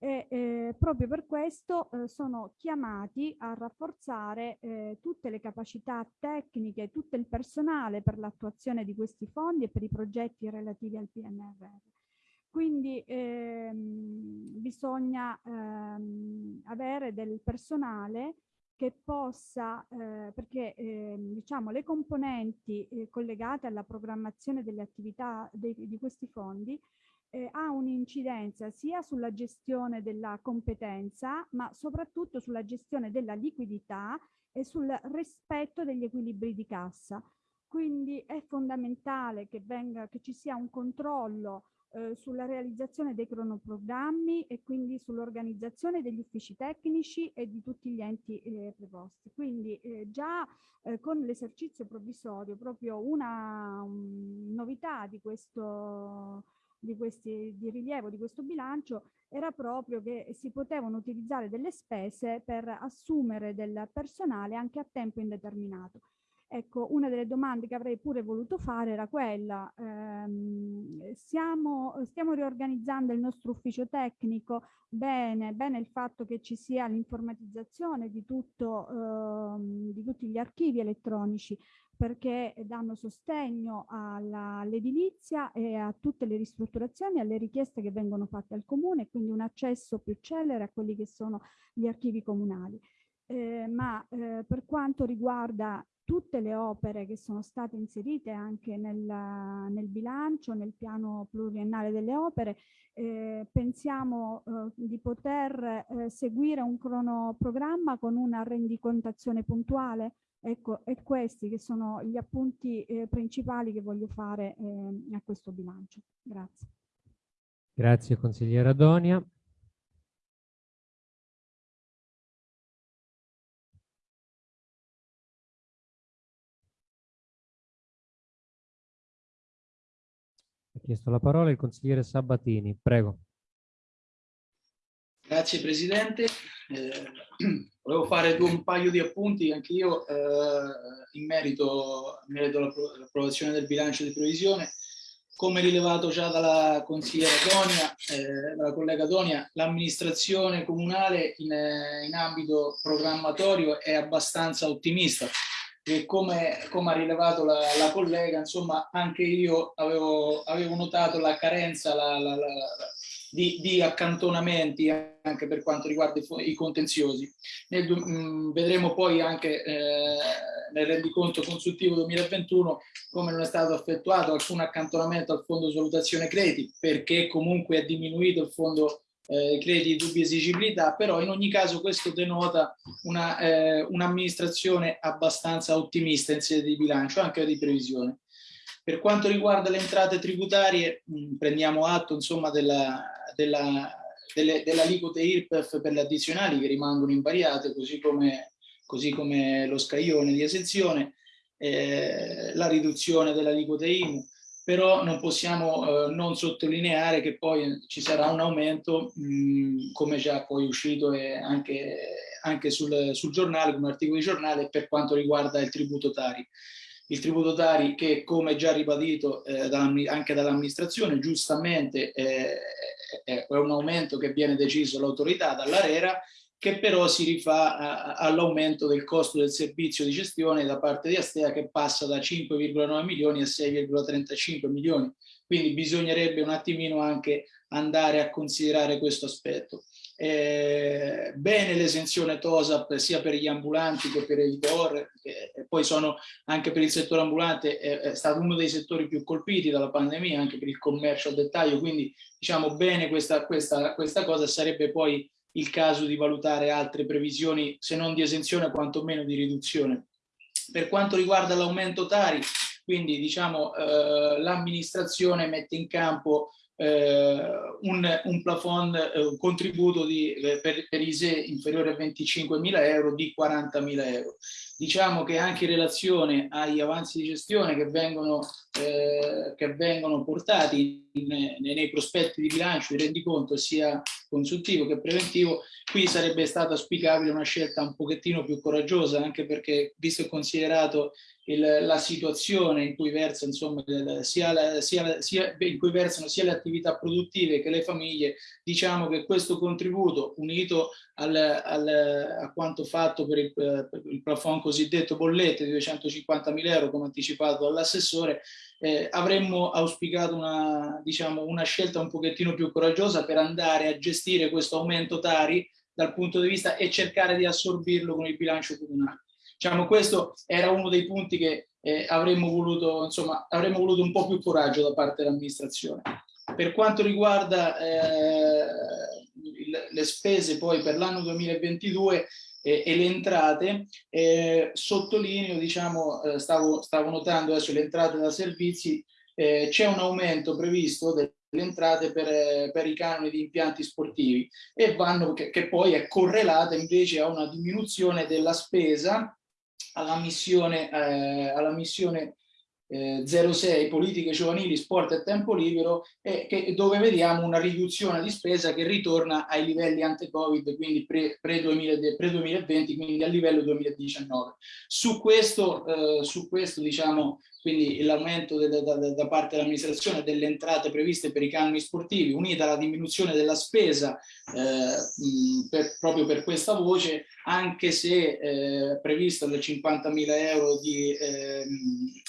E eh, proprio per questo eh, sono chiamati a rafforzare eh, tutte le capacità tecniche, tutto il personale per l'attuazione di questi fondi e per i progetti relativi al PNRR. Quindi ehm, bisogna ehm, avere del personale che possa, eh, perché eh, diciamo le componenti eh, collegate alla programmazione delle attività dei, di questi fondi eh, ha un'incidenza sia sulla gestione della competenza, ma soprattutto sulla gestione della liquidità e sul rispetto degli equilibri di cassa. Quindi è fondamentale che, venga, che ci sia un controllo eh, sulla realizzazione dei cronoprogrammi e quindi sull'organizzazione degli uffici tecnici e di tutti gli enti eh, preposti. Quindi eh, già eh, con l'esercizio provvisorio proprio una un, novità di questo di, questi, di rilievo di questo bilancio era proprio che si potevano utilizzare delle spese per assumere del personale anche a tempo indeterminato. Ecco, una delle domande che avrei pure voluto fare era quella, ehm, siamo, stiamo riorganizzando il nostro ufficio tecnico, bene, bene il fatto che ci sia l'informatizzazione di, ehm, di tutti gli archivi elettronici, perché danno sostegno all'edilizia e a tutte le ristrutturazioni, alle richieste che vengono fatte al comune, quindi un accesso più celere a quelli che sono gli archivi comunali. Eh, ma eh, per quanto riguarda tutte le opere che sono state inserite anche nel, nel bilancio, nel piano pluriennale delle opere, eh, pensiamo eh, di poter eh, seguire un cronoprogramma con una rendicontazione puntuale Ecco, e questi che sono gli appunti eh, principali che voglio fare eh, a questo bilancio. Grazie. Grazie consigliera Donia. Ha chiesto la parola il consigliere Sabatini, prego. Grazie Presidente. Eh, volevo fare un paio di appunti anche io eh, in merito, merito all'approvazione del bilancio di previsione. Come rilevato già dalla consigliera Donia, eh, dalla collega Donia, l'amministrazione comunale in, in, ambito programmatorio è abbastanza ottimista e come, come ha rilevato la, la, collega, insomma anche io avevo, avevo notato la carenza, la, la, di, di, accantonamenti anche per quanto riguarda i, i contenziosi. Nel, mh, mm, vedremo poi anche eh, nel rendiconto consultivo 2021 come non è stato effettuato alcun accantonamento al fondo di valutazione crediti perché comunque è diminuito il fondo eh, crediti di dubbia esigibilità, però in ogni caso questo denota un'amministrazione un abbastanza ottimista in sede di bilancio, anche di previsione. Per quanto riguarda le entrate tributarie, mh, prendiamo atto insomma della, della, delle, delle aliquote IRPEF per le addizionali che rimangono invariate, così come, così come lo scaglione di esenzione, eh, la riduzione delle aliquote IMU, però non possiamo eh, non sottolineare che poi ci sarà un aumento, mh, come già poi uscito anche, anche sul, sul giornale, come articolo di giornale, per quanto riguarda il tributo Tari il tributo Tari che come già ribadito eh, anche dall'amministrazione giustamente eh, è un aumento che viene deciso dall'autorità, dall'ARERA, che però si rifà all'aumento del costo del servizio di gestione da parte di Astea che passa da 5,9 milioni a 6,35 milioni. Quindi bisognerebbe un attimino anche andare a considerare questo aspetto. Eh, bene l'esenzione TOSAP sia per gli ambulanti che per i DOR, che poi sono anche per il settore ambulante, è, è, stato uno dei settori più colpiti dalla pandemia, anche per il commercio al dettaglio, quindi diciamo bene questa, questa, questa cosa, sarebbe poi il caso di valutare altre previsioni, se non di esenzione, quantomeno di riduzione. Per quanto riguarda l'aumento Tari, quindi diciamo eh, l'amministrazione mette in campo un, un plafond, eh, un contributo di, eh, per, per ISE inferiore a 25.000 euro di 40.000 euro. Diciamo che anche in relazione agli avanzi di gestione che vengono, eh, che vengono portati in, nei prospetti di bilancio di rendiconto sia consultivo che preventivo, qui sarebbe stata auspicabile una scelta un pochettino più coraggiosa anche perché visto e considerato il, la situazione in cui, versa, insomma, sia la, sia, sia, in cui versano sia le attività produttive che le famiglie, diciamo che questo contributo unito al, al, a quanto fatto per il, per il plafond cosiddetto bollette di 250 mila euro come anticipato dall'assessore, eh, avremmo auspicato una, diciamo, una scelta un pochettino più coraggiosa per andare a gestire questo aumento Tari dal punto di vista e cercare di assorbirlo con il bilancio comunale. Diciamo, questo era uno dei punti che eh, avremmo, voluto, insomma, avremmo voluto un po' più coraggio da parte dell'amministrazione. Per quanto riguarda eh, le spese poi per l'anno 2022 eh, e le entrate, eh, sottolineo, diciamo, eh, stavo, stavo notando adesso le entrate da servizi, eh, c'è un aumento previsto del le entrate per, per, i canoni di impianti sportivi e vanno, che, che, poi è correlata invece a una diminuzione della spesa alla missione, eh, alla missione eh, 06 politiche giovanili, sport e tempo libero e che, dove vediamo una riduzione di spesa che ritorna ai livelli ante-covid, quindi pre-2020, pre 2020, quindi al livello 2019. Su questo, eh, su questo diciamo, quindi l'aumento da, da, da, parte dell'amministrazione delle entrate previste per i canoni sportivi, unita alla diminuzione della spesa eh, per, proprio per questa voce, anche se eh, previsto del 50 mila euro di, eh,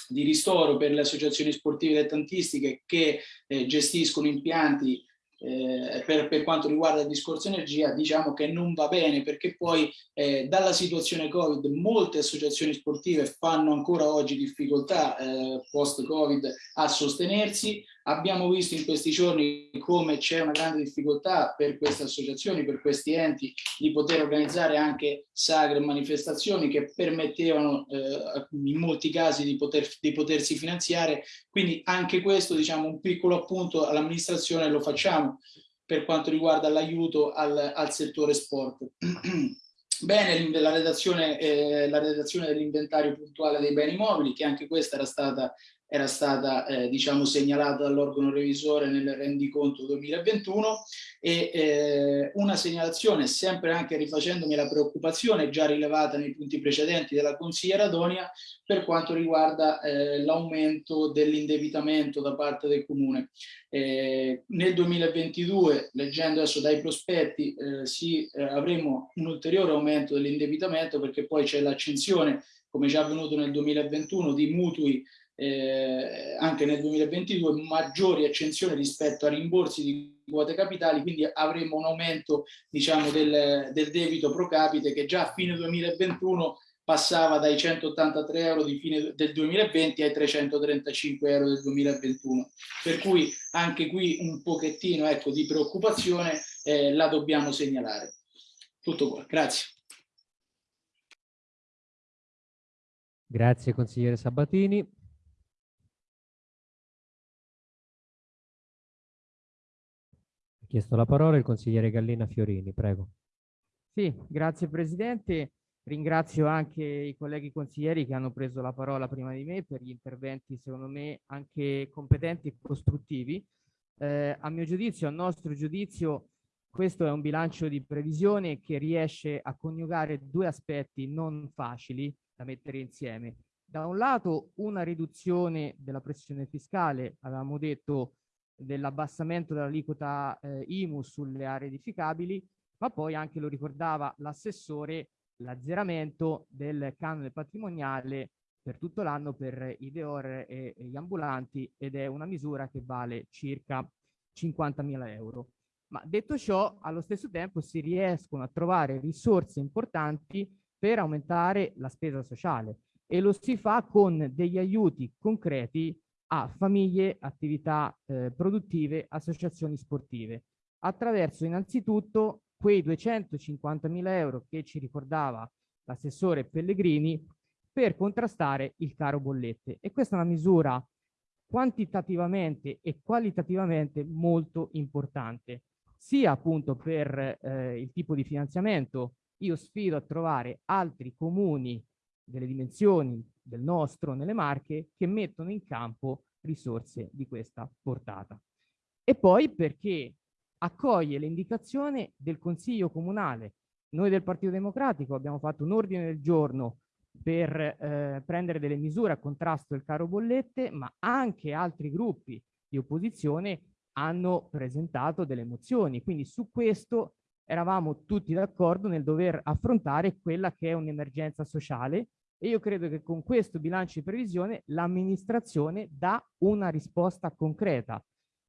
di, ristoro per le associazioni sportive dilettantistiche che eh, gestiscono impianti eh, per, per, quanto riguarda il discorso energia diciamo che non va bene perché poi eh, dalla situazione covid molte associazioni sportive fanno ancora oggi difficoltà eh, post covid a sostenersi Abbiamo visto in questi giorni come c'è una grande difficoltà per queste associazioni, per questi enti, di poter organizzare anche sagre e manifestazioni che permettevano eh, in molti casi di, poter, di potersi finanziare. Quindi anche questo, diciamo, un piccolo appunto all'amministrazione lo facciamo per quanto riguarda l'aiuto al, al settore sport. Bene, la redazione, eh, redazione dell'inventario puntuale dei beni mobili, che anche questa era stata era stata eh, diciamo segnalata dall'organo revisore nel rendiconto 2021 e eh, una segnalazione sempre anche rifacendomi la preoccupazione già rilevata nei punti precedenti della consigliera Donia per quanto riguarda eh, l'aumento dell'indebitamento da parte del comune. Eh, nel 2022 leggendo adesso dai prospetti eh, sì, eh, avremo un ulteriore aumento dell'indebitamento perché poi c'è l'accensione come già avvenuto nel 2021 di mutui eh, anche nel 2022 maggiori accensioni rispetto a rimborsi di quote capitali, quindi avremo un aumento diciamo, del, del debito pro capite che già a fine 2021 passava dai 183 euro di fine del 2020 ai 335 euro del 2021. Per cui anche qui un pochettino ecco, di preoccupazione eh, la dobbiamo segnalare. Tutto qua, grazie. Grazie consigliere Sabatini. Ha chiesto la parola il consigliere Gallina Fiorini, prego. Sì, grazie Presidente. Ringrazio anche i colleghi consiglieri che hanno preso la parola prima di me per gli interventi, secondo me, anche competenti e costruttivi. Eh, a mio giudizio, a nostro giudizio, questo è un bilancio di previsione che riesce a coniugare due aspetti non facili da mettere insieme. Da un lato una riduzione della pressione fiscale, avevamo detto dell'abbassamento dell'aliquota eh, IMU sulle aree edificabili, ma poi anche lo ricordava l'assessore, l'azzeramento del canone patrimoniale per tutto l'anno per i deor e, e gli ambulanti ed è una misura che vale circa 50.000 euro. Ma detto ciò, allo stesso tempo si riescono a trovare risorse importanti per aumentare la spesa sociale e lo si fa con degli aiuti concreti a famiglie, attività eh, produttive, associazioni sportive, attraverso innanzitutto quei 250.000 euro che ci ricordava l'assessore Pellegrini per contrastare il caro bollette. E questa è una misura quantitativamente e qualitativamente molto importante, sia appunto per eh, il tipo di finanziamento. Io sfido a trovare altri comuni delle dimensioni del nostro nelle Marche che mettono in campo risorse di questa portata. E poi perché accoglie l'indicazione del Consiglio Comunale. Noi del Partito Democratico abbiamo fatto un ordine del giorno per eh, prendere delle misure a contrasto del caro bollette, ma anche altri gruppi di opposizione hanno presentato delle mozioni. Quindi su questo eravamo tutti d'accordo nel dover affrontare quella che è un'emergenza sociale e io credo che con questo bilancio di previsione l'amministrazione dà una risposta concreta.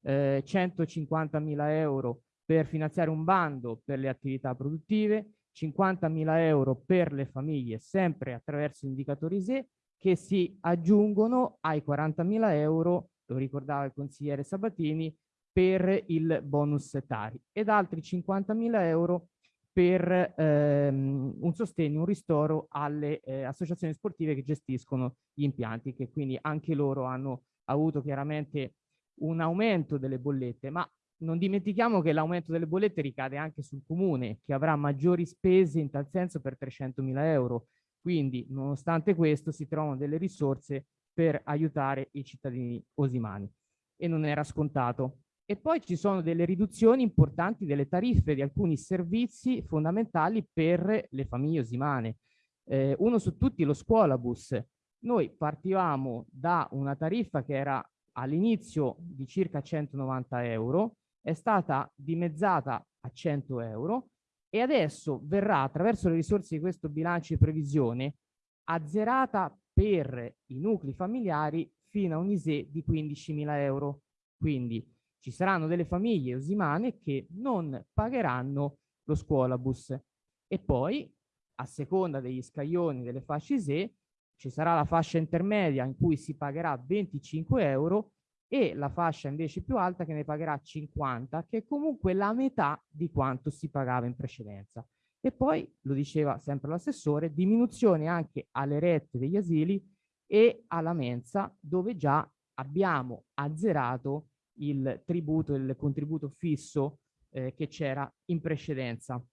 Eh, 150.000 euro per finanziare un bando per le attività produttive, 50.000 euro per le famiglie sempre attraverso indicatori SE che si aggiungono ai 40.000 euro, lo ricordava il consigliere Sabatini, per il bonus setari ed altri 50.000 euro per ehm, un sostegno, un ristoro alle eh, associazioni sportive che gestiscono gli impianti, che quindi anche loro hanno avuto chiaramente un aumento delle bollette, ma non dimentichiamo che l'aumento delle bollette ricade anche sul comune, che avrà maggiori spese in tal senso per 300.000 euro. Quindi, nonostante questo, si trovano delle risorse per aiutare i cittadini osimani. E non era scontato. E poi ci sono delle riduzioni importanti delle tariffe di alcuni servizi fondamentali per le famiglie osimane. Eh, uno su tutti lo scuolabus. Noi partivamo da una tariffa che era all'inizio di circa 190 euro, è stata dimezzata a 100 euro e adesso verrà attraverso le risorse di questo bilancio di previsione azzerata per i nuclei familiari fino a un ISE di 15.000 euro. Quindi ci saranno delle famiglie osimane che non pagheranno lo scuolabus. E poi a seconda degli scaglioni delle fasce ISE ci sarà la fascia intermedia in cui si pagherà 25 euro e la fascia invece più alta che ne pagherà 50 che è comunque la metà di quanto si pagava in precedenza. E poi lo diceva sempre l'assessore diminuzione anche alle rette degli asili e alla mensa dove già abbiamo azzerato il tributo, il contributo fisso eh, che c'era in precedenza.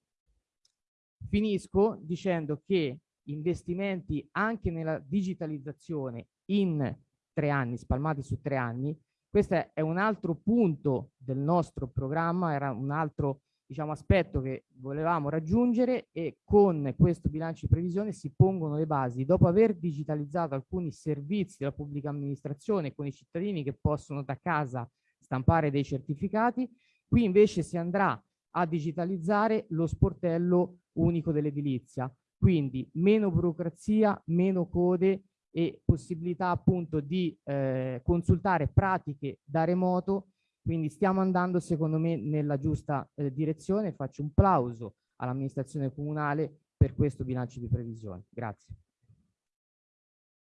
Finisco dicendo che investimenti anche nella digitalizzazione in tre anni, spalmati su tre anni, questo è un altro punto del nostro programma, era un altro diciamo, aspetto che volevamo raggiungere e con questo bilancio di previsione si pongono le basi. Dopo aver digitalizzato alcuni servizi della pubblica amministrazione con i cittadini che possono da casa stampare dei certificati. Qui invece si andrà a digitalizzare lo sportello unico dell'edilizia, quindi meno burocrazia, meno code e possibilità appunto di eh, consultare pratiche da remoto, quindi stiamo andando secondo me nella giusta eh, direzione, faccio un plauso all'amministrazione comunale per questo bilancio di previsione. Grazie.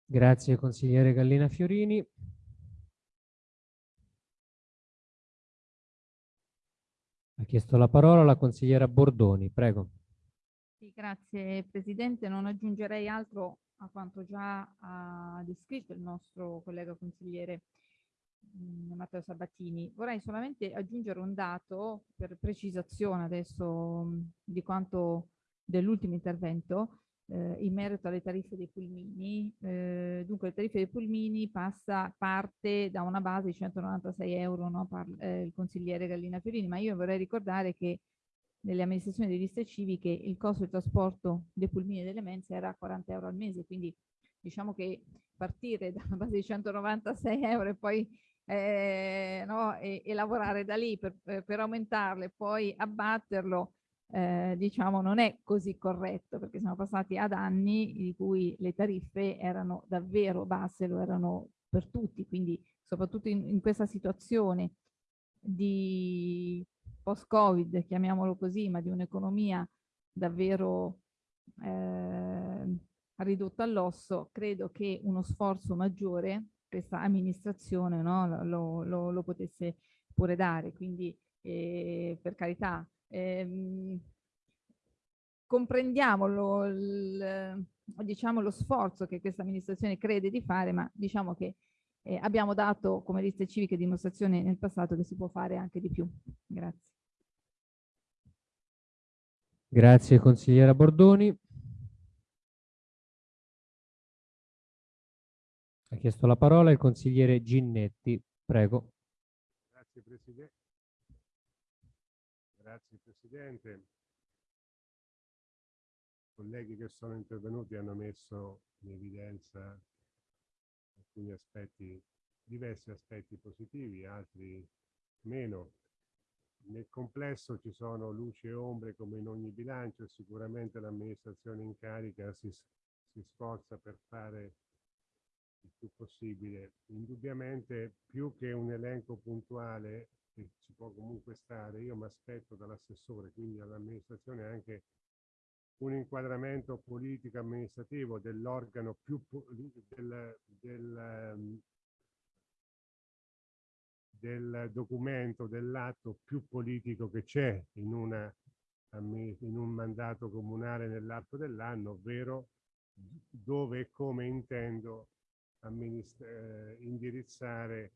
Grazie consigliere Gallina Fiorini. Ha chiesto la parola la consigliera Bordoni, prego. Sì, grazie Presidente, non aggiungerei altro a quanto già ha descritto il nostro collega consigliere mh, mm, Matteo Sabatini. Vorrei solamente aggiungere un dato per precisazione adesso mh, di quanto dell'ultimo intervento eh, in merito alle tariffe dei pulmini. Eh, dunque le tariffe dei pulmini passa, parte da una base di 196 euro, no? Parla, eh, il consigliere Gallina Fiorini, ma io vorrei ricordare che nelle amministrazioni di liste civiche il costo di trasporto dei pulmini e delle mense era 40 euro al mese, quindi diciamo che partire da una base di 196 euro e poi eh, no, e, e, lavorare da lì per, per aumentarle poi abbatterlo eh, diciamo non è così corretto perché siamo passati ad anni di cui le tariffe erano davvero basse, lo erano per tutti, quindi soprattutto in, in questa situazione di post-Covid, chiamiamolo così, ma di un'economia davvero eh, ridotta all'osso, credo che uno sforzo maggiore questa amministrazione no, lo, lo, lo, potesse pure dare. Quindi eh, per carità, ehm, comprendiamo lo, il, diciamo, lo sforzo che questa amministrazione crede di fare, ma diciamo che eh, abbiamo dato come liste civiche dimostrazione nel passato che si può fare anche di più. Grazie. Grazie consigliera Bordoni. Ha chiesto la parola il consigliere Ginnetti. Prego. Grazie Presidente. Grazie Presidente. colleghi che sono intervenuti hanno messo in evidenza alcuni aspetti, diversi aspetti positivi, altri meno. Nel complesso ci sono luci e ombre come in ogni bilancio e sicuramente l'amministrazione in carica si, si sforza per fare il più possibile. Indubbiamente più che un elenco puntuale che ci può comunque stare, io mi aspetto dall'assessore, quindi all'amministrazione anche un inquadramento politico-amministrativo dell'organo più del, del, ehm, del documento, dell'atto più politico che c'è in, una, in un mandato comunale nell'arco dell'anno, ovvero dove e come intendo eh, indirizzare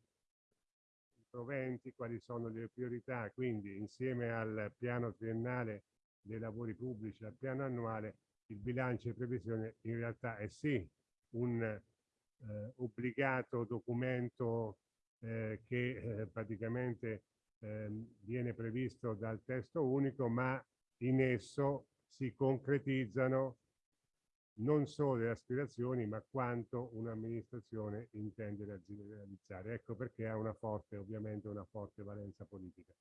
proventi, quali sono le priorità, quindi insieme al piano triennale dei lavori pubblici, al piano annuale, il bilancio di previsione in realtà è sì un eh, obbligato documento eh, che eh, praticamente ehm, viene previsto dal testo unico, ma in esso si concretizzano non solo le aspirazioni, ma quanto un'amministrazione intende realizzare. Ecco perché ha una forte, ovviamente, una forte valenza politica.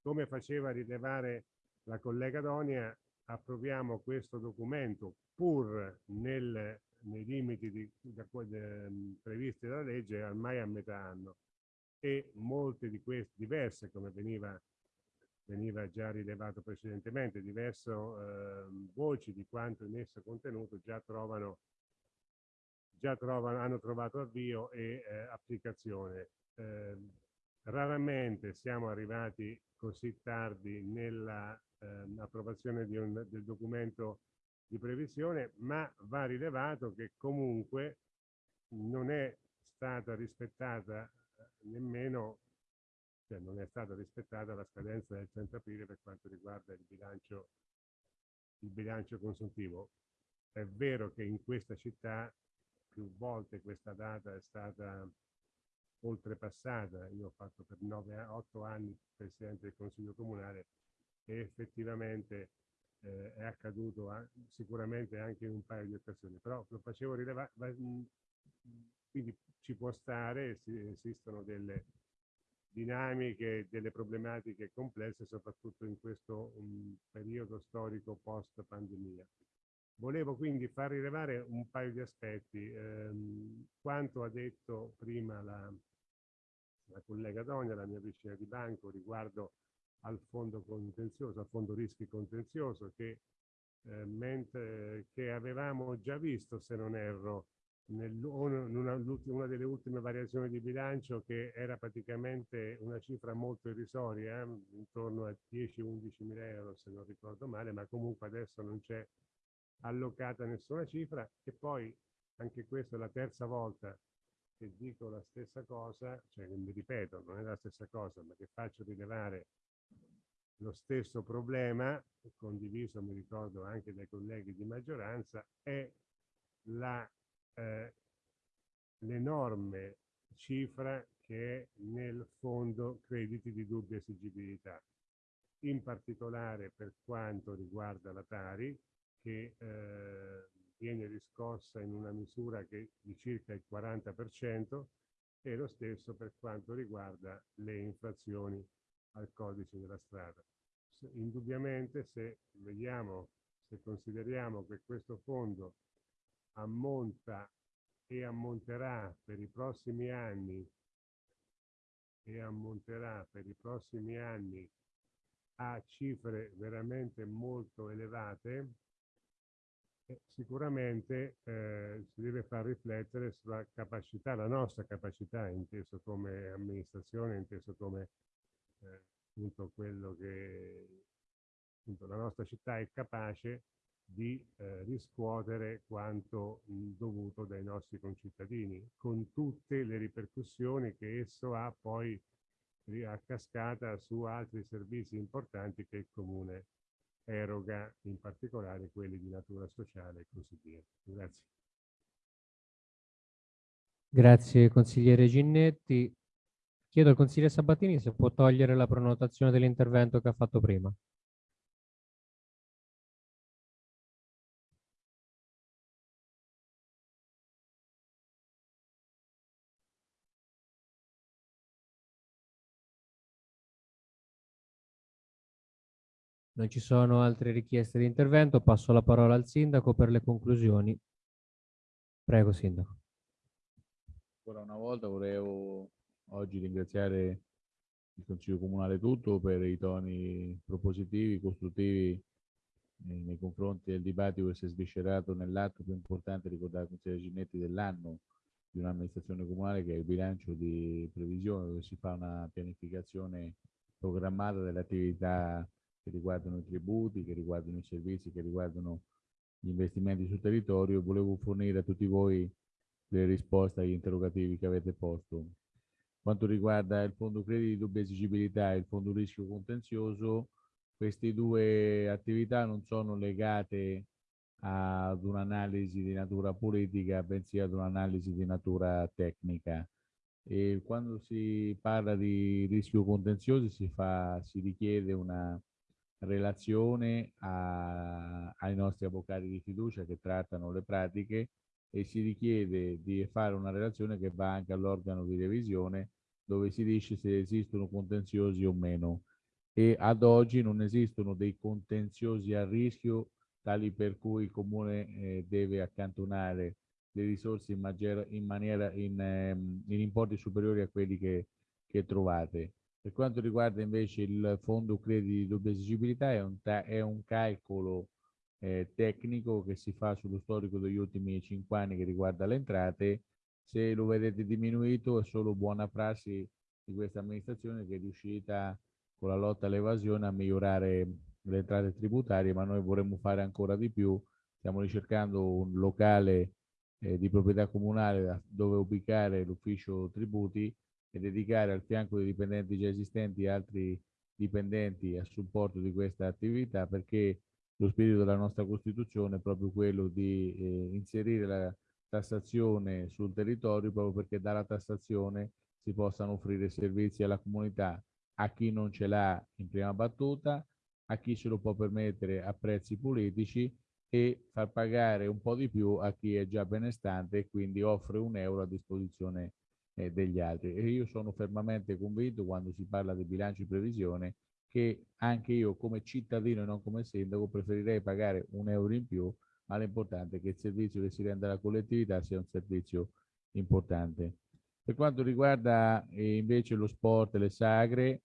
Come faceva rilevare la collega Donia, approviamo questo documento pur nel, nei limiti di, da, de, previsti dalla legge ormai a metà anno e molte di queste, diverse come veniva, veniva già rilevato precedentemente, diverse eh, voci di quanto in esso contenuto già trovano già trovano, hanno trovato avvio e eh, applicazione. Eh, raramente siamo arrivati così tardi nella ehm, del documento di previsione, ma va rilevato che comunque non è stata rispettata eh, nemmeno, cioè non è stata rispettata la scadenza del 30 aprile per quanto riguarda il bilancio, il bilancio consuntivo. È vero che in questa città più volte questa data è stata oltrepassata, io ho fatto per 9-8 anni Presidente del Consiglio Comunale e effettivamente eh, è accaduto a, sicuramente anche in un paio di occasioni, però lo facevo rilevare, quindi ci può stare, esistono delle dinamiche, delle problematiche complesse, soprattutto in questo um, periodo storico post pandemia. Volevo quindi far rilevare un paio di aspetti. Ehm, quanto ha detto prima la, la collega Donia, la mia vicina di banco, riguardo al fondo contenzioso, al fondo rischi contenzioso, che, eh, mentre, che avevamo già visto, se non erro, nel, una, una, delle ultime variazioni di bilancio che era praticamente una cifra molto irrisoria, intorno a 10-11 mila euro se non ricordo male, ma comunque adesso non c'è allocata nessuna cifra. E poi anche questa è la terza volta che dico la stessa cosa, cioè mi ripeto, non è la stessa cosa, ma che faccio rilevare lo stesso problema, condiviso mi ricordo anche dai colleghi di maggioranza, è eh, l'enorme cifra che è nel fondo crediti di dubbia esigibilità, in particolare per quanto riguarda la Tari, che eh, viene riscossa in una misura che di circa il 40% e lo stesso per quanto riguarda le infrazioni al codice della strada. Indubbiamente se vediamo, se consideriamo che questo fondo ammonta e ammonterà per i prossimi anni e ammonterà per i prossimi anni a cifre veramente molto elevate, sicuramente eh, si deve far riflettere sulla capacità, la nostra capacità, inteso come amministrazione, inteso come eh, appunto quello che appunto, la nostra città è capace di eh, riscuotere quanto mh, dovuto dai nostri concittadini, con tutte le ripercussioni che esso ha poi a cascata su altri servizi importanti che il Comune eroga, in particolare quelli di natura sociale e così via. Grazie. Grazie consigliere Ginnetti. Chiedo al consigliere Sabatini se può togliere la prenotazione dell'intervento che ha fatto prima. Non ci sono altre richieste di intervento, passo la parola al sindaco per le conclusioni. Prego, sindaco. Ancora una volta volevo oggi ringraziare il Consiglio Comunale tutto per i toni propositivi, costruttivi nei confronti del dibattito che si è sviscerato nell'atto più importante ricordato il Consiglio Ginetti dell'anno di un'amministrazione comunale che è il bilancio di previsione dove si fa una pianificazione programmata delle attività che riguardano i tributi, che riguardano i servizi, che riguardano gli investimenti sul territorio. Volevo fornire a tutti voi le risposte agli interrogativi che avete posto. Quanto riguarda il fondo crediti di dubbia esigibilità e il fondo rischio contenzioso, queste due attività non sono legate ad un'analisi di natura politica, bensì ad un'analisi di natura tecnica. E quando si parla di rischio contenzioso si, fa, si richiede una relazione a, ai nostri avvocati di fiducia che trattano le pratiche e si richiede di fare una relazione che va anche all'organo di revisione dove si dice se esistono contenziosi o meno e ad oggi non esistono dei contenziosi a rischio tali per cui il comune eh, deve accantonare le risorse in, maniera, in, ehm, in, importi superiori a quelli che, che, trovate. Per quanto riguarda invece il fondo crediti di doppia esigibilità è un, è un calcolo eh, tecnico che si fa sullo storico degli ultimi cinque anni che riguarda le entrate. Se lo vedete diminuito è solo buona prassi di questa amministrazione che è riuscita con la lotta all'evasione a migliorare le entrate tributarie, ma noi vorremmo fare ancora di più. Stiamo ricercando un locale eh, di proprietà comunale dove ubicare l'ufficio tributi e dedicare al fianco dei dipendenti già esistenti altri dipendenti a supporto di questa attività perché lo spirito della nostra Costituzione è proprio quello di eh, inserire la tassazione sul territorio proprio perché dalla tassazione si possano offrire servizi alla comunità a chi non ce l'ha in prima battuta, a chi se lo può permettere a prezzi politici e far pagare un po' di più a chi è già benestante e quindi offre un euro a disposizione eh, degli altri. E io sono fermamente convinto quando si parla di bilancio di previsione che anche io come cittadino e non come sindaco preferirei pagare un euro in più, ma l'importante è che il servizio che si rende alla collettività sia un servizio importante. Per quanto riguarda eh, invece lo sport e le sagre,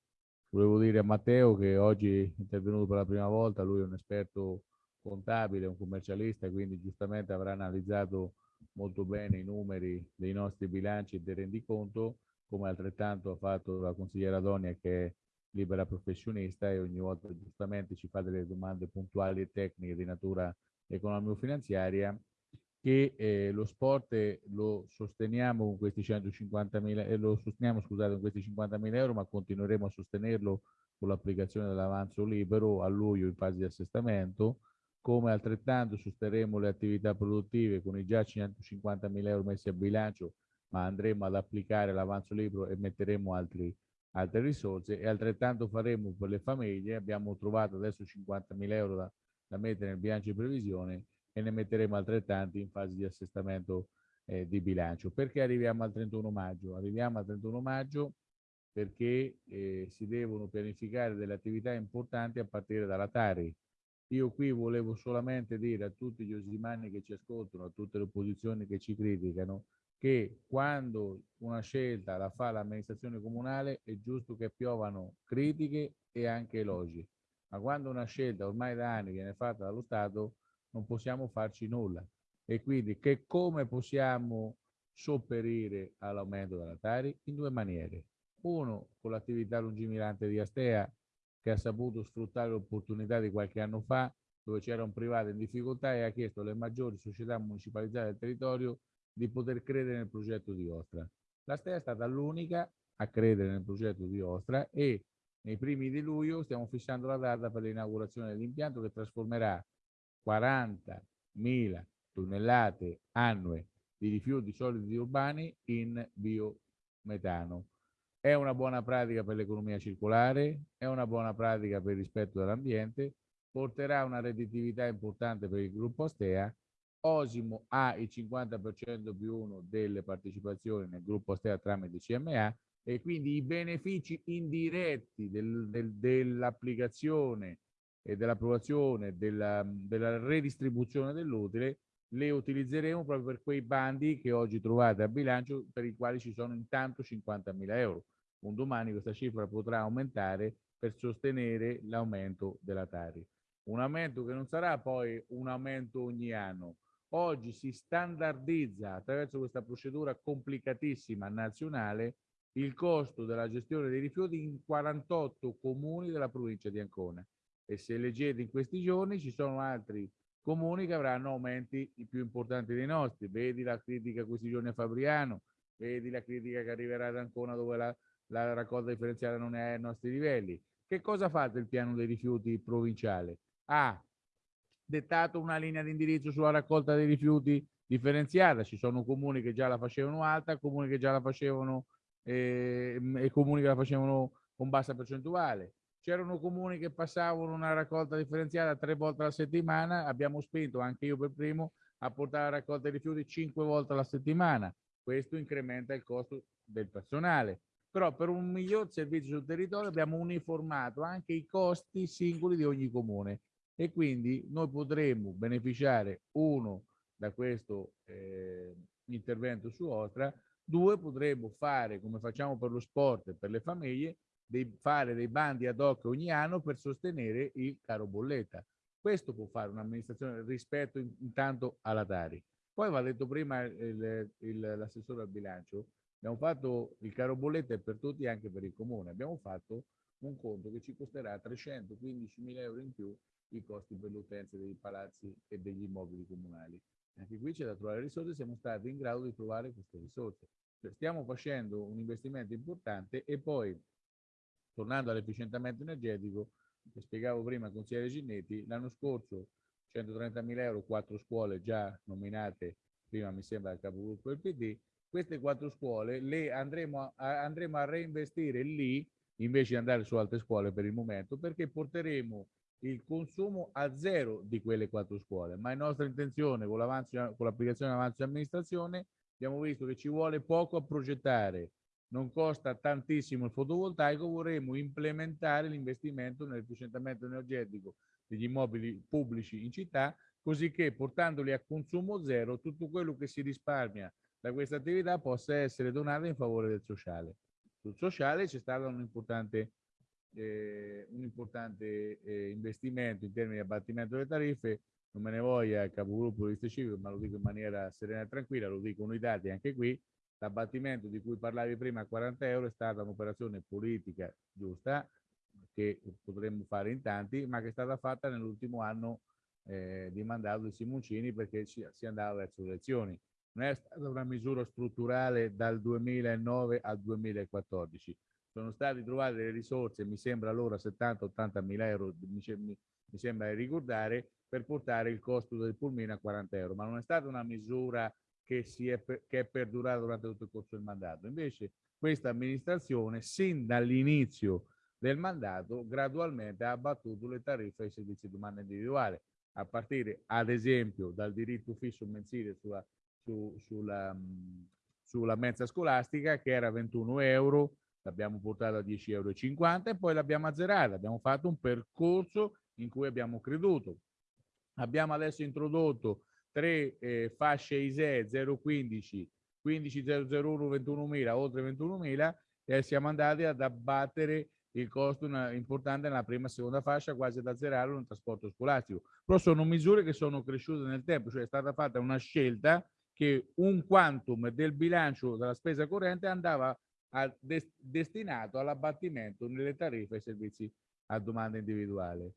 volevo dire a Matteo che oggi è intervenuto per la prima volta, lui è un esperto contabile, un commercialista, quindi giustamente avrà analizzato molto bene i numeri dei nostri bilanci e del rendiconto, come altrettanto ha fatto la consigliera Donia che è libera professionista e ogni volta giustamente ci fa delle domande puntuali e tecniche di natura economico-finanziaria che eh, lo sport lo sosteniamo con questi 150 mila e lo sosteniamo scusate con questi 50 mila euro ma continueremo a sostenerlo con l'applicazione dell'avanzo libero a luglio in fase di assestamento come altrettanto sosterremo le attività produttive con i già 150 mila euro messi a bilancio ma andremo ad applicare l'avanzo libero e metteremo altri, altre risorse e altrettanto faremo per le famiglie abbiamo trovato adesso 50 mila euro da, da mettere nel bilancio di previsione e ne metteremo altrettanti in fase di assestamento eh, di bilancio. Perché arriviamo al 31 maggio? Arriviamo al 31 maggio perché eh, si devono pianificare delle attività importanti a partire dalla Tari. Io qui volevo solamente dire a tutti gli osimani che ci ascoltano, a tutte le opposizioni che ci criticano, che quando una scelta la fa l'amministrazione comunale è giusto che piovano critiche e anche elogi, ma quando una scelta ormai da anni viene fatta dallo Stato non possiamo farci nulla. E quindi che come possiamo sopperire all'aumento della Tari? In due maniere. Uno, con l'attività lungimirante di Astea, che ha saputo sfruttare l'opportunità di qualche anno fa, dove c'era un privato in difficoltà e ha chiesto alle maggiori società municipalizzate del territorio di poter credere nel progetto di Ostra. La Stea è stata l'unica a credere nel progetto di Ostra e nei primi di luglio stiamo fissando la data per l'inaugurazione dell'impianto che trasformerà 40.000 tonnellate annue di rifiuti solidi urbani in biometano. È una buona pratica per l'economia circolare, è una buona pratica per il rispetto dell'ambiente, porterà una redditività importante per il gruppo Astea. Osimo ha il 50% più uno delle partecipazioni nel gruppo Astea tramite CMA e quindi i benefici indiretti del, del, dell'applicazione e dell'approvazione della, della redistribuzione dell'utile le utilizzeremo proprio per quei bandi che oggi trovate a bilancio per i quali ci sono intanto 50.000 euro. Un domani questa cifra potrà aumentare per sostenere l'aumento della Tari. Un aumento che non sarà poi un aumento ogni anno. Oggi si standardizza attraverso questa procedura complicatissima nazionale il costo della gestione dei rifiuti in 48 comuni della provincia di Ancona. E se leggete in questi giorni ci sono altri comuni che avranno aumenti più importanti dei nostri. Vedi la critica questi giorni a Fabriano, vedi la critica che arriverà ad Ancona dove la, la raccolta differenziata non è ai nostri livelli. Che cosa fa il piano dei rifiuti provinciale? Ha dettato una linea di indirizzo sulla raccolta dei rifiuti differenziata. Ci sono comuni che già la facevano alta, comuni che già la facevano eh, e comuni che la facevano con bassa percentuale. C'erano comuni che passavano una raccolta differenziata tre volte alla settimana, abbiamo spinto, anche io per primo, a portare la raccolta dei rifiuti cinque volte alla settimana. Questo incrementa il costo del personale. Però per un miglior servizio sul territorio abbiamo uniformato anche i costi singoli di ogni comune e quindi noi potremmo beneficiare, uno, da questo eh, intervento su Ostra, due, potremmo fare, come facciamo per lo sport e per le famiglie, dei, fare dei bandi ad hoc ogni anno per sostenere il caro bolletta. Questo può fare un'amministrazione rispetto in, intanto alla Tari. Poi va detto prima l'assessore al bilancio, abbiamo fatto il caro bolletta per tutti anche per il comune, abbiamo fatto un conto che ci costerà 315 mila euro in più i costi per l'utenza dei palazzi e degli immobili comunali. Anche qui c'è da trovare risorse, siamo stati in grado di trovare queste risorse. Cioè, stiamo facendo un investimento importante e poi tornando all'efficientamento energetico, che spiegavo prima al consigliere Ginnetti, l'anno scorso 130.000 euro, quattro scuole già nominate, prima mi sembra il capogruppo del PD, queste quattro scuole le andremo a, andremo a reinvestire lì, invece di andare su altre scuole per il momento, perché porteremo il consumo a zero di quelle quattro scuole, ma è nostra intenzione con l'applicazione dell'avanzo di amministrazione abbiamo visto che ci vuole poco a progettare non costa tantissimo il fotovoltaico, vorremmo implementare l'investimento nell'efficientamento energetico degli immobili pubblici in città, così che portandoli a consumo zero, tutto quello che si risparmia da questa attività possa essere donato in favore del sociale. Sul sociale c'è stato un importante, eh, un importante eh, investimento in termini di abbattimento delle tariffe, non me ne voglia il capogruppo di Civico, ma lo dico in maniera serena e tranquilla, lo dicono i dati anche qui, L'abbattimento di cui parlavi prima a 40 euro è stata un'operazione politica giusta che potremmo fare in tanti, ma che è stata fatta nell'ultimo anno eh, di mandato di Simoncini perché si, si andava verso le elezioni. Non è stata una misura strutturale dal 2009 al 2014. Sono state trovate delle risorse, mi sembra allora 70-80 mila euro, mi, sembra di ricordare, per portare il costo del pulmino a 40 euro, ma non è stata una misura che, è, che è perdurata durante tutto il corso del mandato. Invece questa amministrazione, sin dall'inizio del mandato, gradualmente ha abbattuto le tariffe ai servizi di domanda individuale, a partire ad esempio dal diritto fisso mensile sulla, su, sulla, sulla mensa scolastica che era 21 euro, l'abbiamo portato a 10,50 euro e poi l'abbiamo azzerata. Abbiamo fatto un percorso in cui abbiamo creduto. Abbiamo adesso introdotto tre eh, fasce ISE 015, 15001, 21.000, oltre 21.000 e siamo andati ad abbattere il costo importante nella prima e seconda fascia quasi ad azzerarlo nel trasporto scolastico. Però sono misure che sono cresciute nel tempo, cioè è stata fatta una scelta che un quantum del bilancio della spesa corrente andava a des destinato all'abbattimento nelle tariffe e servizi a domanda individuale.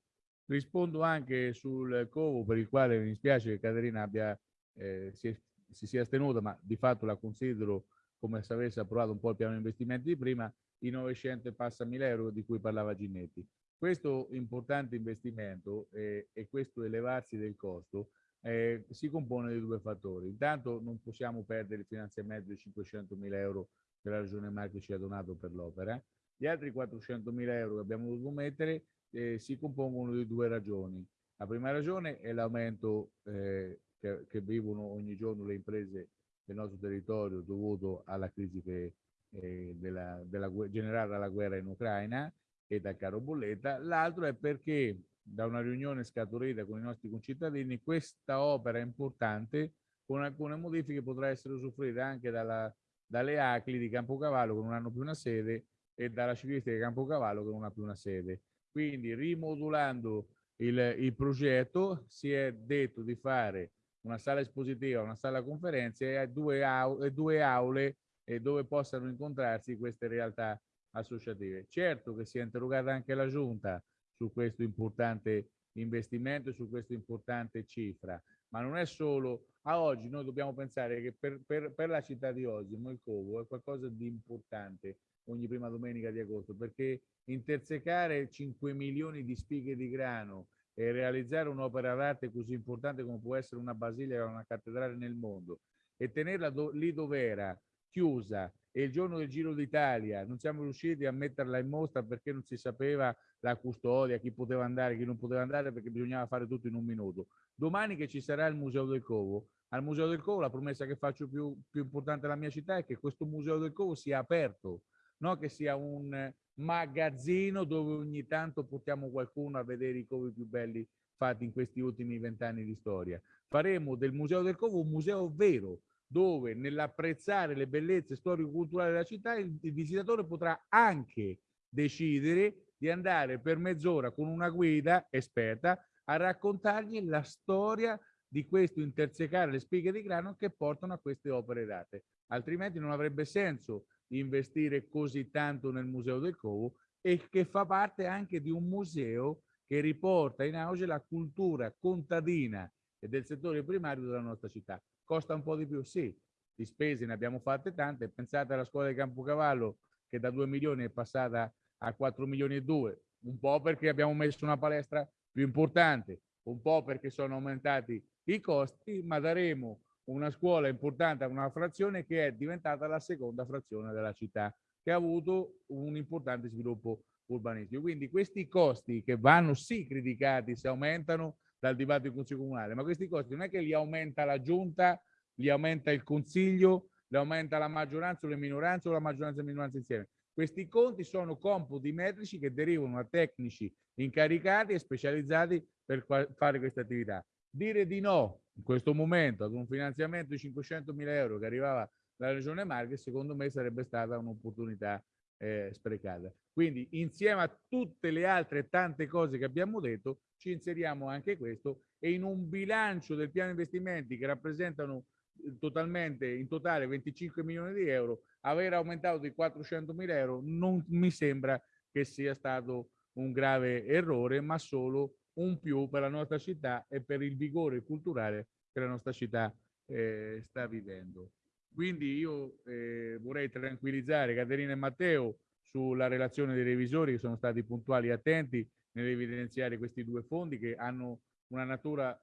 Rispondo anche sul covo per il quale mi spiace che Caterina abbia, eh, si, si, sia astenuta, ma di fatto la considero come se avesse approvato un po' il piano investimenti di prima, i 900 e passa mila euro di cui parlava Ginnetti. Questo importante investimento eh, e questo elevarsi del costo eh, si compone di due fattori. Intanto non possiamo perdere il finanziamento di 500 mila euro che la Regione Marche ci ha donato per l'opera. Gli altri 400 mila euro che abbiamo dovuto mettere eh, si compongono di due ragioni. La prima ragione è l'aumento eh, che, che, vivono ogni giorno le imprese del nostro territorio dovuto alla crisi che, eh, della, della, generata dalla guerra in Ucraina e dal caro bolletta. L'altro è perché da una riunione scaturita con i nostri concittadini, questa opera importante con alcune modifiche potrà essere usufruita anche dalla, dalle ACLI di Campocavallo che non hanno più una sede e dalla ciclistica di Campocavallo che non ha più una sede. Quindi rimodulando il, il progetto si è detto di fare una sala espositiva, una sala conferenze e due, au due aule eh, dove possano incontrarsi queste realtà associative. Certo che si è interrogata anche la Giunta su questo importante investimento e su questa importante cifra, ma non è solo a oggi noi dobbiamo pensare che per, per, per la città di oggi, Molcovo, è qualcosa di importante ogni prima domenica di agosto, perché intersecare 5 milioni di spighe di grano e realizzare un'opera d'arte così importante come può essere una basilica o una cattedrale nel mondo e tenerla do, lì dove era, chiusa, e il giorno del Giro d'Italia non siamo riusciti a metterla in mostra perché non si sapeva la custodia, chi poteva andare, chi non poteva andare, perché bisognava fare tutto in un minuto. Domani che ci sarà il Museo del Covo, al Museo del Covo la promessa che faccio più, più importante della mia città è che questo Museo del Covo sia aperto, non che sia un magazzino dove ogni tanto portiamo qualcuno a vedere i covi più belli fatti in questi ultimi vent'anni di storia. Faremo del Museo del Covo un museo vero, dove nell'apprezzare le bellezze storico-culturali della città il, il visitatore potrà anche decidere di andare per mezz'ora con una guida esperta a raccontargli la storia di questo intersecare le spighe di grano che portano a queste opere d'arte. Altrimenti non avrebbe senso investire così tanto nel Museo del Covo e che fa parte anche di un museo che riporta in auge la cultura contadina e del settore primario della nostra città. Costa un po' di più? Sì, di spese ne abbiamo fatte tante. Pensate alla scuola di Campocavallo che da 2 milioni è passata a 4 milioni e 2, un po' perché abbiamo messo una palestra più importante, un po' perché sono aumentati i costi, ma daremo una scuola importante a una frazione che è diventata la seconda frazione della città, che ha avuto un importante sviluppo urbanistico. Quindi questi costi che vanno sì criticati se aumentano dal dibattito in Consiglio Comunale, ma questi costi non è che li aumenta la Giunta, li aumenta il Consiglio, li aumenta la maggioranza o le minoranze o la maggioranza e la minoranza insieme. Questi conti sono computi metrici che derivano da tecnici incaricati e specializzati per fare queste attività. Dire di no in questo momento ad un finanziamento di 500 mila euro che arrivava dalla Regione Marche, secondo me sarebbe stata un'opportunità eh, sprecata. Quindi insieme a tutte le altre tante cose che abbiamo detto, ci inseriamo anche questo e in un bilancio del piano investimenti che rappresentano eh, totalmente, in totale 25 milioni di euro, aver aumentato di 400 mila euro non mi sembra che sia stato un grave errore, ma solo un più per la nostra città e per il vigore culturale che la nostra città eh, sta vivendo. Quindi io eh, vorrei tranquillizzare Caterina e Matteo sulla relazione dei revisori che sono stati puntuali e attenti nell'evidenziare questi due fondi che hanno una natura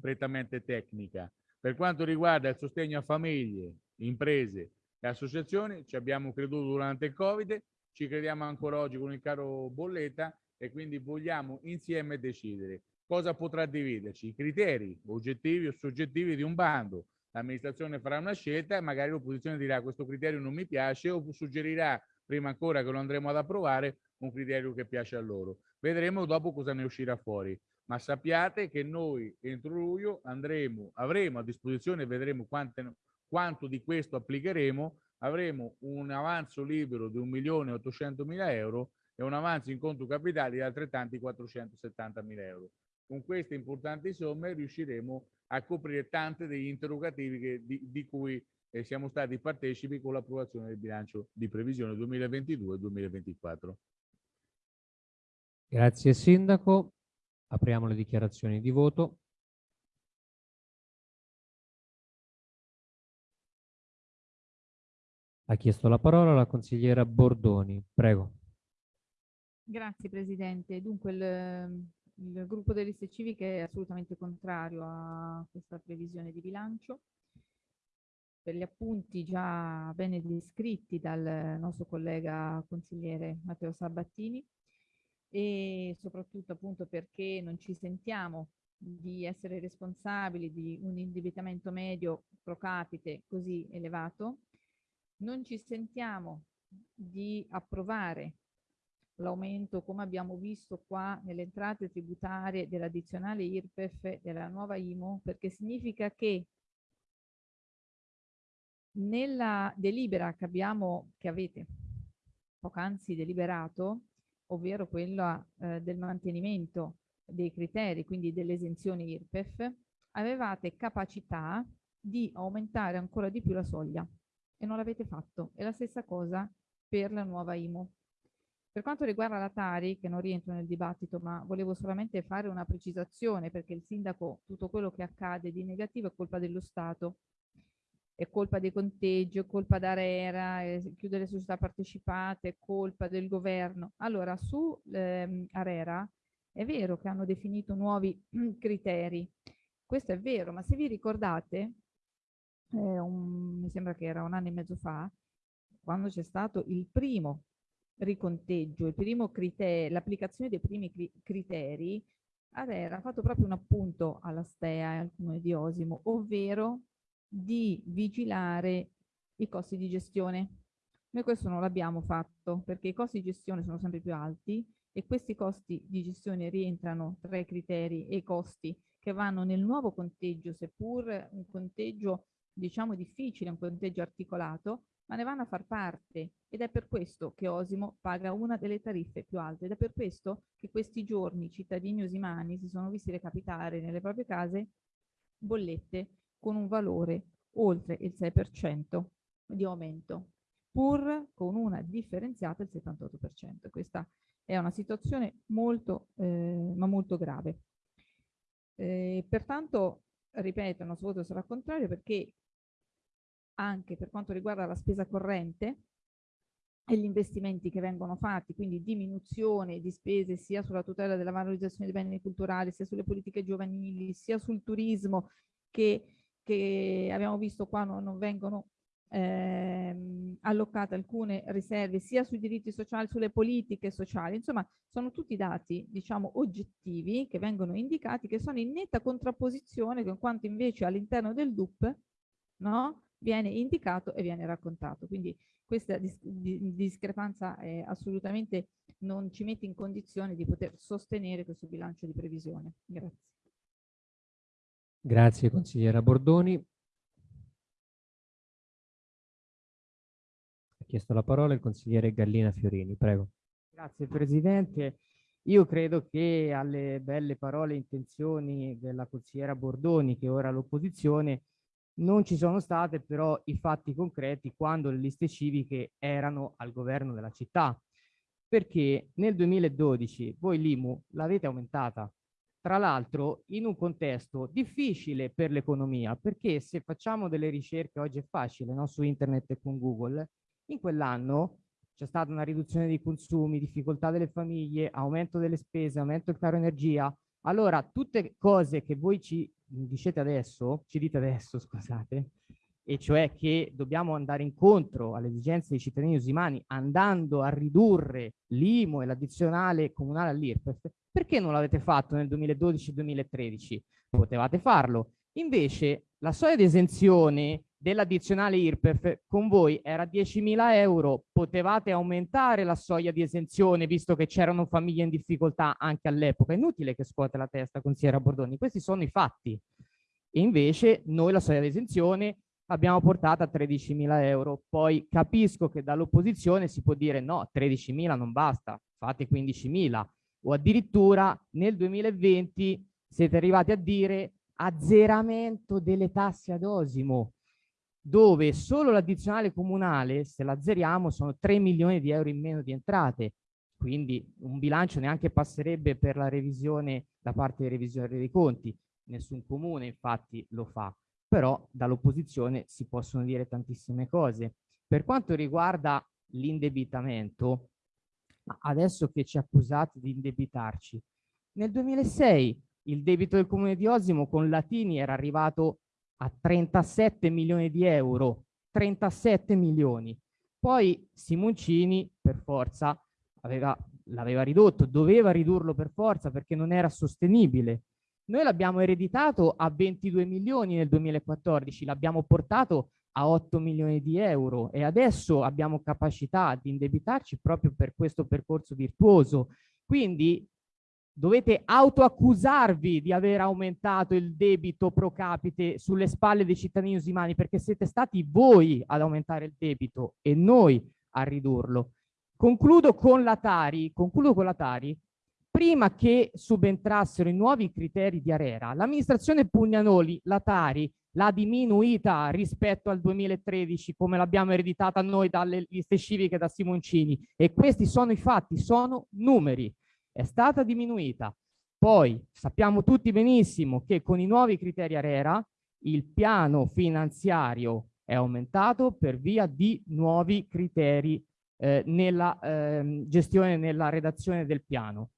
prettamente tecnica. Per quanto riguarda il sostegno a famiglie, imprese e associazioni, ci abbiamo creduto durante il Covid, ci crediamo ancora oggi con il caro bolletta e quindi vogliamo insieme decidere cosa potrà dividerci, i criteri oggettivi o soggettivi di un bando. L'amministrazione farà una scelta e magari l'opposizione dirà questo criterio non mi piace o suggerirà prima ancora che lo andremo ad approvare un criterio che piace a loro. Vedremo dopo cosa ne uscirà fuori. Ma sappiate che noi entro luglio andremo, avremo a disposizione, vedremo quante, quanto di questo applicheremo, avremo un avanzo libero di 1.800.000 euro e un avanzo in conto capitali di altrettanti 470 mila euro. Con queste importanti somme riusciremo a coprire tante degli interrogativi che, di, di, cui eh, siamo stati partecipi con l'approvazione del bilancio di previsione 2022-2024. Grazie Sindaco. Apriamo le dichiarazioni di voto. Ha chiesto la parola la consigliera Bordoni. Prego. Grazie Presidente. Dunque il, il gruppo delle liste civiche è assolutamente contrario a questa previsione di bilancio. Per gli appunti già bene descritti dal nostro collega consigliere Matteo Sabattini e soprattutto appunto perché non ci sentiamo di essere responsabili di un indebitamento medio pro capite così elevato, non ci sentiamo di approvare l'aumento, come abbiamo visto qua nelle entrate tributarie dell'addizionale IRPEF della nuova IMO, perché significa che nella delibera che abbiamo, che avete poc'anzi deliberato, ovvero quella eh, del mantenimento dei criteri, quindi delle esenzioni IRPEF, avevate capacità di aumentare ancora di più la soglia e non l'avete fatto. È la stessa cosa per la nuova IMO. Per quanto riguarda la Tari, che non rientro nel dibattito, ma volevo solamente fare una precisazione perché il sindaco, tutto quello che accade di negativo è colpa dello Stato, è colpa dei conteggi, è colpa d'Arera, chiudere le società partecipate, è colpa del governo. Allora, su ehm, Arera è vero che hanno definito nuovi criteri, questo è vero, ma se vi ricordate, eh, un, mi sembra che era un anno e mezzo fa, quando c'è stato il primo riconteggio, l'applicazione dei primi cri criteri, ha fatto proprio un appunto alla STEA e al comune di Osimo, ovvero di vigilare i costi di gestione. Noi questo non l'abbiamo fatto perché i costi di gestione sono sempre più alti e questi costi di gestione rientrano tra i criteri e i costi che vanno nel nuovo conteggio, seppur un conteggio diciamo difficile, un conteggio articolato, ma ne vanno a far parte ed è per questo che Osimo paga una delle tariffe più alte ed è per questo che questi giorni i cittadini osimani si sono visti recapitare nelle proprie case bollette con un valore oltre il 6% di aumento, pur con una differenziata del 78%. Questa è una situazione molto, eh, ma molto grave. Eh, pertanto, ripeto, il nostro voto sarà contrario perché anche per quanto riguarda la spesa corrente e gli investimenti che vengono fatti, quindi diminuzione di spese sia sulla tutela della valorizzazione dei beni culturali, sia sulle politiche giovanili, sia sul turismo che, che abbiamo visto qua non, non vengono ehm, allocate alcune riserve sia sui diritti sociali, sulle politiche sociali, insomma sono tutti dati diciamo oggettivi che vengono indicati che sono in netta contrapposizione con quanto invece all'interno del DUP no? Viene indicato e viene raccontato. Quindi questa dis di discrepanza è assolutamente non ci mette in condizione di poter sostenere questo bilancio di previsione. Grazie. Grazie consigliera Bordoni. Ha chiesto la parola il consigliere Gallina Fiorini, prego. Grazie Presidente. Io credo che alle belle parole e intenzioni della consigliera Bordoni, che ora all'opposizione, non ci sono state però i fatti concreti quando le liste civiche erano al governo della città, perché nel 2012 voi l'IMU l'avete aumentata, tra l'altro in un contesto difficile per l'economia, perché se facciamo delle ricerche, oggi è facile, no? su internet e con Google, in quell'anno c'è stata una riduzione dei consumi, difficoltà delle famiglie, aumento delle spese, aumento del caro energia. Allora, tutte cose che voi ci dicete adesso, ci dite adesso, scusate, e cioè che dobbiamo andare incontro alle esigenze dei cittadini usimani andando a ridurre l'IMO e l'addizionale comunale all'IRPEF, perché non l'avete fatto nel 2012-2013? Potevate farlo. Invece la soglia di esenzione dell'addizionale IRPEF con voi era 10.000 euro, potevate aumentare la soglia di esenzione visto che c'erano famiglie in difficoltà anche all'epoca. Inutile che scuote la testa, consigliera Bordoni, questi sono i fatti. E invece noi la soglia di esenzione abbiamo portato a 13.000 euro. Poi capisco che dall'opposizione si può dire no, 13.000 non basta, fate 15.000 o addirittura nel 2020 siete arrivati a dire azzeramento delle tasse ad osimo dove solo l'addizionale comunale, se l'azzeriamo, sono 3 milioni di euro in meno di entrate. Quindi un bilancio neanche passerebbe per la revisione da parte dei revisori dei conti. Nessun comune infatti lo fa, però dall'opposizione si possono dire tantissime cose. Per quanto riguarda l'indebitamento, adesso che ci accusate di indebitarci, nel 2006 il debito del comune di Osimo con Latini era arrivato a 37 milioni di euro, 37 milioni. Poi Simoncini per forza l'aveva ridotto, doveva ridurlo per forza perché non era sostenibile. Noi l'abbiamo ereditato a 22 milioni nel 2014, l'abbiamo portato a 8 milioni di euro e adesso abbiamo capacità di indebitarci proprio per questo percorso virtuoso. Quindi dovete autoaccusarvi di aver aumentato il debito pro capite sulle spalle dei cittadini usimani perché siete stati voi ad aumentare il debito e noi a ridurlo. Concludo con la Tari, concludo con la Tari prima che subentrassero i nuovi criteri di Arera, l'amministrazione Pugnanoli, la Tari, l'ha diminuita rispetto al 2013 come l'abbiamo ereditata noi dalle liste civiche da Simoncini. E questi sono i fatti, sono numeri, è stata diminuita. Poi sappiamo tutti benissimo che con i nuovi criteri Arera il piano finanziario è aumentato per via di nuovi criteri eh, nella eh, gestione, nella redazione del piano.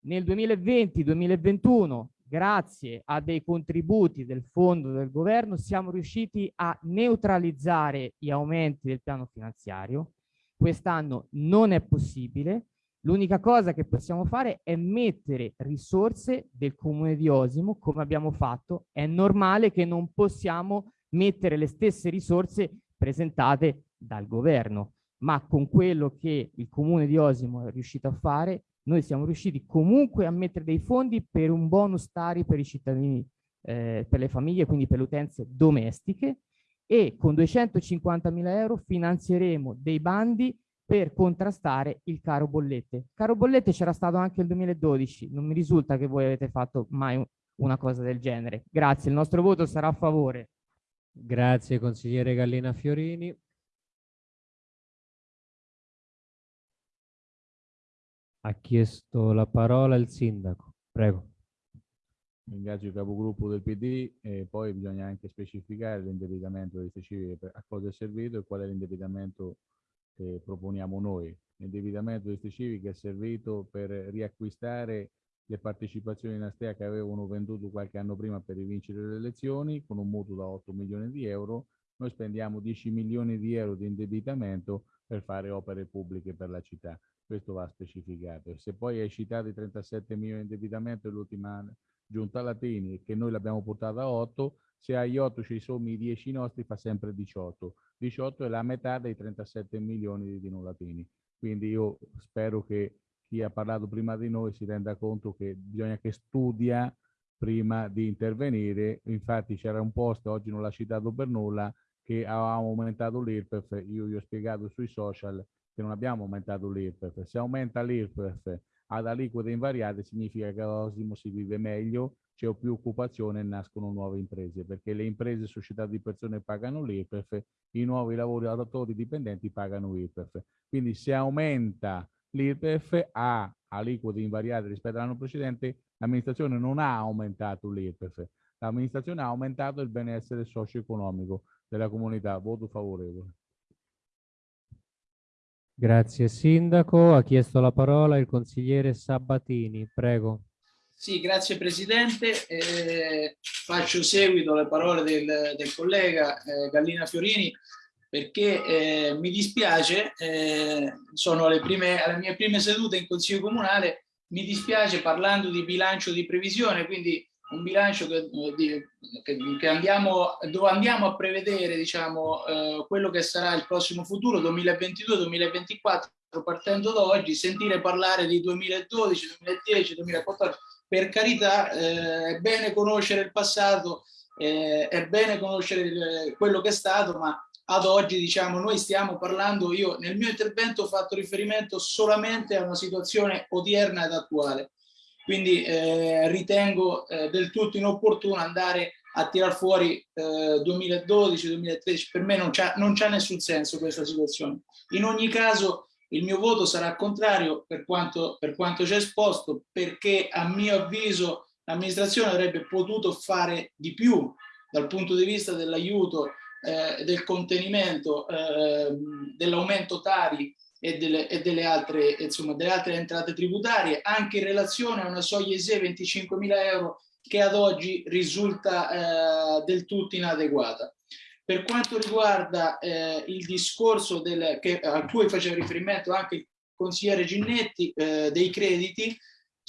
Nel 2020-2021, grazie a dei contributi del fondo del governo, siamo riusciti a neutralizzare gli aumenti del piano finanziario. Quest'anno non è possibile. L'unica cosa che possiamo fare è mettere risorse del comune di Osimo, come abbiamo fatto. È normale che non possiamo mettere le stesse risorse presentate dal governo, ma con quello che il comune di Osimo è riuscito a fare noi siamo riusciti comunque a mettere dei fondi per un bonus tari per i cittadini, eh, per le famiglie, quindi per le utenze domestiche e con 250 mila euro finanzieremo dei bandi per contrastare il caro bollette. Caro bollette c'era stato anche nel 2012, non mi risulta che voi avete fatto mai una cosa del genere. Grazie, il nostro voto sarà a favore. Grazie consigliere Gallina Fiorini. Ha chiesto la parola il sindaco. Prego. Ringrazio il capogruppo del PD e poi bisogna anche specificare l'indebitamento delle civiche a cosa è servito e qual è l'indebitamento che proponiamo noi. L'indebitamento delle civiche è servito per riacquistare le partecipazioni in Astea che avevano venduto qualche anno prima per rivincere le elezioni con un mutuo da 8 milioni di euro. Noi spendiamo 10 milioni di euro di indebitamento per fare opere pubbliche per la città questo va specificato. Se poi hai citato i 37 milioni di indebitamento dell'ultima giunta Latini che noi l'abbiamo portata a 8, se hai 8 ci sommi i 10 nostri fa sempre 18. 18 è la metà dei 37 milioni di Dino Latini. Quindi io spero che chi ha parlato prima di noi si renda conto che bisogna che studia prima di intervenire. Infatti c'era un post, oggi non l'ha citato per nulla, che avevamo aumentato l'IRPEF, io gli ho spiegato sui social che non abbiamo aumentato l'IRPEF. Se aumenta l'IRPEF ad aliquote invariate significa che all'Osimo si vive meglio, c'è più occupazione e nascono nuove imprese, perché le imprese e società di persone pagano l'IRPEF, i nuovi lavoratori dipendenti pagano l'IRPEF. Quindi se aumenta l'IRPEF a aliquote invariate rispetto all'anno precedente, l'amministrazione non ha aumentato l'IRPEF, l'amministrazione ha aumentato il benessere socio-economico della comunità. Voto favorevole. Grazie Sindaco. Ha chiesto la parola il consigliere Sabatini. Prego. Sì, grazie Presidente. Eh, faccio seguito alle parole del, del collega eh, Gallina Fiorini perché eh, mi dispiace, eh, sono alle, prime, alle mie prime sedute in Consiglio Comunale, mi dispiace parlando di bilancio di previsione, quindi un bilancio che, che, che andiamo, dove andiamo a prevedere diciamo, eh, quello che sarà il prossimo futuro 2022-2024 partendo da oggi, sentire parlare di 2012, 2010, 2014, per carità eh, è bene conoscere il passato, eh, è bene conoscere il, quello che è stato, ma ad oggi diciamo noi stiamo parlando, io nel mio intervento ho fatto riferimento solamente a una situazione odierna ed attuale quindi eh, ritengo eh, del tutto inopportuno andare a tirar fuori eh, 2012-2013, per me non c'è nessun senso questa situazione. In ogni caso il mio voto sarà contrario per quanto, per quanto c'è esposto, perché a mio avviso l'amministrazione avrebbe potuto fare di più dal punto di vista dell'aiuto, eh, del contenimento, eh, dell'aumento tari e delle, e delle, altre, insomma, delle altre entrate tributarie, anche in relazione a una soglia ISE 25.000 euro che ad oggi risulta eh, del tutto inadeguata. Per quanto riguarda eh, il discorso del, che, a cui faceva riferimento anche il consigliere Ginnetti eh, dei crediti,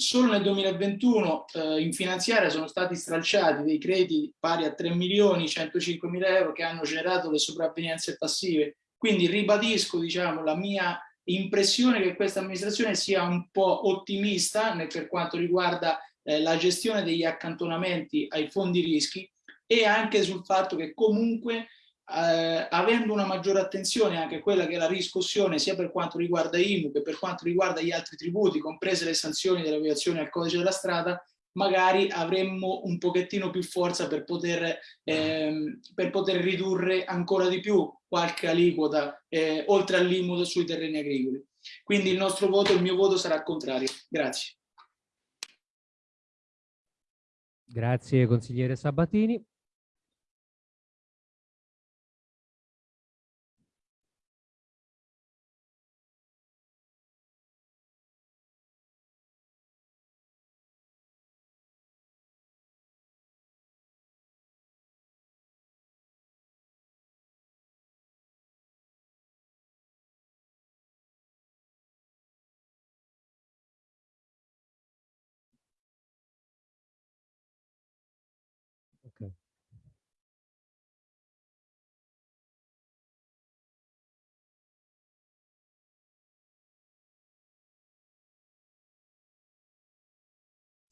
Solo nel 2021 eh, in finanziaria sono stati stralciati dei crediti pari a 3 milioni 105 mila euro che hanno generato le sopravvenienze passive. Quindi ribadisco diciamo, la mia impressione che questa amministrazione sia un po' ottimista per quanto riguarda eh, la gestione degli accantonamenti ai fondi rischi e anche sul fatto che comunque eh, avendo una maggiore attenzione anche a quella che è la riscossione sia per quanto riguarda IMU che per quanto riguarda gli altri tributi, comprese le sanzioni delle violazioni al codice della strada, magari avremmo un pochettino più forza per poter, ehm, per poter ridurre ancora di più qualche aliquota eh, oltre all'IMU sui terreni agricoli. Quindi il nostro voto, il mio voto sarà contrario. Grazie. Grazie consigliere Sabatini.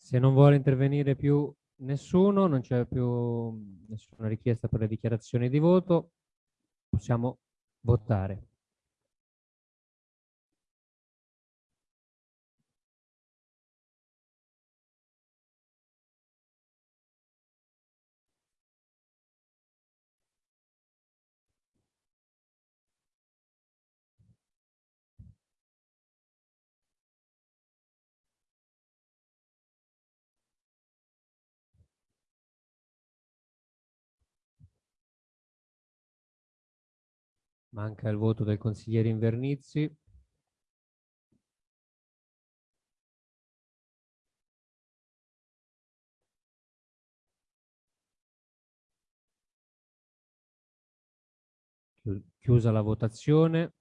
Se non vuole intervenire più nessuno, non c'è più nessuna richiesta per le dichiarazioni di voto, possiamo votare. Manca il voto del consigliere Invernizzi. Chiusa la votazione.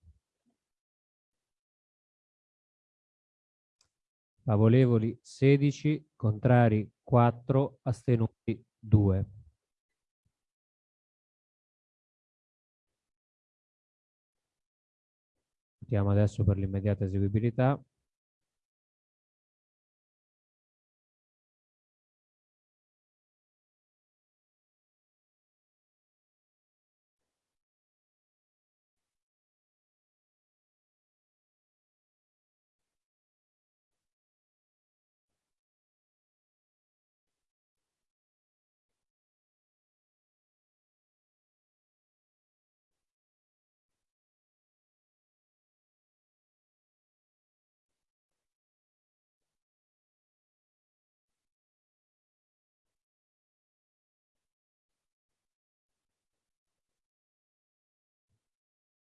Favorevoli 16, contrari 4, astenuti 2. Votiamo adesso per l'immediata eseguibilità.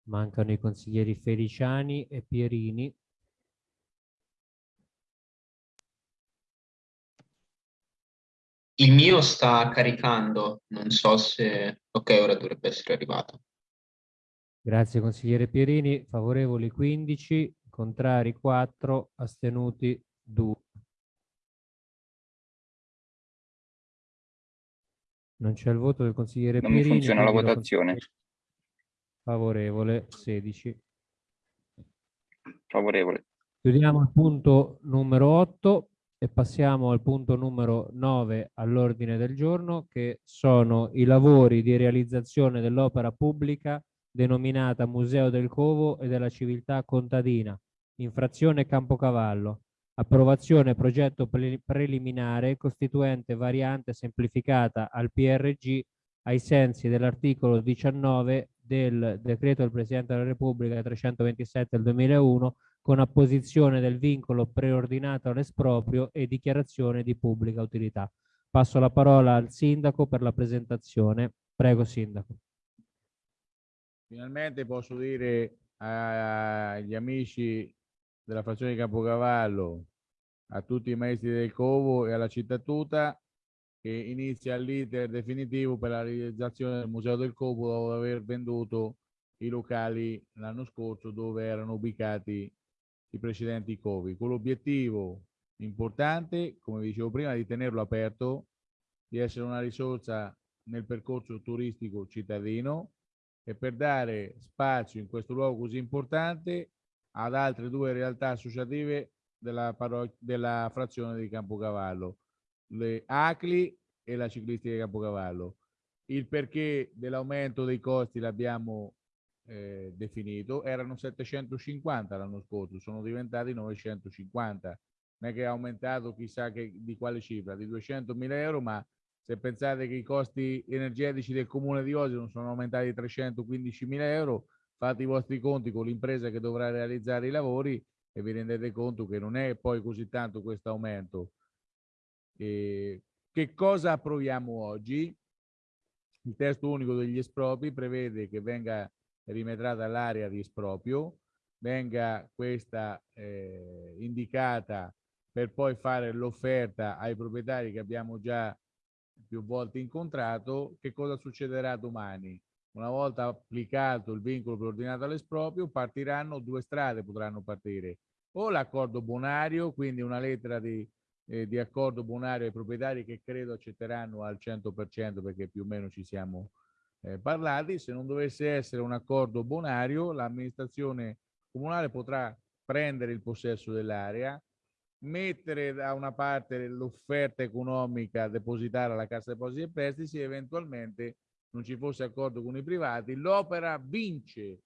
Mancano i consiglieri Feliciani e Pierini. Il mio sta caricando, non so se... Ok, ora dovrebbe essere arrivato. Grazie consigliere Pierini. Favorevoli 15, contrari 4, astenuti 2. Non c'è il voto del consigliere non Pierini. Non funziona la votazione. Favorevole 16. Favorevole. Chiudiamo il punto numero 8 e passiamo al punto numero 9 all'ordine del giorno che sono i lavori di realizzazione dell'opera pubblica denominata Museo del Covo e della Civiltà Contadina, infrazione Campocavallo, approvazione progetto pre preliminare costituente variante semplificata al PRG ai sensi dell'articolo 19 del decreto del Presidente della Repubblica 327 del 2001 con apposizione del vincolo preordinato all'esproprio e dichiarazione di pubblica utilità. Passo la parola al Sindaco per la presentazione. Prego Sindaco. Finalmente posso dire agli amici della frazione di Campocavallo, a tutti i maestri del Covo e alla città tutta che inizia l'iter definitivo per la realizzazione del Museo del Copo dopo aver venduto i locali l'anno scorso dove erano ubicati i precedenti covi, con l'obiettivo importante, come dicevo prima, di tenerlo aperto, di essere una risorsa nel percorso turistico cittadino e per dare spazio in questo luogo così importante ad altre due realtà associative della, della frazione di Campocavallo, le ACLI e la ciclistica di Campocavallo. Il perché dell'aumento dei costi l'abbiamo eh, definito, erano 750 l'anno scorso, sono diventati 950. Non è che è aumentato chissà che, di quale cifra, di 200 mila euro, ma se pensate che i costi energetici del comune di Osimo sono aumentati di 315 mila euro, fate i vostri conti con l'impresa che dovrà realizzare i lavori e vi rendete conto che non è poi così tanto questo aumento. E che cosa approviamo oggi? Il testo unico degli espropri prevede che venga rimetrata l'area di esproprio, venga questa eh, indicata per poi fare l'offerta ai proprietari che abbiamo già più volte incontrato, che cosa succederà domani? Una volta applicato il vincolo preordinato all'esproprio, partiranno due strade, potranno partire. O l'accordo bonario, quindi una lettera di, eh, di, accordo bonario ai proprietari che credo accetteranno al 100% perché più o meno ci siamo eh, parlati. Se non dovesse essere un accordo bonario, l'amministrazione comunale potrà prendere il possesso dell'area, mettere da una parte l'offerta economica, depositare alla Cassa Depositi e Prestiti, eventualmente non ci fosse accordo con i privati, l'opera vince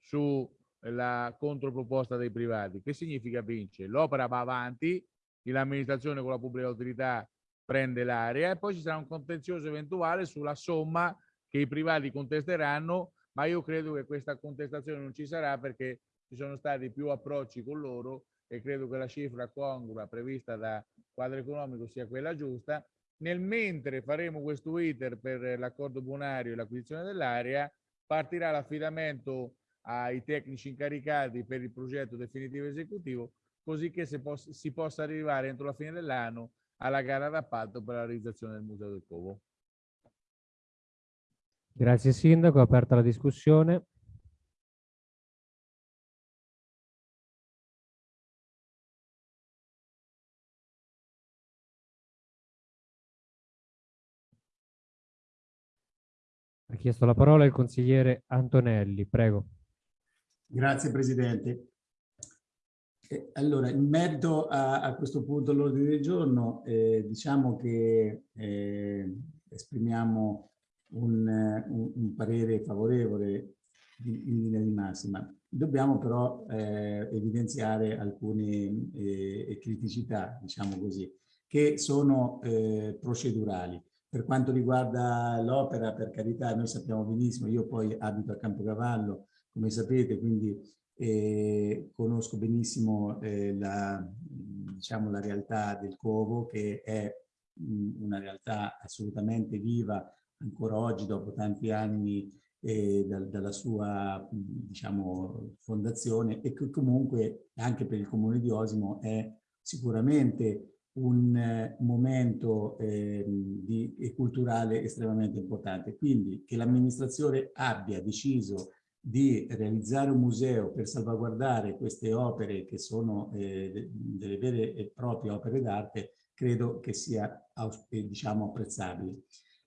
sulla controproposta dei privati. Che significa vince? L'opera va avanti, l'amministrazione con la pubblica autorità prende l'area e poi ci sarà un contenzioso eventuale sulla somma che i privati contesteranno, ma io credo che questa contestazione non ci sarà perché ci sono stati più approcci con loro e credo che la cifra congrua prevista da quadro economico sia quella giusta. Nel mentre faremo questo iter per l'accordo bonario e l'acquisizione dell'area, partirà l'affidamento ai tecnici incaricati per il progetto definitivo esecutivo, così che si, poss si possa arrivare entro la fine dell'anno alla gara d'appalto per la realizzazione del Museo del Covo. Grazie Sindaco, aperta la discussione. Ha chiesto la parola il consigliere Antonelli, prego. Grazie Presidente. Allora, in merito a, a questo punto all'ordine del giorno, eh, diciamo che eh, esprimiamo un, un, un, parere favorevole in, in, linea di massima. Dobbiamo però eh, evidenziare alcune eh, criticità, diciamo così, che sono eh, procedurali. Per quanto riguarda l'opera, per carità, noi sappiamo benissimo, io poi abito a Campocavallo, come sapete, quindi eh, conosco benissimo eh, la, diciamo, la realtà del Covo, che è mh, una realtà assolutamente viva ancora oggi, dopo tanti anni eh, da, dalla sua diciamo, fondazione e che comunque anche per il comune di Osimo è sicuramente un eh, momento eh, di, e culturale estremamente importante. Quindi che l'amministrazione abbia deciso di realizzare un museo per salvaguardare queste opere che sono eh, delle vere e proprie opere d'arte, credo che sia eh, diciamo, apprezzabile.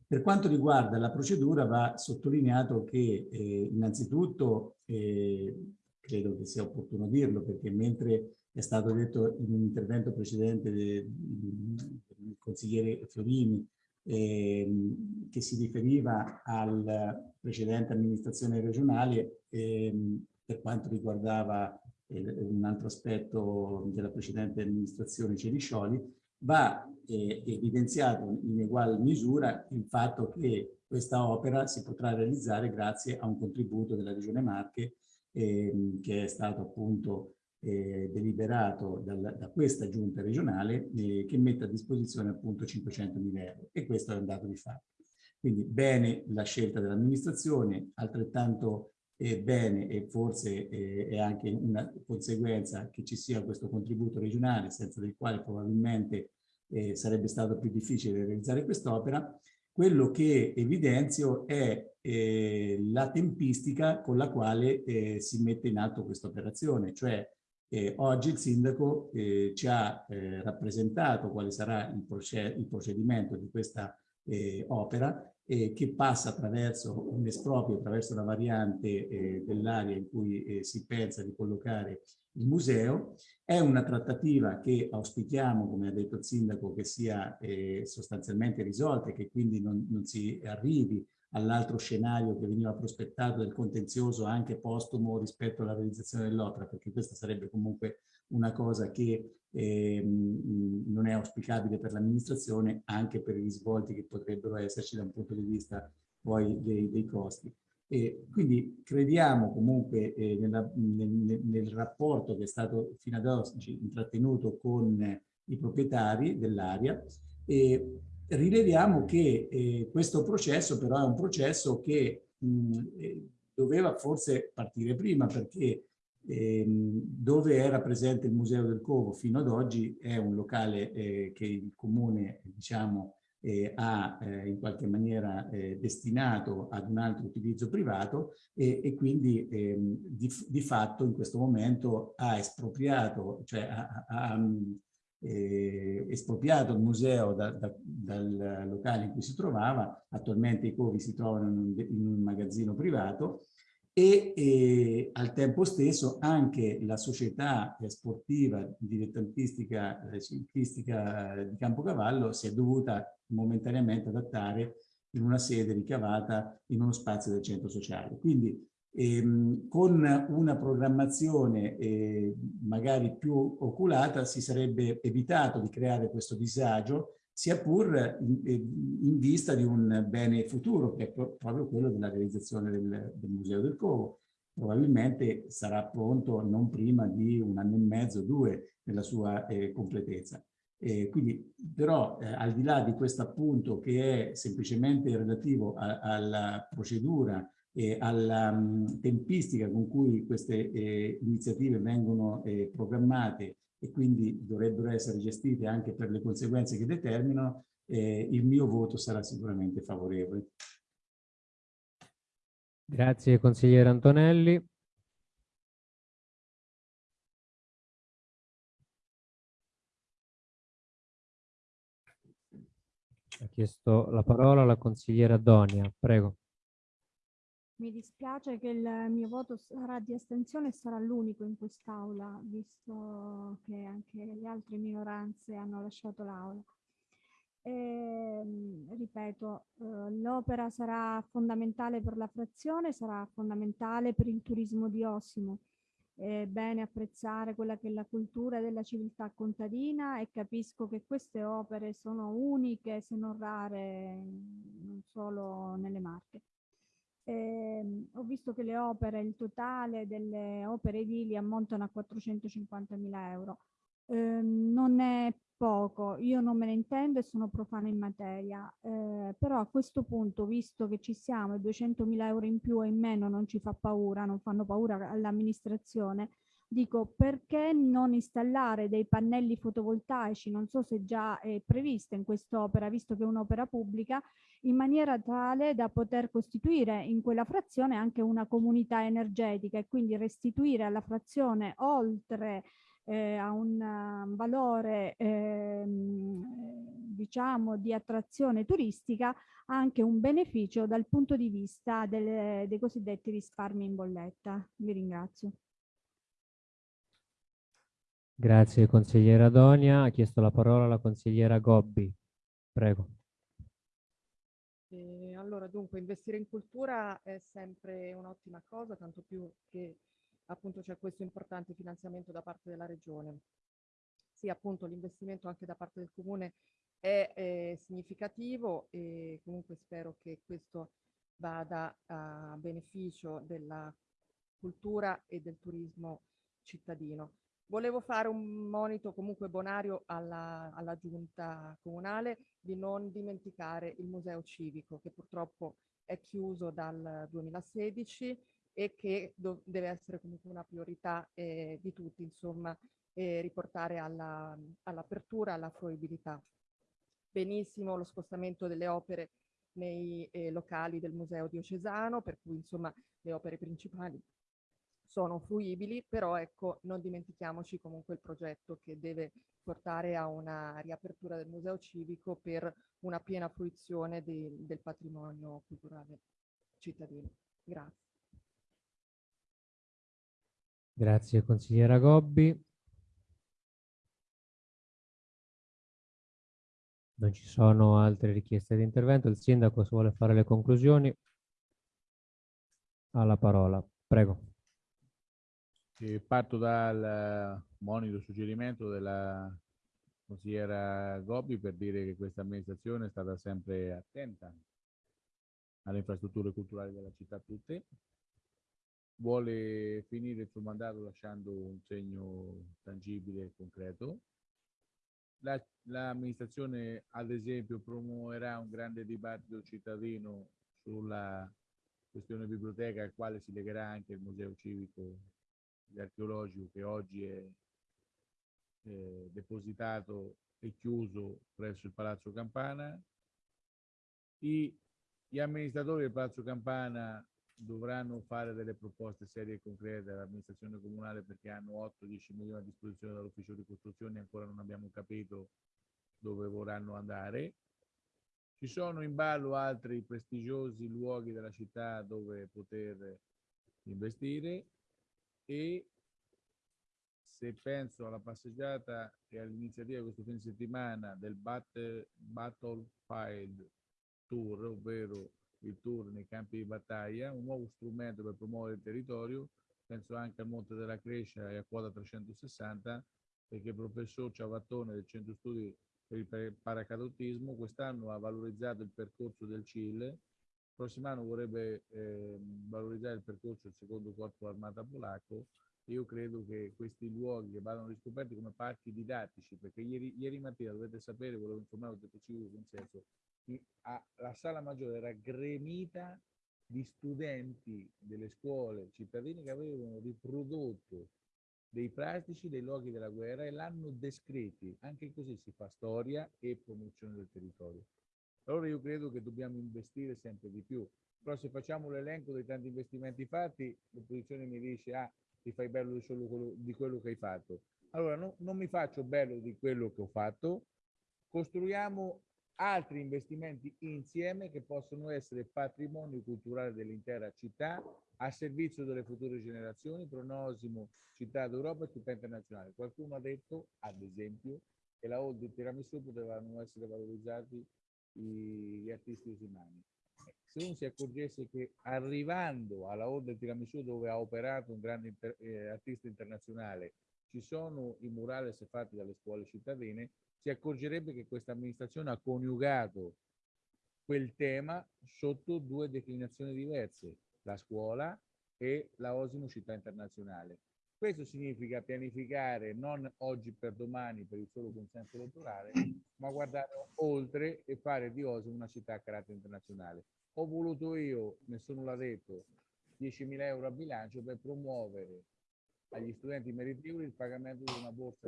Per quanto riguarda la procedura va sottolineato che eh, innanzitutto eh, credo che sia opportuno dirlo perché mentre è stato detto in un intervento precedente del consigliere Fiorini eh, che si riferiva alla precedente amministrazione regionale eh, per quanto riguardava eh, un altro aspetto della precedente amministrazione Ceriscioli, va eh, evidenziato in uguale misura il fatto che questa opera si potrà realizzare grazie a un contributo della Regione Marche ehm, che è stato appunto eh, deliberato dal, da questa giunta regionale eh, che mette a disposizione appunto 500 mila euro e questo è un dato di fatto. Quindi bene la scelta dell'amministrazione, altrettanto eh, bene e forse eh, è anche una conseguenza che ci sia questo contributo regionale senza del quale probabilmente eh, sarebbe stato più difficile realizzare quest'opera. Quello che evidenzio è eh, la tempistica con la quale si mette in atto questa operazione, cioè Eh, oggi il sindaco eh, ci ha eh, rappresentato quale sarà il, proced il procedimento di questa eh, opera che passa attraverso un esproprio, attraverso la variante eh, dell'area in cui eh, si pensa di collocare il museo. È una trattativa che auspichiamo, come ha detto il sindaco, che sia eh, sostanzialmente risolta e che quindi non, non si arrivi all'altro scenario che veniva prospettato del contenzioso anche postumo rispetto alla realizzazione dell'opera, perché questa sarebbe comunque una cosa che eh, non è auspicabile per l'amministrazione anche per i risvolti che potrebbero esserci da un punto di vista poi dei, dei costi. E quindi crediamo comunque eh, nella, nel, nel, rapporto che è stato fino ad oggi intrattenuto con i proprietari dell'area e rileviamo che eh, questo processo però è un processo che mh, eh, doveva forse partire prima perché Ehm, dove era presente il Museo del Covo fino ad oggi è un locale eh, che il Comune diciamo, eh, ha eh, in qualche maniera eh, destinato ad un altro utilizzo privato e, e quindi ehm, di, di, fatto in questo momento ha espropriato, cioè ha, ha eh, espropriato il museo da, da, dal locale in cui si trovava, attualmente i covi si trovano in un, in un magazzino privato e, e, al tempo stesso anche la società sportiva dilettantistica eh, ciclistica di Campocavallo si è dovuta momentaneamente adattare in una sede ricavata in uno spazio del centro sociale. Quindi ehm, con una programmazione eh, magari più oculata si sarebbe evitato di creare questo disagio sia pur in, in, vista di un bene futuro, che è proprio quello della realizzazione del, del Museo del Covo. Probabilmente sarà pronto non prima di un anno e mezzo, due, nella sua eh, completezza. Eh, quindi, però, eh, al di là di questo appunto che è semplicemente relativo a, alla procedura e alla mh, tempistica con cui queste eh, iniziative vengono eh, programmate e quindi dovrebbero essere gestite anche per le conseguenze che determinano, eh, il mio voto sarà sicuramente favorevole. Grazie consigliere Antonelli. Ha chiesto la parola la consigliera Donia, prego. Mi dispiace che il mio voto sarà di astensione e sarà l'unico in quest'Aula, visto che anche le altre minoranze hanno lasciato l'Aula. ripeto, eh, l'opera sarà fondamentale per la frazione, sarà fondamentale per il turismo di Osimo. È bene apprezzare quella che è la cultura della civiltà contadina e capisco che queste opere sono uniche, se non rare, non solo nelle Marche. Eh, ho visto che le opere, il totale delle opere edili ammontano a 450 mila euro. Eh, non è poco, io non me ne intendo e sono profana in materia, eh, però a questo punto, visto che ci siamo e 200 mila euro in più o in meno non ci fa paura, non fanno paura all'amministrazione, dico perché non installare dei pannelli fotovoltaici, non so se già è prevista in quest'opera, visto che è un'opera pubblica, in maniera tale da poter costituire in quella frazione anche una comunità energetica e quindi restituire alla frazione oltre eh, a un uh, valore eh, diciamo di attrazione turistica anche un beneficio dal punto di vista delle, dei cosiddetti risparmi in bolletta. Vi ringrazio. Grazie consigliera Donia. Ha chiesto la parola la consigliera Gobbi. Prego. Eh, allora, dunque, investire in cultura è sempre un'ottima cosa, tanto più che appunto c'è questo importante finanziamento da parte della Regione. Sì, appunto l'investimento anche da parte del Comune è, è significativo e comunque spero che questo vada a beneficio della cultura e del turismo cittadino. Volevo fare un monito comunque bonario alla, alla giunta comunale di non dimenticare il museo civico che purtroppo è chiuso dal 2016 e che deve essere comunque una priorità eh, di tutti, insomma, eh, riportare all'apertura, all alla fruibilità. Benissimo lo spostamento delle opere nei eh, locali del Museo Diocesano, per cui insomma le opere principali sono fruibili, però ecco, non dimentichiamoci comunque il progetto che deve portare a una riapertura del museo civico per una piena fruizione de, del patrimonio culturale cittadino. Grazie. Grazie consigliera Gobbi. Non ci sono altre richieste di intervento. Il sindaco se vuole fare le conclusioni ha la parola. Prego. E parto dal monito suggerimento della consigliera Gobbi per dire che questa amministrazione è stata sempre attenta alle infrastrutture culturali della città tutte. Vuole finire il suo mandato lasciando un segno tangibile e concreto l'amministrazione, la ad esempio, promuoverà un grande dibattito cittadino sulla questione biblioteca al quale si legherà anche il museo civico archeologico che oggi è eh, depositato e chiuso presso il Palazzo Campana. I, gli amministratori del Palazzo Campana dovranno fare delle proposte serie e concrete all'amministrazione comunale perché hanno 8-10 milioni a disposizione dall'ufficio di costruzione e ancora non abbiamo capito dove vorranno andare. Ci sono in ballo altri prestigiosi luoghi della città dove poter investire e se penso alla passeggiata e all'iniziativa questo fine settimana del Battle, Battlefield Tour, ovvero il tour nei campi di battaglia, un nuovo strumento per promuovere il territorio, penso anche al Monte della Crescia e a quota 360, perché il professor Ciavattone del Centro Studi per il paracadutismo quest'anno ha valorizzato il percorso del CIL, prossimo anno vorrebbe eh, valorizzare il percorso del secondo corpo armata polacco. Io credo che questi luoghi che vadano riscoperti come parchi didattici, perché ieri, ieri mattina dovete sapere, volevo informare il Civico Consenso, la sala maggiore era gremita di studenti delle scuole cittadine che avevano riprodotto dei plastici dei luoghi della guerra e l'hanno descritti. Anche così si fa storia e promozione del territorio. Allora io credo che dobbiamo investire sempre di più. Però se facciamo l'elenco dei tanti investimenti fatti, l'opposizione mi dice, ah, ti fai bello solo di quello che hai fatto. Allora no, non mi faccio bello di quello che ho fatto, costruiamo altri investimenti insieme che possono essere patrimonio culturale dell'intera città a servizio delle future generazioni, pronosimo città d'Europa e città internazionale. Qualcuno ha detto, ad esempio, che la Hall di Tiramisù potevano essere valorizzati gli artisti usimani. Se uno si accorgesse che arrivando alla del Tiramisù dove ha operato un grande inter eh, artista internazionale ci sono i murales fatti dalle scuole cittadine, si accorgerebbe che questa amministrazione ha coniugato quel tema sotto due declinazioni diverse, la scuola e la Osimo Città Internazionale. Questo significa pianificare non oggi per domani per il solo consenso elettorale, ma guardare oltre e fare di Osimo una città a carattere internazionale. Ho voluto io, nessuno l'ha detto, 10.000 euro a bilancio per promuovere agli studenti meritevoli il pagamento di una borsa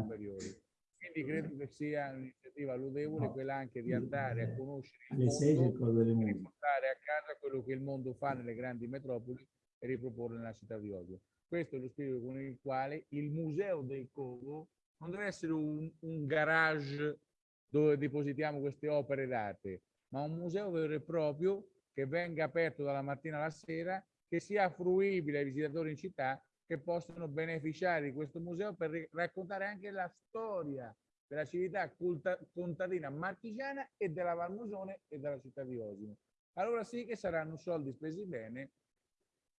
superiori. Quindi credo che sia un'iniziativa lodevole no. quella anche di andare a conoscere il mondo e portare a casa quello che il mondo fa nelle grandi metropoli e riproporre nella città di Oslo. Questo è lo spirito con il quale il Museo del Congo non deve essere un, un garage dove depositiamo queste opere d'arte, ma un museo vero e proprio che venga aperto dalla mattina alla sera, che sia fruibile ai visitatori in città che possono beneficiare di questo museo per raccontare anche la storia della civiltà contadina marchigiana e della Valmusone e della città di Osimo. Allora sì che saranno soldi spesi bene.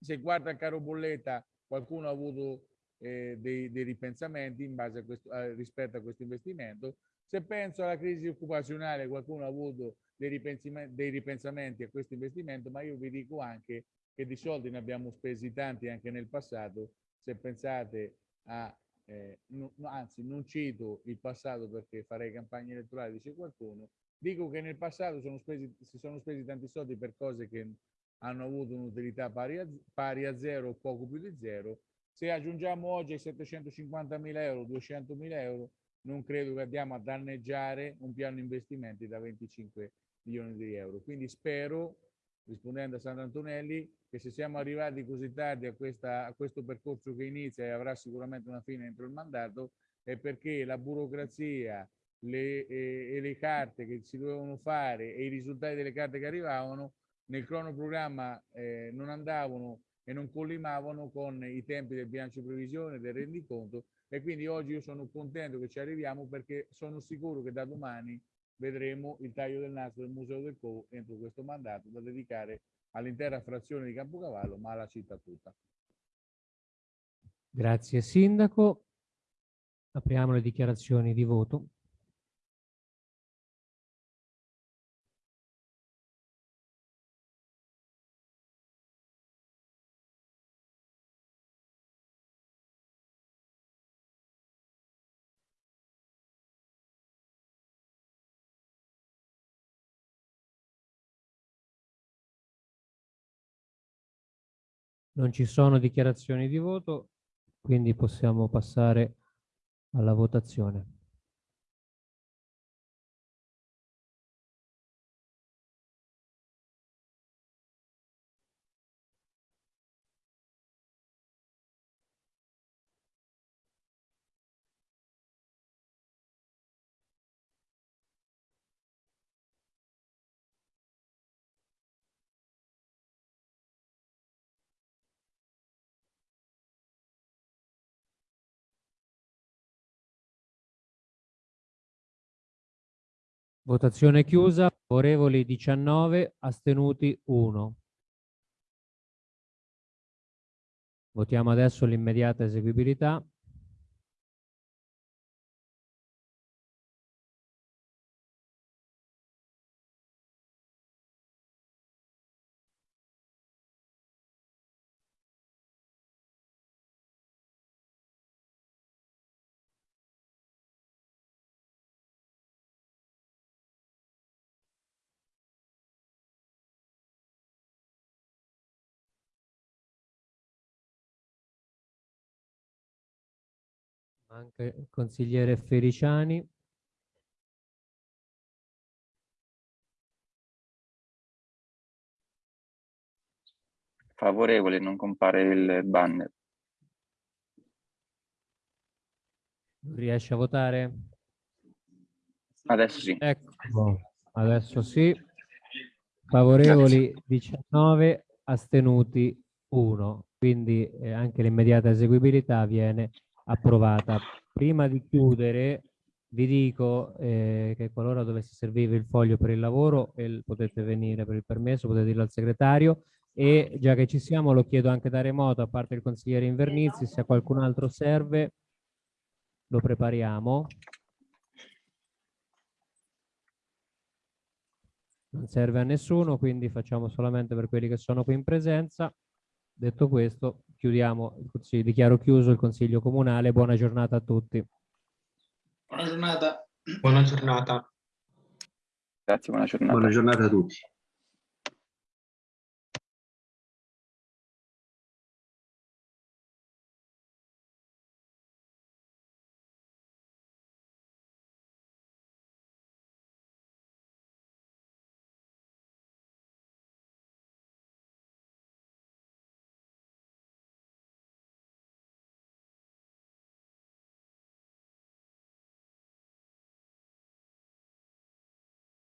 Se guarda caro bolletta, qualcuno ha avuto eh, dei, dei, ripensamenti in base a questo, eh, rispetto a questo investimento. Se penso alla crisi occupazionale, qualcuno ha avuto dei ripensamenti, dei ripensamenti a questo investimento, ma io vi dico anche che di soldi ne abbiamo spesi tanti anche nel passato se pensate a, eh, no, anzi non cito il passato perché farei campagna elettorale, dice qualcuno, dico che nel passato sono spesi, si sono spesi tanti soldi per cose che hanno avuto un'utilità pari a, pari a zero o poco più di zero. Se aggiungiamo oggi ai 750 mila euro, 200 mila euro, non credo che andiamo a danneggiare un piano investimenti da 25 milioni di euro. Quindi spero, rispondendo a Sandro Antonelli, che se siamo arrivati così tardi a, questa, a questo percorso che inizia e avrà sicuramente una fine entro il mandato, è perché la burocrazia le, e, e le carte che si dovevano fare e i risultati delle carte che arrivavano nel cronoprogramma eh, non andavano e non collimavano con i tempi del bilancio di previsione, del rendiconto e quindi oggi io sono contento che ci arriviamo perché sono sicuro che da domani vedremo il taglio del nastro del Museo del Co entro questo mandato da dedicare all'intera frazione di Campocavallo ma alla città tutta. Grazie Sindaco. Apriamo le dichiarazioni di voto. Non ci sono dichiarazioni di voto, quindi possiamo passare alla votazione. Votazione chiusa, favorevoli 19, astenuti 1. Votiamo adesso l'immediata eseguibilità. Anche il consigliere Feliciani. Favorevole, non compare il banner. Riesce a votare? Adesso sì. Ecco, adesso sì. Favorevoli Grazie. 19, astenuti 1. Quindi eh, anche l'immediata eseguibilità viene approvata. Prima di chiudere vi dico eh, che qualora dovesse servire il foglio per il lavoro eh, potete venire per il permesso, potete dirlo al segretario e già che ci siamo lo chiedo anche da remoto a parte il consigliere Invernizzi se a qualcun altro serve lo prepariamo. Non serve a nessuno quindi facciamo solamente per quelli che sono qui in presenza. Detto questo, chiudiamo il consiglio, dichiaro chiuso il Consiglio Comunale. Buona giornata a tutti. Buona giornata. Buona giornata. Grazie, buona giornata. Buona giornata a tutti.